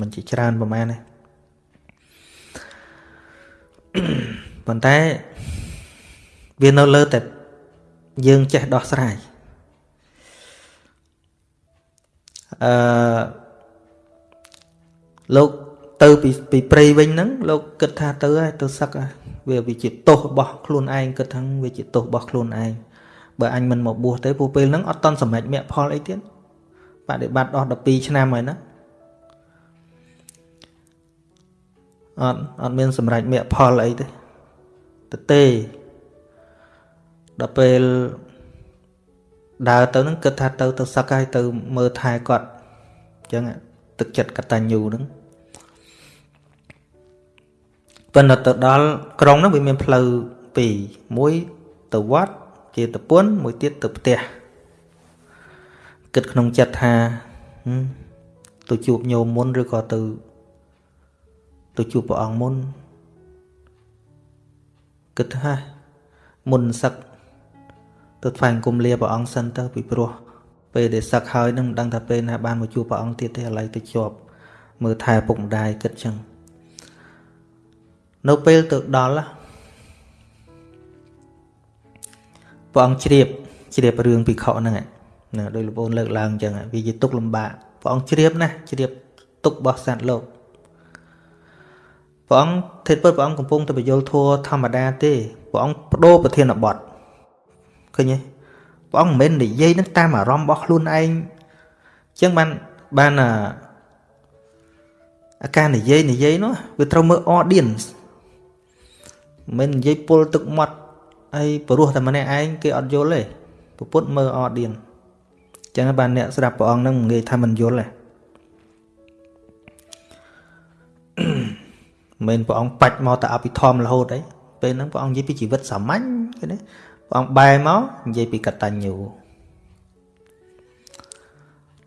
មិនជាច្រើនប្រហែលទេ ប៉ុន្តែវានៅលើតែយើងចេះដោះស្រាយអឺលោកទៅពីពីព្រៃវិញហ្នឹងលោកគិតថាទៅហើយទៅសឹកវាវាជាទោសរបស់ខ្លួនឯងគិតថាវាជាទោសរបស់ខ្លួនឯងបើអញមិនមកបួសទេព្រោះពេលហ្នឹងអត់តន់សម្រេចមគ្គផលអីទៀតបដិបត្តិអស់12ឆ្នាំហើយណា អត់អត់មានសម្រេចមគ្គផលអីទេទៅទេដល់ពេលដើរទៅនឹងគិតថាទៅទៅសឹកហើយទៅមើលថែគាត់អញ្ចឹងទឹកចិត្តកតញ្ញូហ្នឹងប៉ុន្តែទៅដល់ក្រុងហ្នឹងវាមានផ្លូវពីរមួយទៅវត្តជាតពុនមួយទៀតទៅផ្ទះគិតក្នុងចិត្តថាទៅជួបញោមមុនឬក៏ទៅ ទៅជួបព្រះអង្គមុនគិតថាមុនសឹកទៅថ្វាយអង្គមលាព្រះអង្គសិនទៅពីព្រោះពេលដែលសឹកហើយនឹងមិនដឹងថាពេលណាបានមកជួបព្រះអង្គទៀតទេឥឡូវទៅជាប់មើលថែពុកម្ដាយគិតចឹងនៅពេលទៅដល់ព្រះអង្គជ្រាបជ្រាបរឿងភិក្ខុហ្នឹងណាដោយលោកបងលើកឡើងអញ្ចឹងវាជាទុកលំបាកព្រះអង្គជ្រាបណាជ្រាបទុករបស់សត្វលោក ព្រះអង្គធិតពុទ្ធព្រះអង្គកំពុងតែបញ្យលធัวធម្មតាទេព្រះអង្គបដូរប្រធានបទឃើញទេព្រះអង្គមិនមែននិយាយនឹងតាមអារម្មណ៍របស់ខ្លួនឯងអញ្ចឹងបានបានអាការនិយាយនិយាយនោះវាត្រូវមើល audience មិននិយាយពុលទឹកមាត់ហើយព្រោះតែម្នាក់ឯងគេអត់យល់ទេពុទ្ធមើល audience អញ្ចឹងបានអ្នកស្ដាប់ព្រះអង្គនឹងងាយថាមិនយល់ទេ មិនព្រះអង្គបាច់មកតែអភិធម្មរហូតអីពេលហ្នឹងព្រះអង្គនិយាយពីជីវិតសាមញ្ញគេណាព្រះអង្គបែរមកនិយាយពីកតញ្ញូ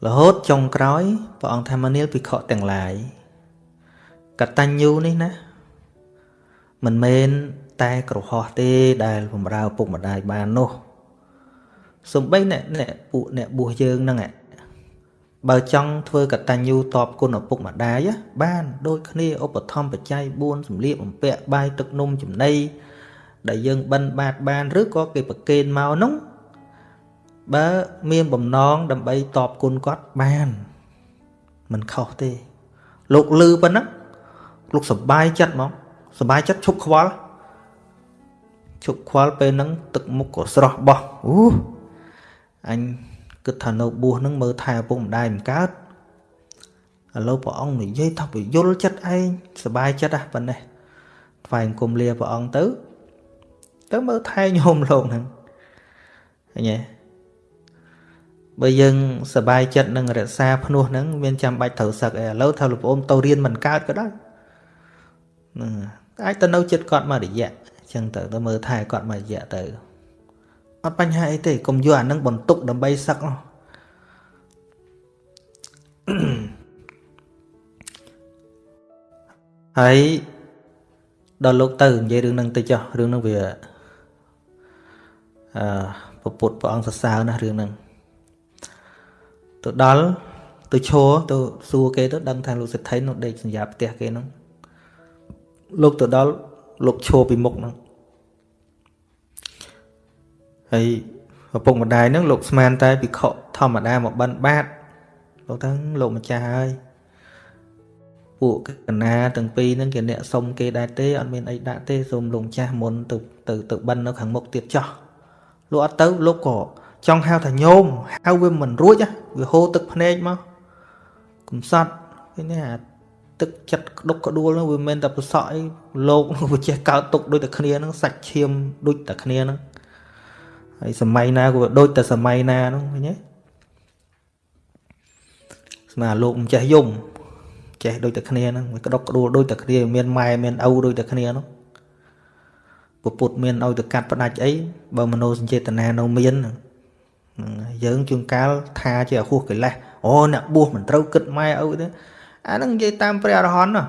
រហូតចុងក្រោយព្រះអង្គថាមនាលភិក្ខុទាំងឡាយកតញ្ញូនេះណាមិនមែនតែក្រហោះទេដែលបំរើពុកម្ដាយបាននោះសំបីអ្នកអ្នកពួកអ្នកបួសយើងហ្នឹង បើចង់ធ្វើកតញ្ញូតបគុណឪពុកម្ដាយបានដូចគ្នាឧបត្ថម្ភបច្ច័យ4សម្លៀកបំពាក់បាយទឹកនំចំណីដែលយើងបិណ្ឌបាតបាន ឬក៏គេប្រគេនមកនោះបើមានបំណងដើម្បីតបគុណគាត់បានមិនខុសទេ លោកលឺប៉ុណ្ណឹងលោកសប្បាយចិត្តហ្មងសប្បាយចិត្តឈប់ខ្វល់ឈប់ខ្វល់ពេលហ្នឹងទឹកមុខក៏ស្រស់បោះអូអញ គិតថានៅបួសហ្នឹងមើលថែឪពុកម្ដាយមិនកើតឥឡូវព្រះអង្គនិយាយថាពយល់ចិត្តឯងសบายចិត្តហ่ะប៉ុណ្ណេះថ្វាយអង្គមលាព្រះអង្គទៅទៅមើលថែញោមលោកហ្នឹងឃើញទេបើយើងសบายចិត្តនឹងរក្សាភ្នោះហ្នឹងមានចាំបាច់ត្រូវសឹកឯឥឡូវថាលោកប្អូនទៅរៀនមិនកើតក៏ដោយហ្នឹងអាចទៅនៅចិត្តគាត់មករយៈអញ្ចឹងទៅទៅមើលថែគាត់មករយៈទៅ អត់បញ្ហាអីទេកុំយកអានឹងបន្ទុកដើម្បីសឹកនោះហើយដល់លោកទៅនិយាយរឿងហ្នឹងទៅចុះរឿងហ្នឹងវាអឺពុទ្ធព្រះអង្គសរសើរណាស់រឿងហ្នឹងទៅដល់ទៅឈរទៅសួរគេទៅដឹងថាលោកសិទ្ធិនោះដេកសញ្ញាផ្ទះគេហ្នឹងលោកទៅដល់លោកឈរពីមុខហ្នឹង ហើយឪពុកម្ដាយហ្នឹងលោកស្មានតែភិក្ខុធម្មតាមកបិណ្ឌបាតលោកថាលោកម្ចាស់ហើយពួកកណាទាំងពីរហ្នឹងគេអ្នកសុំគេដែរទេអត់មានអីដាក់ទេសូមលោកម្ចាស់មុនទៅទៅទៅបិណ្ឌនៅខាងមុខទៀតចោះលោកអត់ទៅលោកក៏ចង់ហៅថាញោមហៅវាមិនរួចវាហូរទឹកភ្នែកមកកំសត់ឃើញទេអាទឹកចិត្តក្តុកក្តួលហ្នឹងវាមិនតែប្រសក់អីលោកវាចេះកើតទុកដូចតែគ្នាហ្នឹងសាច់ឈាមដូចតែគ្នាហ្នឹង ហើយសម័យណាក៏ដូចតែសម័យណាហ្នឹងឃើញទេស្មាលោកមិនចេះយំចេះដូចតែគ្នាហ្នឹងវាក្តុកក្តួលដូចតែគ្នាមានម៉ែមានឪដូចតែគ្នាហ្នឹងពពុទ្ធមានឲ្យទៅកាត់ផ្ដាច់អីបើមโนសញ្ចេតនានៅមានយើងជួនកាលថាជាអហួសកិលេសអូអ្នកបួសមិនត្រូវគិតម៉ែឪទេអាហ្នឹងនិយាយតាមព្រះអរហន្តណា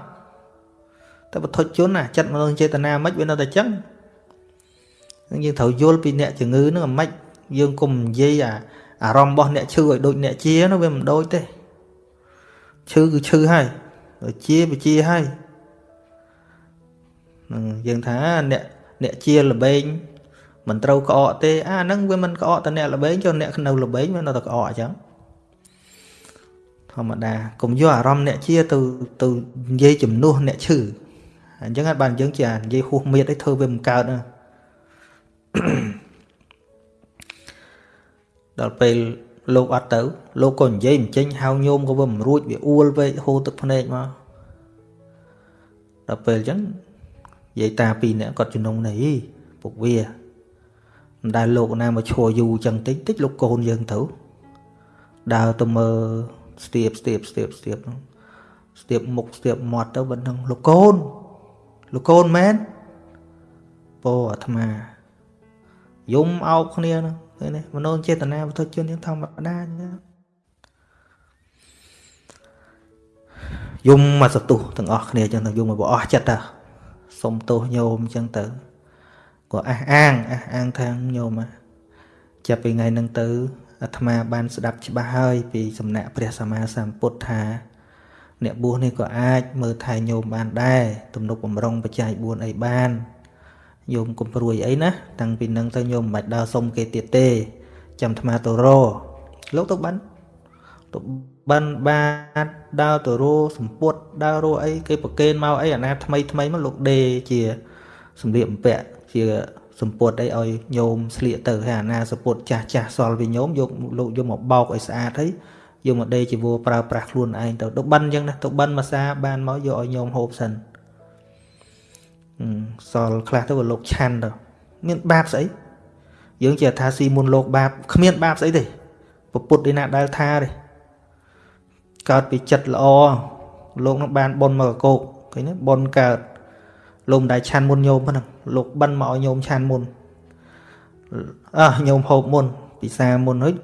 តែបទជនណាចិត្តមនោចេតនាមិនវានៅតែចឹង នឹងយើងត្រូវយល់ពីអ្នកជំងឺហ្នឹងអាម៉េចយើងកុំនិយាយអាអារម្មណ៍របស់អ្នកឈឺឲ្យដូចអ្នកជានោះវាមិនដូចទេឈឺគឺឈឺហើយជាបជាហើយនឹងយើងថាអ្នកអ្នកជាលបែងមិនត្រូវក្អកទេអាហ្នឹងវាមិនក្អកតែអ្នកលបែងចុះអ្នកនៅលបែងវានៅតែក្អកអញ្ចឹងធម្មតាកុំយកអារម្មណ៍អ្នកជាទៅទៅនិយាយជំនួសអ្នកឈឺអញ្ចឹងបានយើងជានិយាយហួសមៀតឲ្យធ្វើវាមិនកើតណា ដល់ពេលលោកអត់ទៅ លោកក៏និយាយមិនចេញហៅញោមក៏វាមិនរួចវាអួលពេកហូរទឹកភ្នែកមកដល់ពេលអញ្ចឹងនិយាយតាពីរនាក់គាត់ជំនុំនេះពុកវាមិនដែលលោកណាមកឈរយូរអញ្ចឹងតិចតិចលោកកូនយើងទៅដើរទៅមើលស្ទាបស្ទាបស្ទាបស្ទាបស្ទាបមុខស្ទាបមាត់ទៅប៉ុណ្ណឹងលោកកូនលោកកូនមែនពោអាត្មា យំអោបគ្នាហ្នឹងឃើញទេមនោចេតនាវត្ថុជនយើងធម្មតាយំមកសទុះទាំងអស់គ្នាចឹងទៅយំមកអស់ចិត្តទៅសុំទោសញោមចឹងទៅក៏អះអាងអះអាងថាញោមចាប់ពីថ្ងៃហ្នឹងទៅអាត្មាបានស្ដាប់ច្បាស់ហើយពីសំណាក់ព្រះសម្មាសម្ពុទ្ធថាអ្នកបួសនេះក៏អាចមើលថែញោមបានដែរទំនុកបំរុងបច្ច័យ4អីបាន ញោមកុំព្រួយអីណាតាំងពីនឹងទៅញោមមិនបាច់ដើរសុំគេទៀតទេ ចាំអាត្មាទៅរលោកទៅបានទៅបានបាទដើរទៅរសម្ពុតដើររអីគេប្រកេនមកអីអាណាថ្មីថ្មីមកលោកដេជាសម្លៀកបំពាក់ជាសម្ពុតអីឲ្យញោមស្លៀកទៅហើយអាណាសម្ពុតចាស់ចាស់សល់វិញញោមយកលោកយកមកបោកឲ្យស្អាតហើយយកមកដេជីវរប្រើប្រាស់ខ្លួនឯងទៅទៅបិណ្ឌអញ្ចឹងណាទៅបិណ្ឌមួយសាបានមកយកឲ្យញោមហូបសិន សល់ខ្លះទៅលោកឆាន់ទៅមានបាបស្អីយើងជាថាស៊ីមុនលោកបាបគ្មានបាបស្អីទេពុទ្ធឯណាដែលថាទេកើតពីចិត្តល្អលោកនឹងបានបុណ្យមកកោកឃើញទេបុណ្យកើតលោកមិនដែលឆាន់មុនញោមហ្នឹងលោកបិណ្ឌមកឲ្យញោមឆាន់មុនអើញោមហូបមុន ពិសាមុនហើយ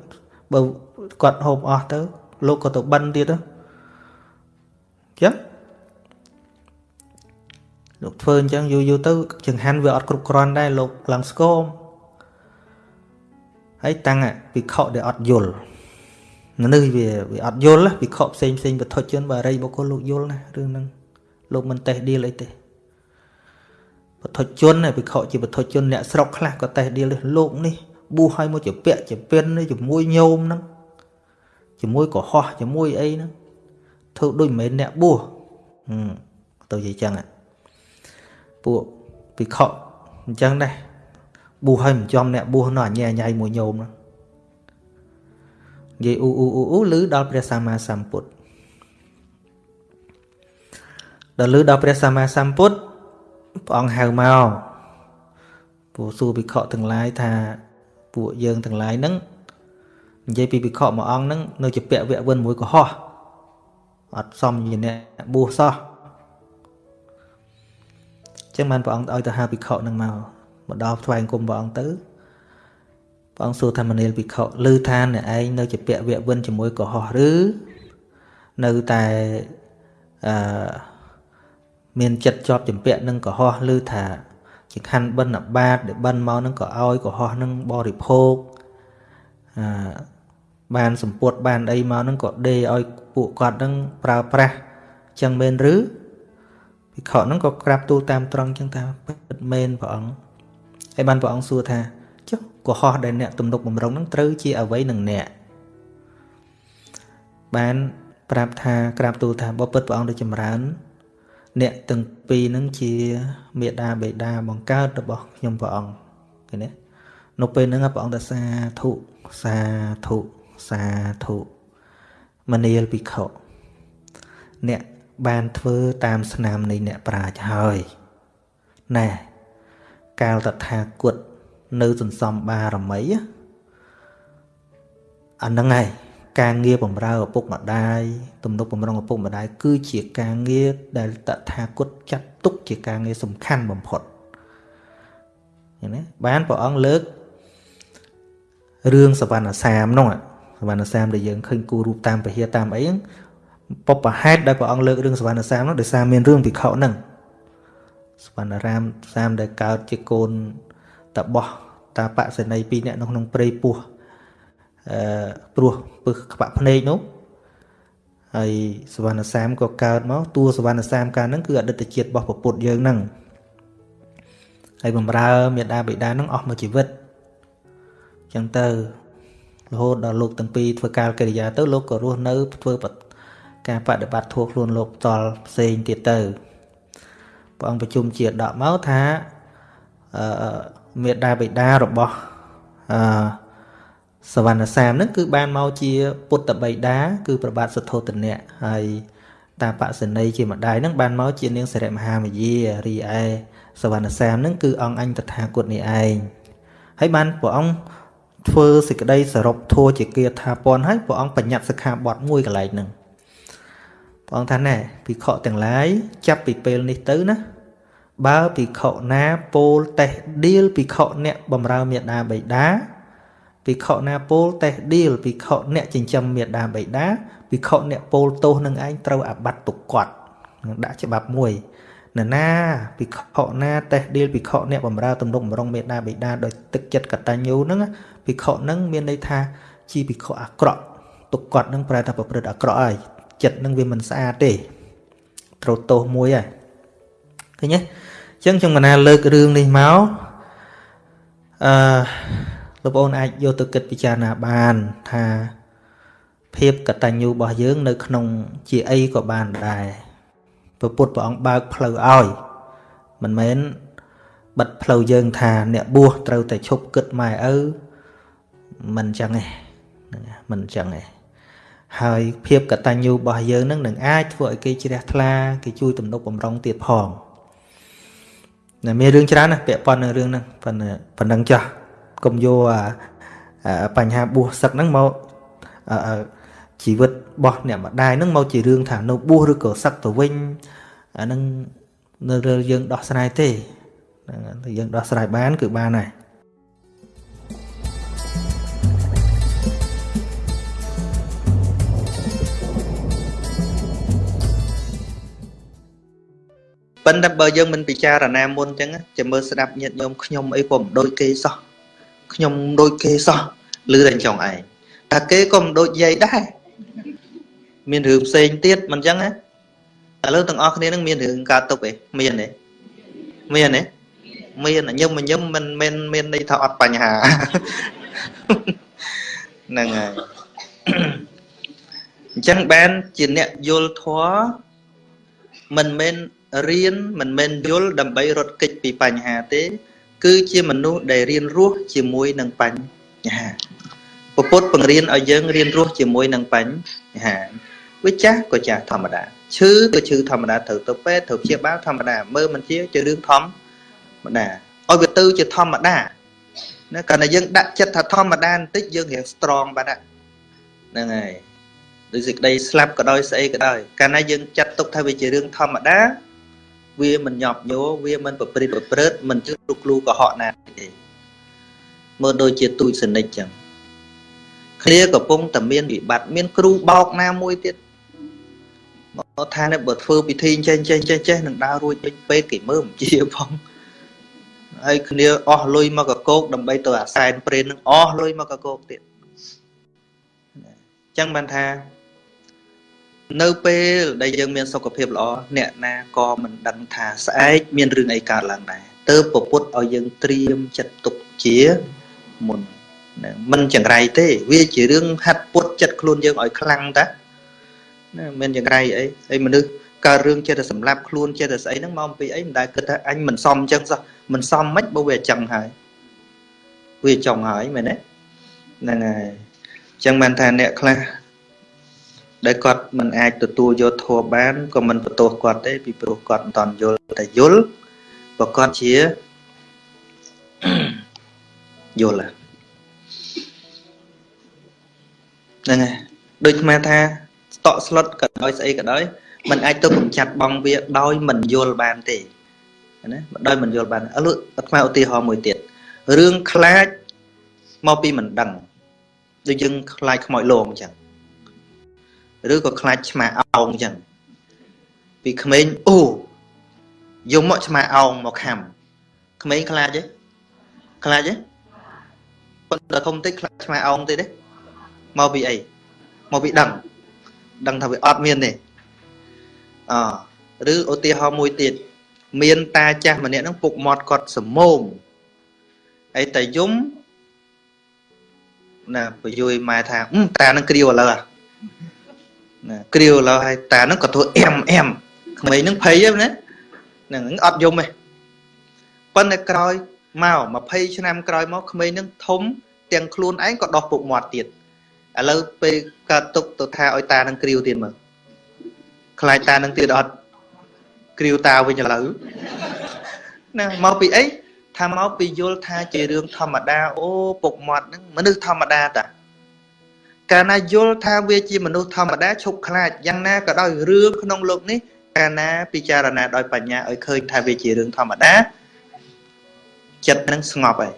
បើគាត់ហូបអស់ទៅ លោកក៏ទៅបិណ្ឌទៀតទៅចឹង លោកធ្វើអញ្ចឹងយូរយូរទៅចង្ហាន់វាអត់គ្រប់គ្រាន់ដែរលោកឡើងស្គមហើយតាំងពិខុដែលអត់យល់នេះវាវាអត់យល់ពិខុផ្សេងផ្សេងបទជនបារីបុគ្គលលោកយល់ណារឿងហ្នឹងលោកមិនតេះឌីលអីទេបទជនពិខុជាបទជនអ្នកស្រុកខ្លះក៏តេះឌីលលោកនេះប៊ូឲ្យមកជាពាក់ជាពៀនជាមួយញោមហ្នឹងជាមួយកុហកជាមួយអីហ្នឹងធ្វើដូចមិនមែនអ្នកបួសទៅនិយាយចឹង ពួកពិខុអញ្ចឹងដែរប៊ូឲ្យមិនចំអ្នកបួសនោះអញ្ញាញ៉ៃមួយញោមហ្នឹងនិយាយអ៊ូអ៊ូអ៊ូអ៊ូឮដល់ព្រះសម្មាសម្ពុទ្ធដល់ឮដល់ព្រះសម្មាសម្ពុទ្ធព្រះអង្គហៅមកពួកសួរភិក្ខុទាំងឡាយថាពួកយើងទាំងឡាយហ្នឹងនិយាយពីភិក្ខុមួយអង្គហ្នឹងនៅជាពាក់វៈវិនមួយកុហកអត់សមជាអ្នកបួសសោះ ចឹងបានព្រះអង្គឲ្យទៅហៅភិក្ខុហ្នឹងមកមកដល់ថ្វាយអង្គមព្រះអង្គទៅព្រះអង្គសួរថាមនាលភិក្ខុឮថាអ្នកឯងនៅជាពាក់វៈវិនជាមួយកុហកឬនៅតែអឺមានចិត្តជាប់ចម្ពាក់នឹងកុហកឬថាជាខណ្ឌបិណ្ឌបាតដែលបិណ្ឌមកនឹងក៏ឲ្យកុហកនឹងបរិភោគអឺបានសម្ពុតបានអីមកនឹងក៏ដេឲ្យពួកគាត់នឹងប្រើប្រាស់ចឹងមែនឬ ភិក្ខុនឹងក៏ក្រាបទូលតាមត្រង់ចឹងថាពិតមែនព្រះអង្គហើយបានព្រះអង្គសួរថាចុះកុហកដែលអ្នកទំនុកបំរុងនឹងត្រូវជាអ្វីនឹងអ្នកបានប្រាប់ថាក្រាបទូលថាបើពិតព្រះអង្គទៅចម្រើន អ្នកទាំងពីរនឹងជាមេដាបេដាបង្កើតរបស់ខ្ញុំព្រះអង្គឃើញទេនៅពេលហ្នឹងព្រះអង្គថាសាធុសាធុសាធុមនាលភិក្ខុអ្នក បានធ្វើតាមស្នាមនៃអ្នកប្រាជ្ញហើយណែកាលតថាគតនៅសន្សំបារមីអាហ្នឹងហើយការងារបំរើឪពុកម្ដាយទំនុកបំរុងឪពុកម្ដាយគឺជាការងារដែលតថាគតចាត់ទុកជាការងារសំខាន់បំផុតឃើញទេបានព្រះអង្គលើករឿងសវណ្ណសាមនោះសវណ្ណសាមដែលយើងឃើញគូរូបតាមពហិតាមអីហ្នឹង បបហេតុដែលព្រះអង្គលើករឿងសវណ្ណសាមនោះដោយសារមានរឿងភិក្ខុហ្នឹងសវណ្ណរាមសាមដែលកើតជាកូនតបោះតាបសេនីពីរនាក់នៅក្នុងព្រៃពោះអឺព្រោះពឹសក្បាក់ភ្នែកនោះហើយសវណ្ណសាមក៏កើតមកតួសវណ្ណសាមកាលហ្នឹងគឺអតីតជាតិរបស់ពុទ្ធយើងហ្នឹងហើយបំរើមេដាបិតាហ្នឹងអស់មួយជីវិតអញ្ចឹងទៅរហូតដល់លោកទាំងពីរធ្វើការកិរិយាទៅលោកក៏រស់នៅធ្វើ ការបដិបត្តិធម៌ខ្លួនលោកតល់ផ្សេងទៀតទៅព្រះអង្គប្រជុំជាដកមកថាអឺមេដាបិតារបស់អឺសវណ្ណសាមហ្នឹងគឺបានមកជាពុទ្ធបិតាគឺប្របាទសុទ្ធោទនៈហើយតាបសនីជាម្ដាយហ្នឹងបានមកជានាងសិរិមហាមយារីឯសវណ្ណសាមហ្នឹងគឺអង្គអញតថាគតនេះឯងហើយបានព្រះអង្គធ្វើសេចក្តីសរុបធัวជាគាថាពន់ហើយព្រះអង្គបញ្ញត្តិសិក្ខាបទមួយកន្លែងហ្នឹង ព្រះអង្គថាណែភិក្ខុទាំងឡាយចាប់ពីពេលនេះទៅណាបើភិក្ខុណាពោលតេះឌៀលភិក្ខុអ្នកបំរើមេដាបៃតាភិក្ខុណាពោលតេះឌៀលភិក្ខុអ្នកចិញ្ចឹមមេដាបៃតាភិក្ខុអ្នកពោលទោសនឹងឯងត្រូវអាបត្តិទុកគាត់ដាក់ច្បាប់មួយនរណាភិក្ខុណាតេះឌៀលភិក្ខុអ្នកបំរើទំនុកបំរុងមេដាបៃតាដោយទឹកចិត្តកតញ្ញូហ្នឹងភិក្ខុហ្នឹងមានន័យថាជាភិក្ខុអាក្រក់ទុកគាត់ហ្នឹងប្រែថាប្រព្រឹត្តអាក្រក់ហើយ ចិត្តហ្នឹងវាមិនស្អាតទេត្រូវទោសមួយហើយឃើញទេអញ្ចឹងខ្ញុំកណាលើករឿងនេះមកអឺលោកប្អូនអាចយកទៅគិតពិចារណាបានថាភាពកតញ្ញូរបស់យើង នៅ ក្នុងជាអីក៏បានដែរព្រះពុទ្ធព្រះអង្គបើកផ្លូវឲ្យមិនមែនបិទផ្លូវយើងថាអ្នកបួសត្រូវតែឈប់គិតម៉ែឪមិនចឹងទេមិនចឹងទេ ហើយភាពកតញ្ញូរបស់យើងនឹងនឹងអាចធ្វើឲ្យគេជ្រះថ្លាគេជួយទំនុកបំរុងទៀតផងតែមានរឿងច្រើនណាស់ពាក់ព័ន្ធនឹងរឿងហ្នឹងប៉ុណ្ណឹងប៉ុណ្ណឹងចាស់កុំយកបញ្ហាបួសសឹកហ្នឹងមកជីវិតរបស់អ្នកម្ដាយហ្នឹងមកជារឿងថានៅបួសឬក៏សឹកទៅវិញអាហ្នឹងនៅរឿងយើងដោះស្រាយទេហ្នឹងតែយើងដោះស្រាយបានគឺបានហើយ ប៉ុន្តែបើយើងមិនពិចារណាមុនអញ្ចឹងចាំមើលស្ដាប់ញាតិញោមខ្ញុំអីក៏មិនដូចគេសោះខ្ញុំដូចគេសោះលឺតែចង់ឯងតែគេក៏មិនដូចយាយដែរមានរឿងផ្សេងទៀតមិនអញ្ចឹងណាឥឡូវទាំងអស់គ្នានឹងមានរឿងកើតទុកឯងមានទេមានទេមានញឹមញឹមមិនមិនមានន័យថាអត់បញ្ហាហ្នឹងហើយអញ្ចឹងបានជាអ្នកយល់ធម៌មិនមែន រៀនមិនមែនយល់ដើម្បីរត់គេចពីបញ្ហាទេ គឺជាមនុស្សដែលរៀនរស់ជាមួយនឹងបញ្ហាពពុទ្ធបង្រៀនឲ្យយើងរៀនរស់ជាមួយនឹងបញ្ហាវាចាស់ក៏ចាស់ធម្មតាឈឺក៏ឈឺធម្មតាត្រូវទៅពេទ្យត្រូវព្យាបាលធម្មតាមើលមិនជាជារឿងធម្មតាឲ្យវាទៅជាធម្មតាណាកាលណាយើងដាក់ចិត្តថាធម្មតាបន្តិចយើងរៀង strong បាត់ហ្នឹងហើយដូចសេចក្តីស្លាប់ក៏ដោយស្អីក៏ដោយកាលណាយើងចាត់ទុកថាវាជារឿងធម្មតា វាមិនញាប់ញោវាមិនប្រព្រឹត្តប្រព្រឹត្តមិនជិះរុកគ្រូកុហកណាទេមើលដូចជាទូចសនិចចឹងគ្នាកំពុងតែមានវិបត្តិមានគ្រូបោកណាមួយទៀតមកថានេះបើធ្វើពិធីចេះចេះចេះចេះនឹងដើររួចពេកពេកគេមើលមិនជាផងហើយគ្នាអស់លុយមកកកោកដើម្បីទៅអាសែនព្រេននឹងអស់លុយមកកកោកទៀតអញ្ចឹងបានថា នៅពេលដែលយើងមានសុខភាពល្អអ្នកណាក៏មិនដឹងថាស្អែកមានរឿងអីកើតឡើងដែរទើបពពុទ្ធឲ្យយើងត្រៀមចិត្តទុកជាមុនមិនចង្រៃទេវាជារឿងហាត់ពុតចិត្តខ្លួនយើងឲ្យខ្លាំងតាណាមិនចង្រៃអីហើយមនុស្សកើតរឿងចិត្តតែសម្លាប់ខ្លួនចិត្តតែស្អីហ្នឹងមកពីអីមិនដែលគិតថាអញមិនសមអញ្ចឹងសោះមិនសមមិនបើវាអញ្ចឹងហើយវាចង់ហើយមែនទេហ្នឹងហើយអញ្ចឹងបានថាអ្នកខ្លះ ដែលគាត់មិនអាចទទួលយកធម៌បានក៏មិនបន្ទោសគាត់ទេពីព្រោះគាត់មិនតន់យល់តែយល់បើគាត់ជាយល់ហ្នឹងហើយដូចស្មាថាស្តក់ស្លុតក៏ដោយស្អីក៏ដោយมันអាចទៅកំចាត់បងវាដោយមិនយល់បានទេណាដោយមិនយល់បានឥឡូវអាត្មាឧទាហរណ៍មួយទៀតរឿងខ្លាចមកពីមិនដឹងដូចយើងខ្លាចខ្មោចលងអញ្ចឹង ឬក៏ខ្លាចឆ្មាអោងអញ្ចឹងពីក្មេងអូយកមកឆ្មាអោងមកខំក្មេងខ្លាចទេខ្លាចទេប៉ុន្តែធំតិចខ្លាចឆ្មាអោងទេទេមកពីអីមកពីដឹងដឹងថាវាអត់មានទេអឬឧទាហរណ៍មួយទៀតមានតាចាស់ម្នាក់ហ្នឹងពុកមាត់គាត់សមោមហើយតាយំណាបយុយម៉ែថាតានឹងគ្រាវឥឡូវ ណាគ្រាវឥឡូវហើយតានឹងក៏ធ្វើអែមអែមក្មេងនឹងភ័យណាហ្នឹងអត់យំទេប៉ុន្តែក្រោយមក20ឆ្នាំក្រោយមកក្មេងនឹងធំទាំងខ្លួនឯងក៏ដោះពុកមាត់ទៀតឥឡូវពេលកើតទុកទៅថាឲ្យតានឹងគ្រាវទៀតមើលខ្លាចតានឹងទៀតអត់គ្រាវតាវិញឥឡូវណាមកពីអីថាមកពីយល់ថាជារឿងធម្មតាអូពុកមាត់ហ្នឹងមនុស្សធម្មតាតា កាលណាយល់ថាវាជាមនុស្សធម្មតាឈប់ខ្លាចយ៉ាងណាក៏ដោយរឿងក្នុងលោកនេះកាលណាពិចារណាដោយបញ្ញាឲ្យឃើញថាវាជារឿងធម្មតាចិត្តនឹងស្ងប់ហើយ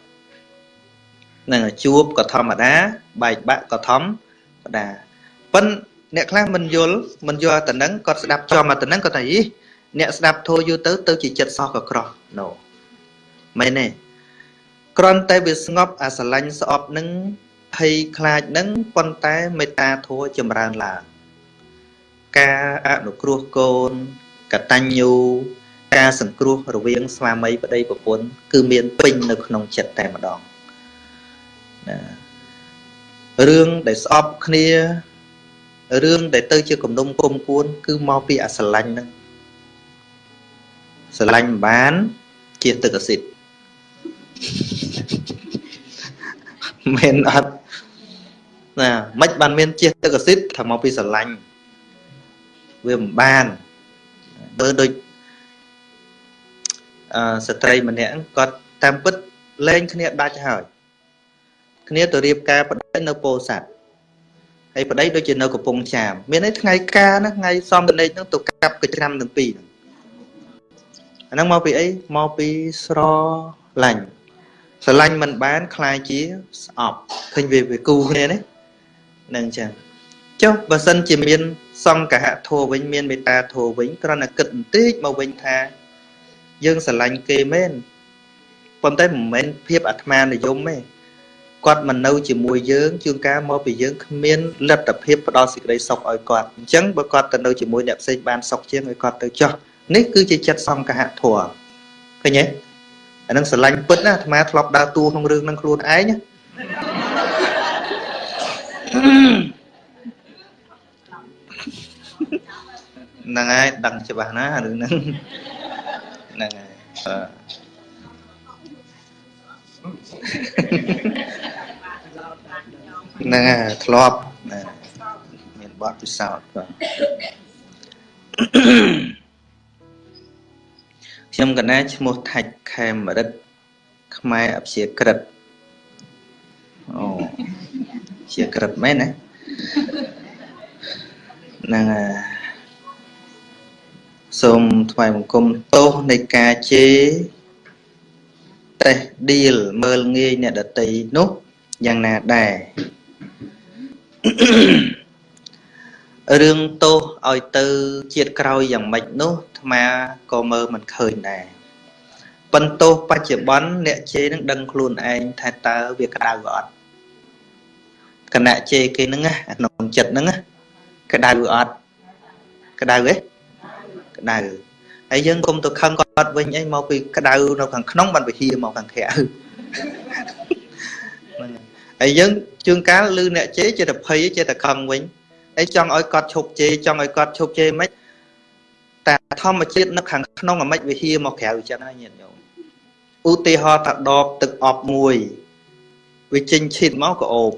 នឹងជួបក៏ធម្មតាបែកបាក់ក៏ធម្មតាប៉ិនអ្នកខ្លះមិនយល់មិនយល់តែនឹងគាត់ស្ដាប់ចំតែនឹងគាត់ថាអីអ្នកស្ដាប់ធូរយូរទៅទៅជាចិត្តសោះក៏ក្រោះណូមែនទេគ្រាន់តែវាស្ងប់អាស្រឡាញ់ស្អប់នឹង ភ័យខ្លាចនឹងប៉ុន្តែមេត្តាធម៌ចម្រើនឡើង ការអនុគ្រោះកូនកតញ្ញូការសង្គ្រោះរវាងស្វាមីប្តីប្រពន្ធគឺមានពេញនៅក្នុងចិត្តតែម្ដងណារឿងដែលស្អប់គ្នារឿងដែលទៅជាគំនុំគុំគួន គឺមកពីអាស្រឡាញ់ហ្នឹងស្រឡាញ់បានជាទឹកអសិទ្ធមែនអត់ ណាមិនបានមានជាទឹកអសិទ្ធថាមកពីស្រឡាញ់វាមិនបានបើដូចអឺស្ត្រីម្នាក់គាត់តាមពិតលែងគ្នាដាច់ហើយគ្នាទៅរៀបការប្តីនៅពោធិ៍សាត់ហើយប្តីដូចជានៅកំពង់ចាមមានន័យថ្ងៃការណាថ្ងៃសំតនេកហ្នឹងទៅកាប់កច្រាំទាំងពីរហ្នឹង អាហ្នឹងមកពីអីមកពីស្រឡាញ់ស្រឡាញ់មិនបានคล้ายជាស្អប់ឃើញវាវាគូគ្នានេះ នឹងចឹងចុះបើសិនជាមាន សង្កហធัวវិញមានមេត្តាធัวវិញគ្រាន់តែគិតបន្តិចមកវិញថា យើងស្រឡាញ់គេមែនប៉ុន្តែមិនមែនភាពអាត្មានិយមទេគាត់មិននៅជាមួយយើងជួនកាលមកពីយើងគ្មានលទ្ធភាពផ្ដល់សេចក្តីសុខឲ្យគាត់អញ្ចឹងបើគាត់ទៅនៅជាមួយអ្នកផ្សេងបានសុខជាងឲ្យគាត់ទៅចោះនេះគឺជាចិត្តសង្កហធัวឃើញទេអានឹងស្រឡាញ់ពិតណាអាត្មាធ្លាប់ដើរតួក្នុងរឿងនឹងខ្លួនឯង ហ្នឹងហើយដឹងច្បាស់ណារឿងហ្នឹងហ្នឹងហើយហ្នឹងហើយធ្លាប់មានបទពិសោធន៍បាទខ្ញុំកណាឈ្មោះថាច់ខេមរិទ្ធខ្មែរអព្យាក្រឹតអូ ជាក្រឹតមែនណាហ្នឹងហើយសូមថ្វាយបង្គំទោសនៃការជេរតេះឌីលមើលងាយអ្នកដតីនោះយ៉ាងណាដែររឿងទោសឲ្យទៅជាតិក្រោយយ៉ាងម៉េចនោះអាត្មាក៏មើលមិនឃើញដែរប៉ុន្តែបច្ចុប្បន្នអ្នកជេរនឹងដឹងខ្លួនឯងថាតើវាក្តៅអត់ គណៈជេរគេហ្នឹងណាក្នុងចិត្តហ្នឹងណាក្តៅអត់ក្តៅទេក្តៅហើយយើងគុំទៅខឹងគាត់វិញអីមកពីក្តៅនៅខាងក្នុងបានវិហាមកខាងក្រៅហើយយើងជួនកាលឮអ្នកជេរចេះតែភ័យចេះតែខឹងវិញអីចង់ឲ្យគាត់ឈប់ជេរចង់ឲ្យគាត់ឈប់ជេរមិនតែធម្មជាតិនៅខាងក្នុងអាម៉េចវិហាមកក្រៅចឹងហើយញាតិញោមឧទាហរណ៍ថាដបទឹកអប់មួយវាចេញឈិតមកក៏អូប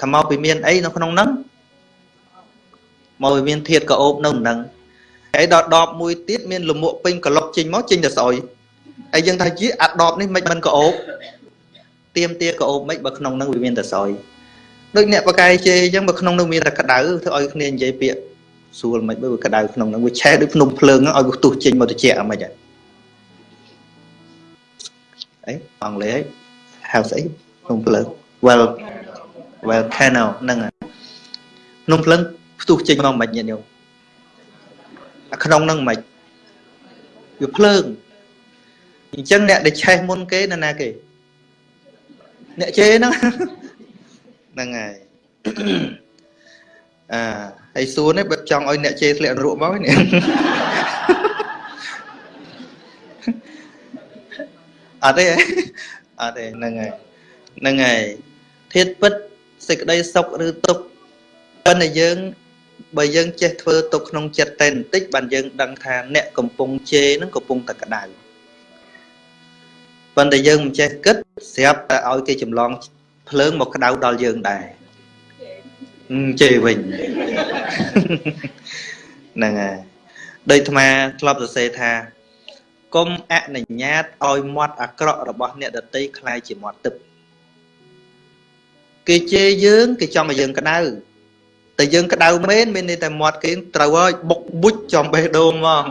ថាមកពីមានអីនៅក្នុងហ្នឹងមកពីមានធាតក៏អូបនៅហ្នឹងហើយដល់ដបមួយទៀតមានលមួកពេញក្លុកចេញមកចេញតែស្អុយហើយយើងថាជាអាដបនេះមិនមិនក៏អូបទៀមទាក៏អូបមិនបើក្នុងហ្នឹងវាមានតែស្អុយដូចអ្នកបកាយជេអញ្ចឹងបើក្នុងនោះមានតែក្តៅធ្វើឲ្យគ្នានិយាយពាក្យស្រួលមិនបើក្តៅក្នុងនោះវាឆេះដូចភ្នំភ្លើងឲ្យវាទុះចេញមកត្រជាក់អាមិនហ៎អីអង់គ្លេស house អីភ្នំភ្លើង well volcano ហ្នឹងភ្នំភ្លើងផ្ទុះចេញមកមិនញាតិញោមអាក្នុងហ្នឹងមិនវាភ្លើងអញ្ចឹងអ្នកដែលឆេះមុនគេនៅណាគេអ្នកជេហ្នឹងហ្នឹងហើយអាហើយសួរនេះបើចង់ឲ្យអ្នកជេរធ្លាក់នរកមកនេះអត់ទេអត់ទេហ្នឹងហើយហ្នឹងហើយធាតពិត សេចក្តីសុខឬទុក្ខប៉ុន្តែយើងបើយើងចេះធ្វើទុកក្នុងចិត្តតែបន្តិចបានយើងដឹងថាអ្នកកំពុងជេរនឹងកំពុងតែក្តៅប៉ុន្តែយើងមិនចេះគិតស្រាប់តែឲ្យគេចម្លងភ្លើងមកក្តៅដល់យើងដែរជេរវិញហ្នឹងហើយដូចអាត្មាធ្លាប់សរសេរថាកុំអនុញ្ញាតឲ្យមាត់អាក្រក់របស់អ្នកដតីคล้ายជាមាត់ទឹក គេជេរយើងគេចង់ឲ្យយើងក្តៅតែយើងក្តៅមែនមានន័យតែមាត់គេត្រូវហើយបុកបុចចំបេះដូងហ្មង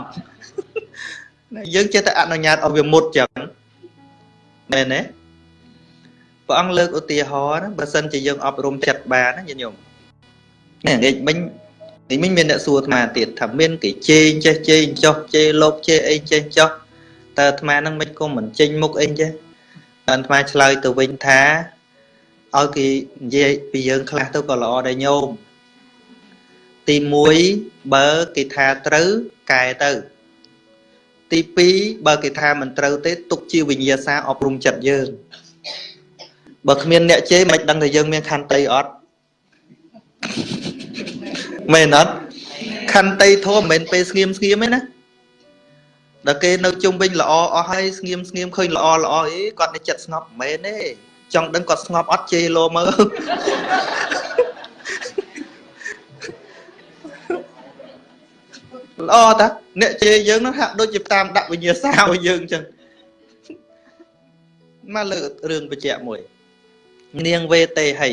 យើងចេះតែអនុញ្ញាតឲ្យវាមុតចឹងមែនទេព្រះអង្គលើកឧទាហរណ៍បើសិនជាយើងអប់រំចិត្តបានណាញាតិញោមនេះនិយាយមិញនិយាយមិញមានអ្នកសួរអាត្មាទៀតថាមានគេជេរចេះជេរចោះជេរលោកជេរអីចេះចោះតើអាត្មានឹងមិនគុំមិនចេញមុខអីចេះអាត្មាឆ្លើយទៅវិញថា ឲ្យគេនិយាយពីយើងខ្លះទៅក៏ល្អដែរញោមទី1បើគេថាត្រូវកែទៅ ទី2បើគេថាមិនត្រូវទេទុកជាវិញ្ញាសាអប់រំចិត្តយើងបើគ្មានអ្នកជេរមិនដឹងថាយើងមានខន្តីអត់មែនអត់ខន្តីធម៌មិនមែនពេលស្ងៀមស្ងៀមទេណាដល់គេនៅជុំវិញល្អអស់ហើយស្ងៀមស្ងៀមឃើញល្អល្អអីគាត់នៅចិត្តស្ងប់មិនមែនទេ ចង់ដឹងគាត់ស្ងប់អត់ជេរលោមើលល្អតាអ្នកជេរយើងនោះហាក់ដូចជាតាមដាក់វិញ្ញាសាឲ្យយើងអញ្ចឹងមកលើរឿងបច្ចៈមួយ នាងវេតេហី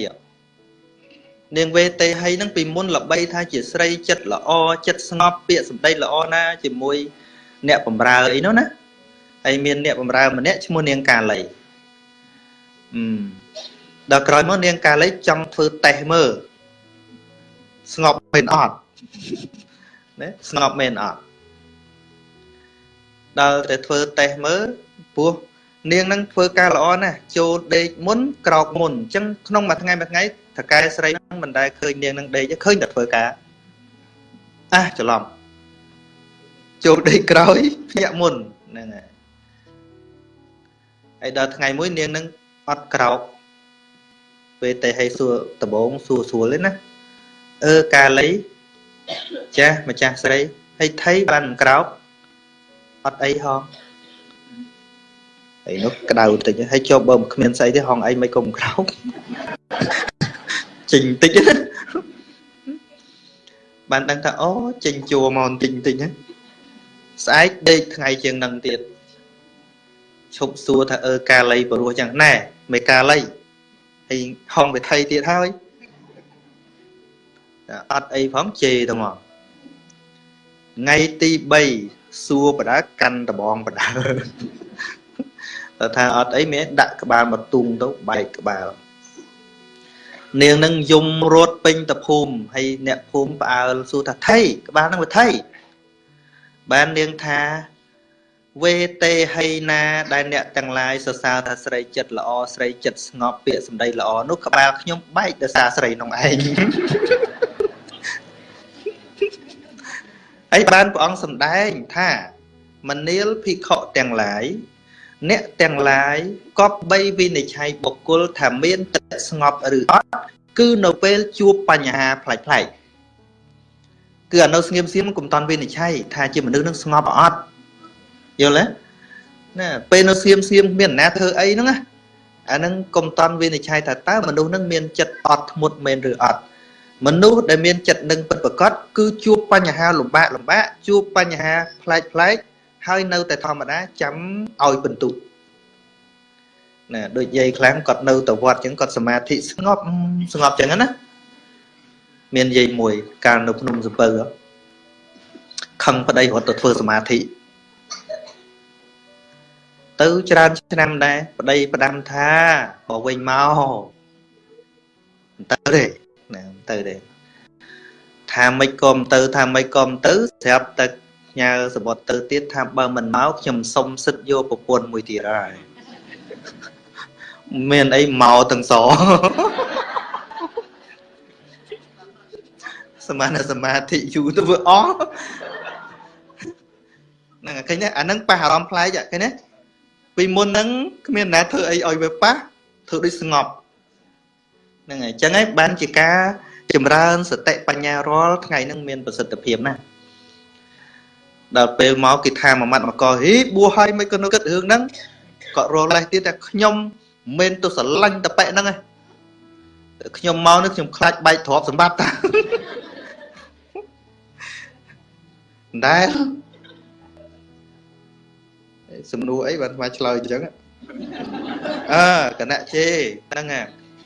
នាងវេតេហីហ្នឹងពីមុនល្បីថាជាស្រីចិត្តល្អចិត្តស្ងប់ពាក្យសម្ដីល្អណា ជាមួយ អ្នកបំរើអីនោះណាហើយមានអ្នកបំរើម្នាក់ឈ្មោះនាងកាលីអឺ ដល់ក្រោយមកនាងកាលីចង់ធ្វើតេស្តមើលស្ងប់មែនអត់ណាស្ងប់មែនអត់ដល់តែធ្វើតេស្តមើលពោះនាងនឹងធ្វើការល្អណាស់ចូលដេកមុនក្រោកមុនអញ្ចឹងក្នុងមួយថ្ងៃមួយថ្ងៃតកែស្រីនឹងមិនដែលឃើញនាងនឹងដេកឃើញតែធ្វើការអះច្រឡំចូលដេកក្រោយភ្ញាក់មុនហ្នឹងហើយហើយដល់ថ្ងៃមួយនាងនឹង អត់ក្រោកពេលតែឲ្យសួរដបងសួរស្រួលទេណាអឺកាលីចាស់ម្ចាស់ស្រីហើយថៃបានមិនក្រោកអត់អីហងហើយនោះក្តៅតិចហើយចុះបើមិនគ្មានស្អីទេហងអីមិនគុំក្រោកចេញតិចណាបានដឹងថាអូចេញជួមកបន្តិចបន្តិចណាស្អែកដេកថ្ងៃជាងនឹងទៀតឈប់សួរថាអើកាលីបរោះចឹងណែ មិនកាលីហើយហងវិថីទៀតហើយអត់អីផងជេរទៅមកថ្ងៃទី3សួរបដាកាន់ដបងបដាតែថាអត់អីមានដាក់ក្បាលមកទុងទៅបែកក្បាលនាងនឹងយំរត់ពេញតភូមិហើយអ្នកភូមិផ្អើលសួរថាថៃក្បាលនឹងវិថីបាននាងថា វេតេហីណា ដែលអ្នកទាំងឡាយសរសើរថាស្រីចិត្តល្អស្រីចិត្តស្ងប់ពាក្យសម្ដីល្អនោះក្បាលខ្ញុំបែកដោយសារស្រីនោះឯងហើយបានព្រះអង្គសម្ដែងថាមនាលភិក្ខុទាំងឡាយអ្នកទាំងឡាយគប្បីវិនិច្ឆ័យបុគ្គលថាមានចិត្តស្ងប់ឬអត់គឺនៅពេលជួបបញ្ហាផ្លែកផ្លែកគឺអានៅស្ងៀមស្ងៀមកុំតន់វិនិច្ឆ័យថាជាមនុស្សនឹងស្ងប់អត់ យល់ទេណាពេលនៅស្ងៀមស្ងៀមមានអ្នកណាធ្វើអីហ្នឹងណាអាហ្នឹងកុំតន់វិនិច្ឆ័យថាតើមនុស្សនឹងមានចិត្តអត់ធ្មត់មែនឬអត់មនុស្សដែលមានចិត្តនឹងពិតប្រកបគឺជួបបញ្ហាលំបាកលំបាកជួបបញ្ហាផ្លែកផ្លែកហើយនៅតែធម្មតាចាំឲ្យបន្ទុកណាដូចយាយខ្លាំងគាត់នៅទៅវត្តអញ្ចឹងគាត់សមាធិស្ងប់ស្ងប់អញ្ចឹងណាមានយាយមួយកាលនៅភ្នំសំពៅខឹងប្តីរត់ទៅធ្វើសមាធិ ទៅច្រើនឆ្នាំដែរប្តីផ្ដាំថាបើវិញមកមិនទៅទេណាមិនទៅទេថាមិនក៏មិនទៅ ថាមិនក៏មិនទៅស្រាប់តែញ៉ាសបុតទៅទៀតថាបើមិនមកខ្ញុំសុំសិទ្ធយកប្រពន្ធមួយទៀតហើយមានអីមកទាំងសសមាធិសមាធិយូរទៅវាអស់ហ្នឹងឃើញទេអាហ្នឹងប៉ះអារម្មណ៍ប្លែកឃើញទេ ពីមុនហ្នឹងគ្មានណាធ្វើអីឲ្យវាប៉ះធ្វើដូចស្ងប់ហ្នឹងហើយអញ្ចឹងហើយបានជាការចម្រើនសតិបញ្ញារាល់ថ្ងៃហ្នឹងមានប្រសិទ្ធភាពណាស់ដល់ពេលមកគេថាមួយម៉ាត់មកកហីបួសហើយមិនក៏នៅគិតរឿងហ្នឹងគាត់រលេះទៀតតែខ្ញុំមិនទៅស្រឡាញ់តប៉ែហ្នឹងឯងខ្ញុំមកនេះខ្ញុំខ្លាចបែកទ្រព្យសម្បត្តិតាដែល សំណួរអីបានស្មាឆ្លើយអញ្ចឹងអើគណៈជេហ្នឹង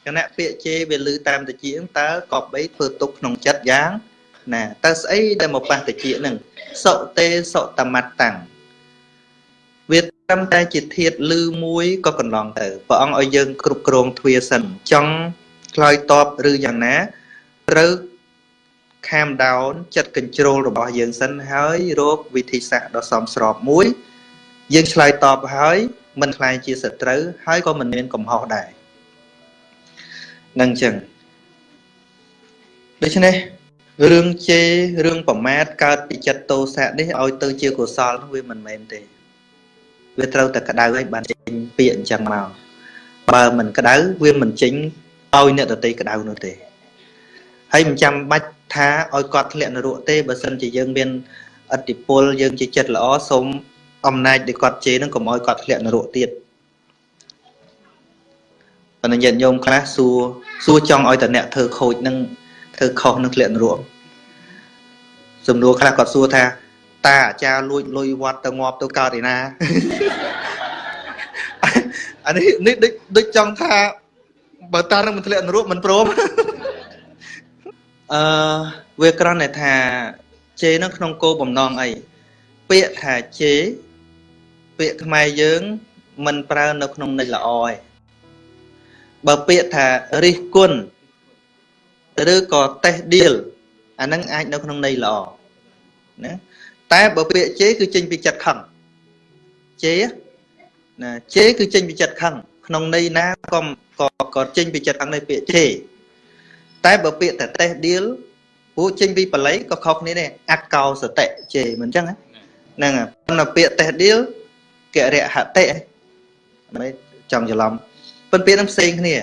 គណៈពាក្យជេវាលឺតាមតិចតើកបបីធ្វើទុកក្នុងចិត្តយ៉ាងណាតើស្អីដែលមកប៉ះតិចហ្នឹងសុតេសុតមត្តតាំងវាត្រឹមតែជាធាតលឺមួយក៏កន្លងទៅព្រះអង្គឲ្យយើងគ្រប់គ្រងទ្វាសិនចង់ឆ្លើយតបឬយ៉ាងណាត្រូវ calm down ចិត្ត control របស់យើងសិនហើយរកវិធីសាស្ត្រដ៏សមស្របមួយ យើងឆ្លើយតបហើយមិនខ្លាចជាសត្រូវហើយក៏មិនមានកំហុសដែរនឹងចឹងដូច្នេះរឿងជេររឿងប្រមាថកើតពីចិត្តទោសៈនេះឲ្យទៅជាកុសលនោះវាមិនមែនទេវាត្រូវតែក្តៅឲ្យបានចេញពាក្យអញ្ចឹងមកបើមិនក្តៅវាមិនចេញឲ្យអ្នកដតីក្តៅនោះទេហើយមិនចាំបាច់ថាឲ្យគាត់ធ្លាក់នរកទេបើសិនជាយើងមានអតិពលយើងជាចិត្តល្អសូម អំណាចដែលគាត់ជេរនឹងកុំឲ្យគាត់ធ្លាក់នរកទៀតប៉ុន្តែញាតិញោមខ្លះសួរសួរចង់ឲ្យតអ្នកធ្វើខូចនឹងធ្វើខុសនឹងធ្លាក់នរកសំណួរខ្លះគាត់សួរថាតាអាចារ្យលួចលុយវត្តទៅងាប់ទៅកើតឯណាអានេះនេះដូចដូចចង់ថាបើតានឹងមិនធ្លាក់នរកមិនព្រមអឺវាក្រំតែថាជេរនៅក្នុងគោបំណងអីពាក្យថាជេរ ពាក្យខ្មែរយើងមិនប្រើនៅក្នុងន័យល្អទេបើពាក្យថារិះគន់ឬក៏តេះដៀលអាហ្នឹងអាចនៅក្នុងន័យល្អណាតែបើពាក្យជេរគឺចេញពីចិត្តខឹងជេរណាជេរគឺចេញពីចិត្តខឹងក្នុងន័យណាក៏ក៏ក៏ចេញពីចិត្តខឹងនៃពាក្យជេរតែបើពាក្យតែតេះដៀលពួកចេញពីបល័យក៏ខុសគ្នាដែរអកោសតិជេរមិនអញ្ចឹងហ្នឹងប៉ុន្តែពាក្យតេះដៀល ករិហតិមិនចង់ច្រឡំប៉ុន្តែពាក្យហ្នឹងផ្សេងគ្នា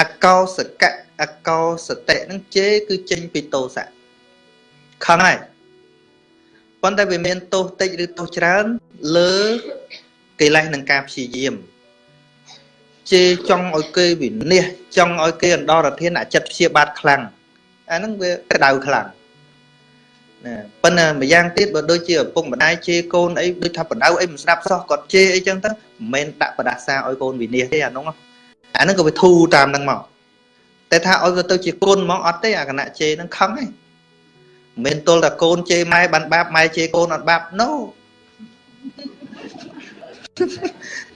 អកោសកៈអកោសតិហ្នឹងជេរគឺចេញពីតោសៈខឹងហើយប៉ុន្តែវាមានទោសតិចឬទោសច្រើន លើកិលេសនិងការព្យាយាមជេរចង់ឲ្យគេវិនិច្ឆ័យចង់ឲ្យគេអន្តរធានអាចិត្តព្យាបាទខ្លាំងអាហ្នឹងវាក្តៅខ្លាំង ណាប៉ុន្តែម្យ៉ាងទៀតបើដូចជាឪពុកម្ដាយជេរកូនអីដូចថាបដៅអីមិនស្ដាប់សោះគាត់ជេរអីចឹងទៅមិនមែនដាក់បដាសាឲ្យកូនវិនិច្ឆ័យទេអានោះអាហ្នឹងក៏វាធូរតាមហ្នឹងមកតែថាឲ្យវាទៅជាគុណហ្មងអត់ទេអាគណៈជេរហ្នឹងខឹងឯងមិនមែនទល់តែកូនជេរម៉ែបានបាបម៉ែជេរកូនអត់បាប no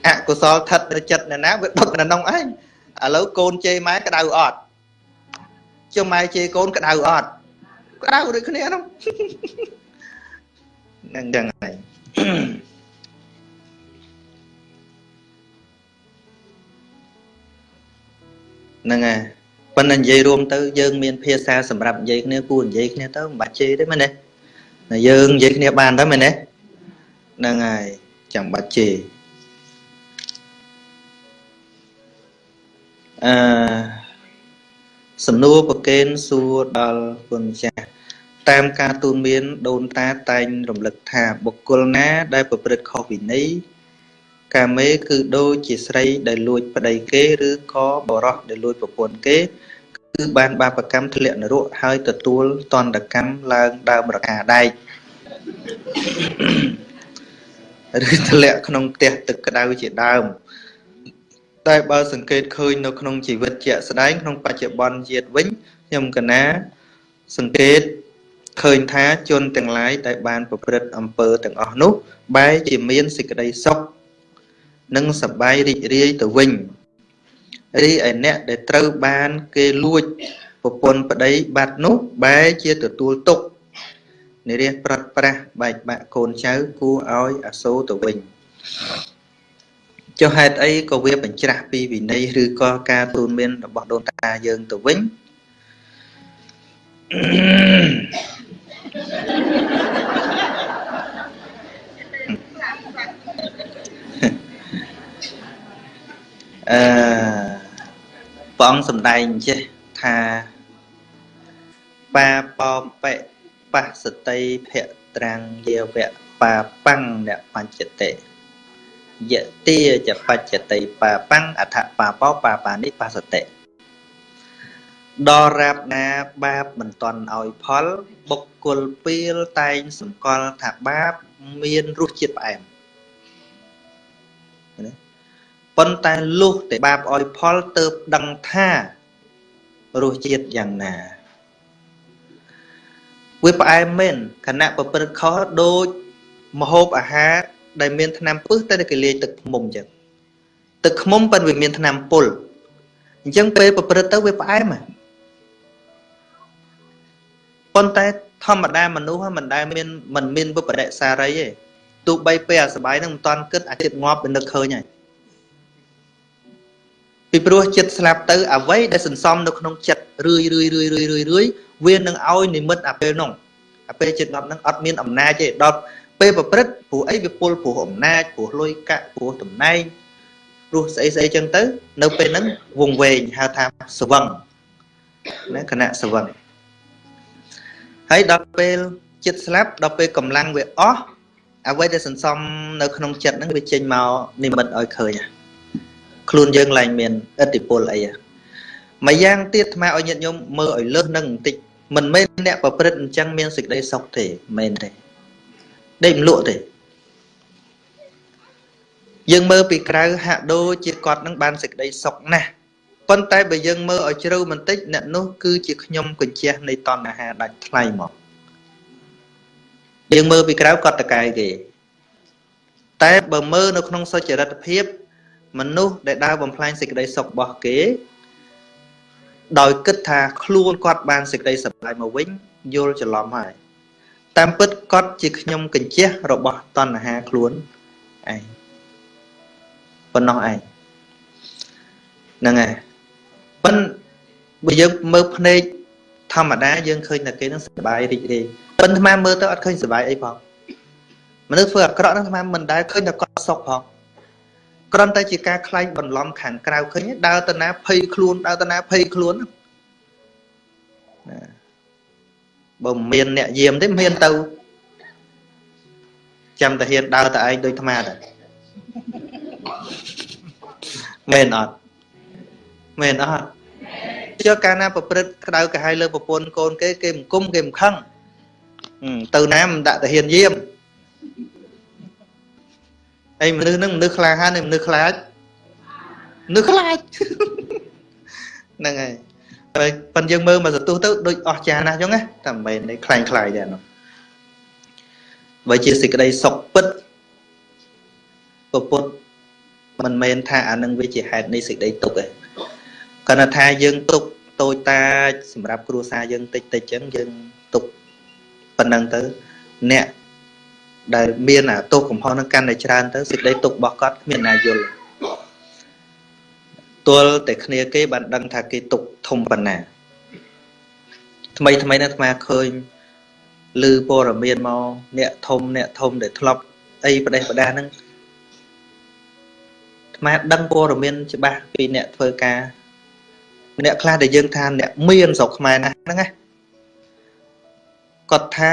អកុសលថិតនៅចិត្តអ្នកណាវាដុតនៅក្នុងឯងឥឡូវកូនជេរម៉ែក្តៅអត់ចុះម៉ែជេរកូនក្តៅអត់ ក្តៅដូចគ្នាហ្នឹងហ្នឹងចឹងហើយហ្នឹងហើយប៉ុន្តែនិយាយរួមទៅយើងមានភាសាសម្រាប់និយាយគ្នាគួរនិយាយគ្នាទៅមិនបាច់ជេរទេមែនទេយើងនិយាយគ្នាបានទៅមែនទេហ្នឹងហើយចាំបាច់ជេរអឺសំណួរប្រកេនសួរដល់គុណចាស់ តាមការទូនមានដូនតាតែងរំលឹកថាបុគ្គលណាដែលប្រព្រឹត្តខុសវិន័យកាមេគឺដូចជាស្រីដែលលួចប្តីគេឬក៏បរោះដែលលួចប្រពន្ធគេ គឺបានបាបកម្មធ្លាក់នរកហើយទទួលតន្តកម្មឡើងដើមរកាដែកឬធ្លាក់ក្នុងផ្ទះទឹកក្តៅជាដើមតែបើសង្កេតឃើញនៅក្នុងជីវិតជាក់ស្ដែងក្នុងបច្ចុប្បន្នជាតិវិញខ្ញុំកណា សង្កេត ឃើញថាជនទាំងឡាយដែលបានប្រព្រឹត្តអំពើទាំងអស់នោះ បែរជាមានសេចក្តីសុខនិងសប្បាយរីករាយទៅវិញរីឯអ្នកដែលត្រូវបានគេលួចប្រពន្ធប្តីបាត់នោះបែរជាទទួលទុក្ខនិរិះប្រាត់ប្រាស់បែកបាក់កូនចៅគួរឲ្យអាសូរទៅវិញចុះហេតុអីក៏វាបញ្ច្រាស់ពីវិន័យឬក៏ការទូនមានរបស់ដូនតាយើងទៅវិញ អឺព្រះអង្គសំដែងចេះថាបាប៉មបិបសតិភៈត្រាំងយាវៈបាបាំងអ្នកបញ្ចតិយតិចបច្ចតិបាបាំងអថបាបោបាបានិបសតិ ដល់រាបណាបាបមិនតន់ឲ្យផល បុគ្គលពៀលតែងសម្គាល់ថាបាបមានរសជាតិផ្អែមប៉ុន្តែលុះតែបាបឲ្យផលទៅដឹងថារសជាតិយ៉ាងណាវាផ្អែមមែនខណៈប្រព្រឹត្តខុសដូចមហូបអាហារដែលមានថ្នាំពឹសតែគេលាយទឹកឃ្មុំចឹងទឹកឃ្មុំប៉ុន្តែវាមានថ្នាំពុលអញ្ចឹងពេលប្រព្រឹត្តទៅវាផ្អែមហ៎ ប៉ុន្តែធម្មតាមនុស្សមិនដែលមានមិនមានវិបរិសារីទេទោះបីពេលអាសបាយនឹងមិនតាន់គិតអាចិត្តងាប់វានឹកឃើញហើយពីព្រោះចិត្តស្លាប់ទៅអ្វីដែលសន្សំនៅក្នុងចិត្តរឿយរឿយរឿយរឿយរឿយរឿយវានឹងឲ្យនិមិត្តអាពេលនោះអាពេលចិត្តងាប់នឹងអត់មានអំណាចទេដល់ពេលប្រព្រឹត្តព្រោះអីវាពុលព្រោះអំណាចព្រោះលុយកាក់ព្រោះតំណែងព្រោះស្អីស្អីចឹងទៅ នៅពេលហ្នឹងវងវែងហៅថាស្វឹងណាគណៈស្វឹង ហើយដល់ពេលចិត្តស្លាប់ដល់ពេលកម្លាំងវាអស់អ្វីដែលសន្សំនៅក្នុងចិត្តហ្នឹងវាចេញមកនិមិត្តឲ្យឃើញខ្លួនយើងឡើងមានឥទ្ធិពលអីមួយយ៉ាងទៀតអាត្មាឲ្យញាតិញោមមើលឲ្យលើសនឹងបន្តិចមិនមែនអ្នកប្រព្រឹត្តអញ្ចឹងមានសេចក្តីសុខទេមែនទេដេកមិនលក់ទេយើងមើលពីក្រៅហាក់ដូចជាគាត់នឹងបានសេចក្តីសុខណាស់ ប៉ុន្តែបើយើងមើលឲ្យជ្រៅបន្តិចអ្នកនោះគឺជាខ្ញុំកញ្ជះនៃតណ្ហាដាច់ថ្លៃមកយើងមើលពីក្រៅគាត់តកែគេតែបើមើលនៅក្នុងសុចរិតភាព មនុស្សដែលដើរបំផ្លាញសេចក្តីសុខរបស់គេ ដោយគិតថាខ្លួនគាត់បានសេចក្តីសុខហើយមកវិញយល់ច្រឡំហើយតាមពិតគាត់ជាខ្ញុំកញ្ជះរបស់តណ្ហាខ្លួនឯងប៉ុណ្ណោះឯងហ្នឹងហើយ ប៉ុន្តែបើយើងមើលភ្នែកធម្មតាយើងឃើញតែគេនឹងសុបាយរីករាយប៉ុន្តែអាមើលទៅអត់ឃើញសុបាយអីផងមនុស្សធ្វើអាក្រក់ហ្នឹងអាមិនដែលឃើញតែគាត់សុខផងគ្រាន់តែជាការខ្លែងបន្លំខាងក្រៅឃើញដើរទៅណាភ័យខ្លួនដើរទៅណាភ័យខ្លួនណាបើមានអ្នកយាមទេមានទៅចាំតែហ៊ានដើរតែឯងដូចថ្មតែមែនអត់ មែនអត់ជឿកាលណាប្រព្រឹត្តក្តៅកាហាយលើប្រពន្ធកូនគេគេមិនគុំគេមិនខឹងទៅណាមិនដាក់តាហ៊ានយាមអីមនុស្សហ្នឹងមនុស្សក្លាហានមនុស្សខ្លាចមនុស្សខ្លាចហ្នឹងហើយហើយប៉ិនយើងមើលមកសន្ទុះទៅដូចអស់ចាណាស់អញ្ចឹងណាតែមិនមែនខ្លាំងខ្លាយទេនោះបើជាសេចក្តីសុខពិតពពុទ្ធមិនមែនថាអានឹងវាជាហេតុនៃសេចក្តីទុក្ខទេ គាត់ថាយើងទុក្ខតូចតាចសម្រាប់គ្រួសារយើងតិចតិចអញ្ចឹងយើងទុក្ខប៉ុណ្ណឹងទៅអ្នកដែលមានអាទោសកំហុសនឹងកាន់តែច្រើនទៅសេចក្តីទុក្ខរបស់គាត់គ្មានណាយល់ទល់តែគ្នាគេបានដឹងថាគេទុក្ខធំប៉ុណ្ណាថ្មីថ្មីនេះអាត្មាឃើញឮព័ត៌មានមកអ្នកធំអ្នកធំដែលធ្លាប់អីប្រទេសប្រដាហ្នឹងអាត្មាដឹងព័ត៌មានច្បាស់ពីអ្នកធ្វើការ អ្នកខ្លះដែលយើងថាអ្នកមានស្រុកខ្មែរណាស់ហ្នឹងណាគាត់ថា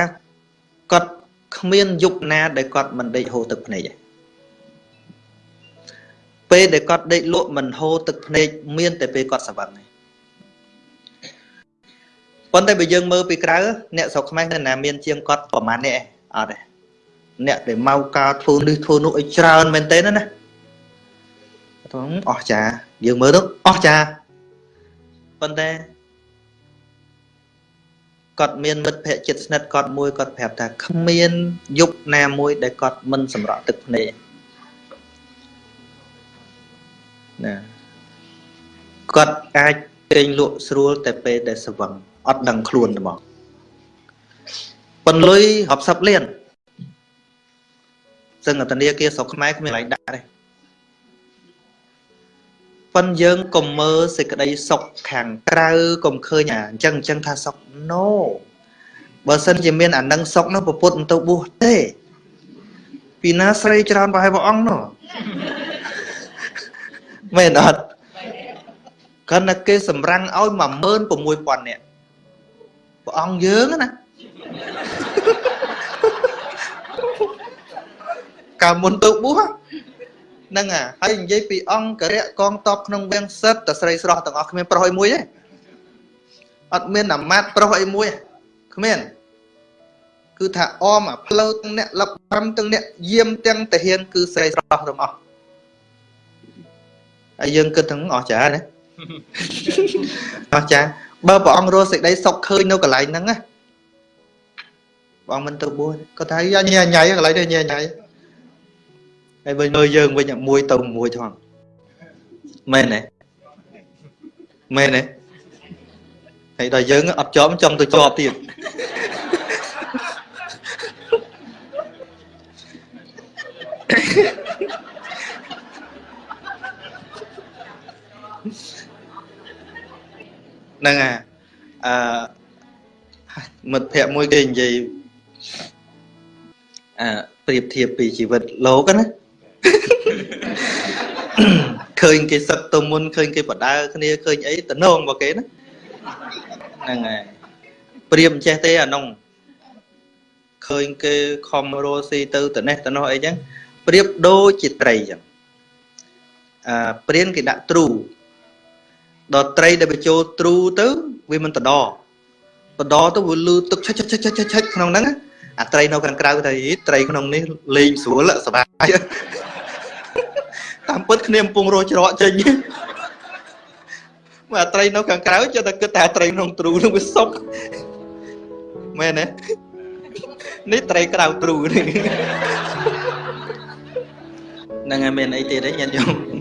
គាត់គ្មានយុគណាដែលគាត់មិនដេកហូរទឹកភ្នែកទេពេលដែលគាត់ដេកលក់មិនហូរទឹកភ្នែកមានតែពេលគាត់ស្វឹងទេប៉ុន្តែបើយើងមើលពីក្រៅអ្នកស្រុកខ្មែរនៅណាមានជាងគាត់ប្រហែលនេះអត់ទេអ្នកដែលមកការធ្វើនេះធ្វើនោះឲ្យច្រើនមែនទេណាណាអស់ចាយើងមើលទៅអស់ចា ប៉ុន្តែគាត់មានមិត្តភ័ក្តិចិត្តស្និទ្ធគាត់មួយគាត់ប្រាប់ថាគ្មានយុគណាមួយដែលគាត់មិនសម្រក់ទឹកភ្នែកណាគាត់អាចពេញលក់ស្រួលតែពេលដែលស្វឹងអត់ដឹងខ្លួនទេមកប៉ុនលុយរាប់សិបលានសឹងធនាគារស្រុកខ្មែរគ្មានកន្លែងដាក់ទេ ប៉ុនយើងកុំមើលសេចក្តីសុខខាងក្រៅកុំឃើញអាអញ្ចឹងអញ្ចឹងថាសុខ no បើសិនជាមានអានឹងសុខនោះពុទ្ធមិនទៅបួសទេពីណាស្រីច្រើនប្រហែលព្រះអង្គនោះមែនអត់គាត់តែគេសម្រាំងឲ្យ16000នាក់ព្រះអង្គយើងណាកាលមុនទៅបួស ហ្នឹងហើយនិយាយពីអង្គរៈកងតបក្នុងវាំងសិតតស្រីស្រស់ទាំងអស់គ្មានប្រុសអីមួយទេអត់មានអាម៉ាត់ប្រុសអីមួយគ្មានគឺថាអមអាផ្លូវទាំងអ្នកលឹបបាំទាំងអ្នកយាមទាំងតាហ៊ានគឺស្រីស្រស់ទាំងអស់ហើយយើងគិតទាំងអស់ចាណាអស់ចាបើព្រះអង្គរស់សេចក្តីសុខឃើញនៅកន្លែងហ្នឹងណាបងមិនទៅបួសគាត់ថាញ៉ៃញ៉ៃកន្លែងនេះញ៉ៃញ៉ៃ ហើយវិញមើលយើងវិញមួយទៅមួយថងមែនទេមែនទេហើយដល់យើងអត់ជាប់ចង់ទៅជាប់ទៀតហ្នឹងអាអឺមិត្តភ័ក្ដិមួយគេនិយាយអឺប្រៀបធៀបពីជីវិតលោកណា ឃើញគេសឹកទៅមុនឃើញគេបដើគ្នាឃើញអីតំណងរបស់គេណាហ្នឹងហើយព្រាមចេះទេអានោះឃើញគេខំរស់ស៊ីទៅត្នេះត្នោះអីចឹងព្រៀបដូចជាត្រីចឹងអឺព្រានគេដាក់ទ្រូដល់ត្រីដែលបញ្ចូលទ្រូទៅវាមិនតដបដទៅវាលឺទឹកឆិចឆិចឆិចឆិចក្នុងហ្នឹងអាត្រីនៅខាងក្រៅទៅត្រីក្នុងនេះលេងស្រួលសบาย តាមពិតគ្នាកំពុងរោច្រកចេញមកអាត្រីនៅខាងក្រៅចុះតែគិតតែអាត្រីក្នុងទ្រូនឹងវាសុកមែនទេនេះត្រីក្រៅទ្រូនេះហ្នឹងហើយមានអីទៀតទេញាតិញោម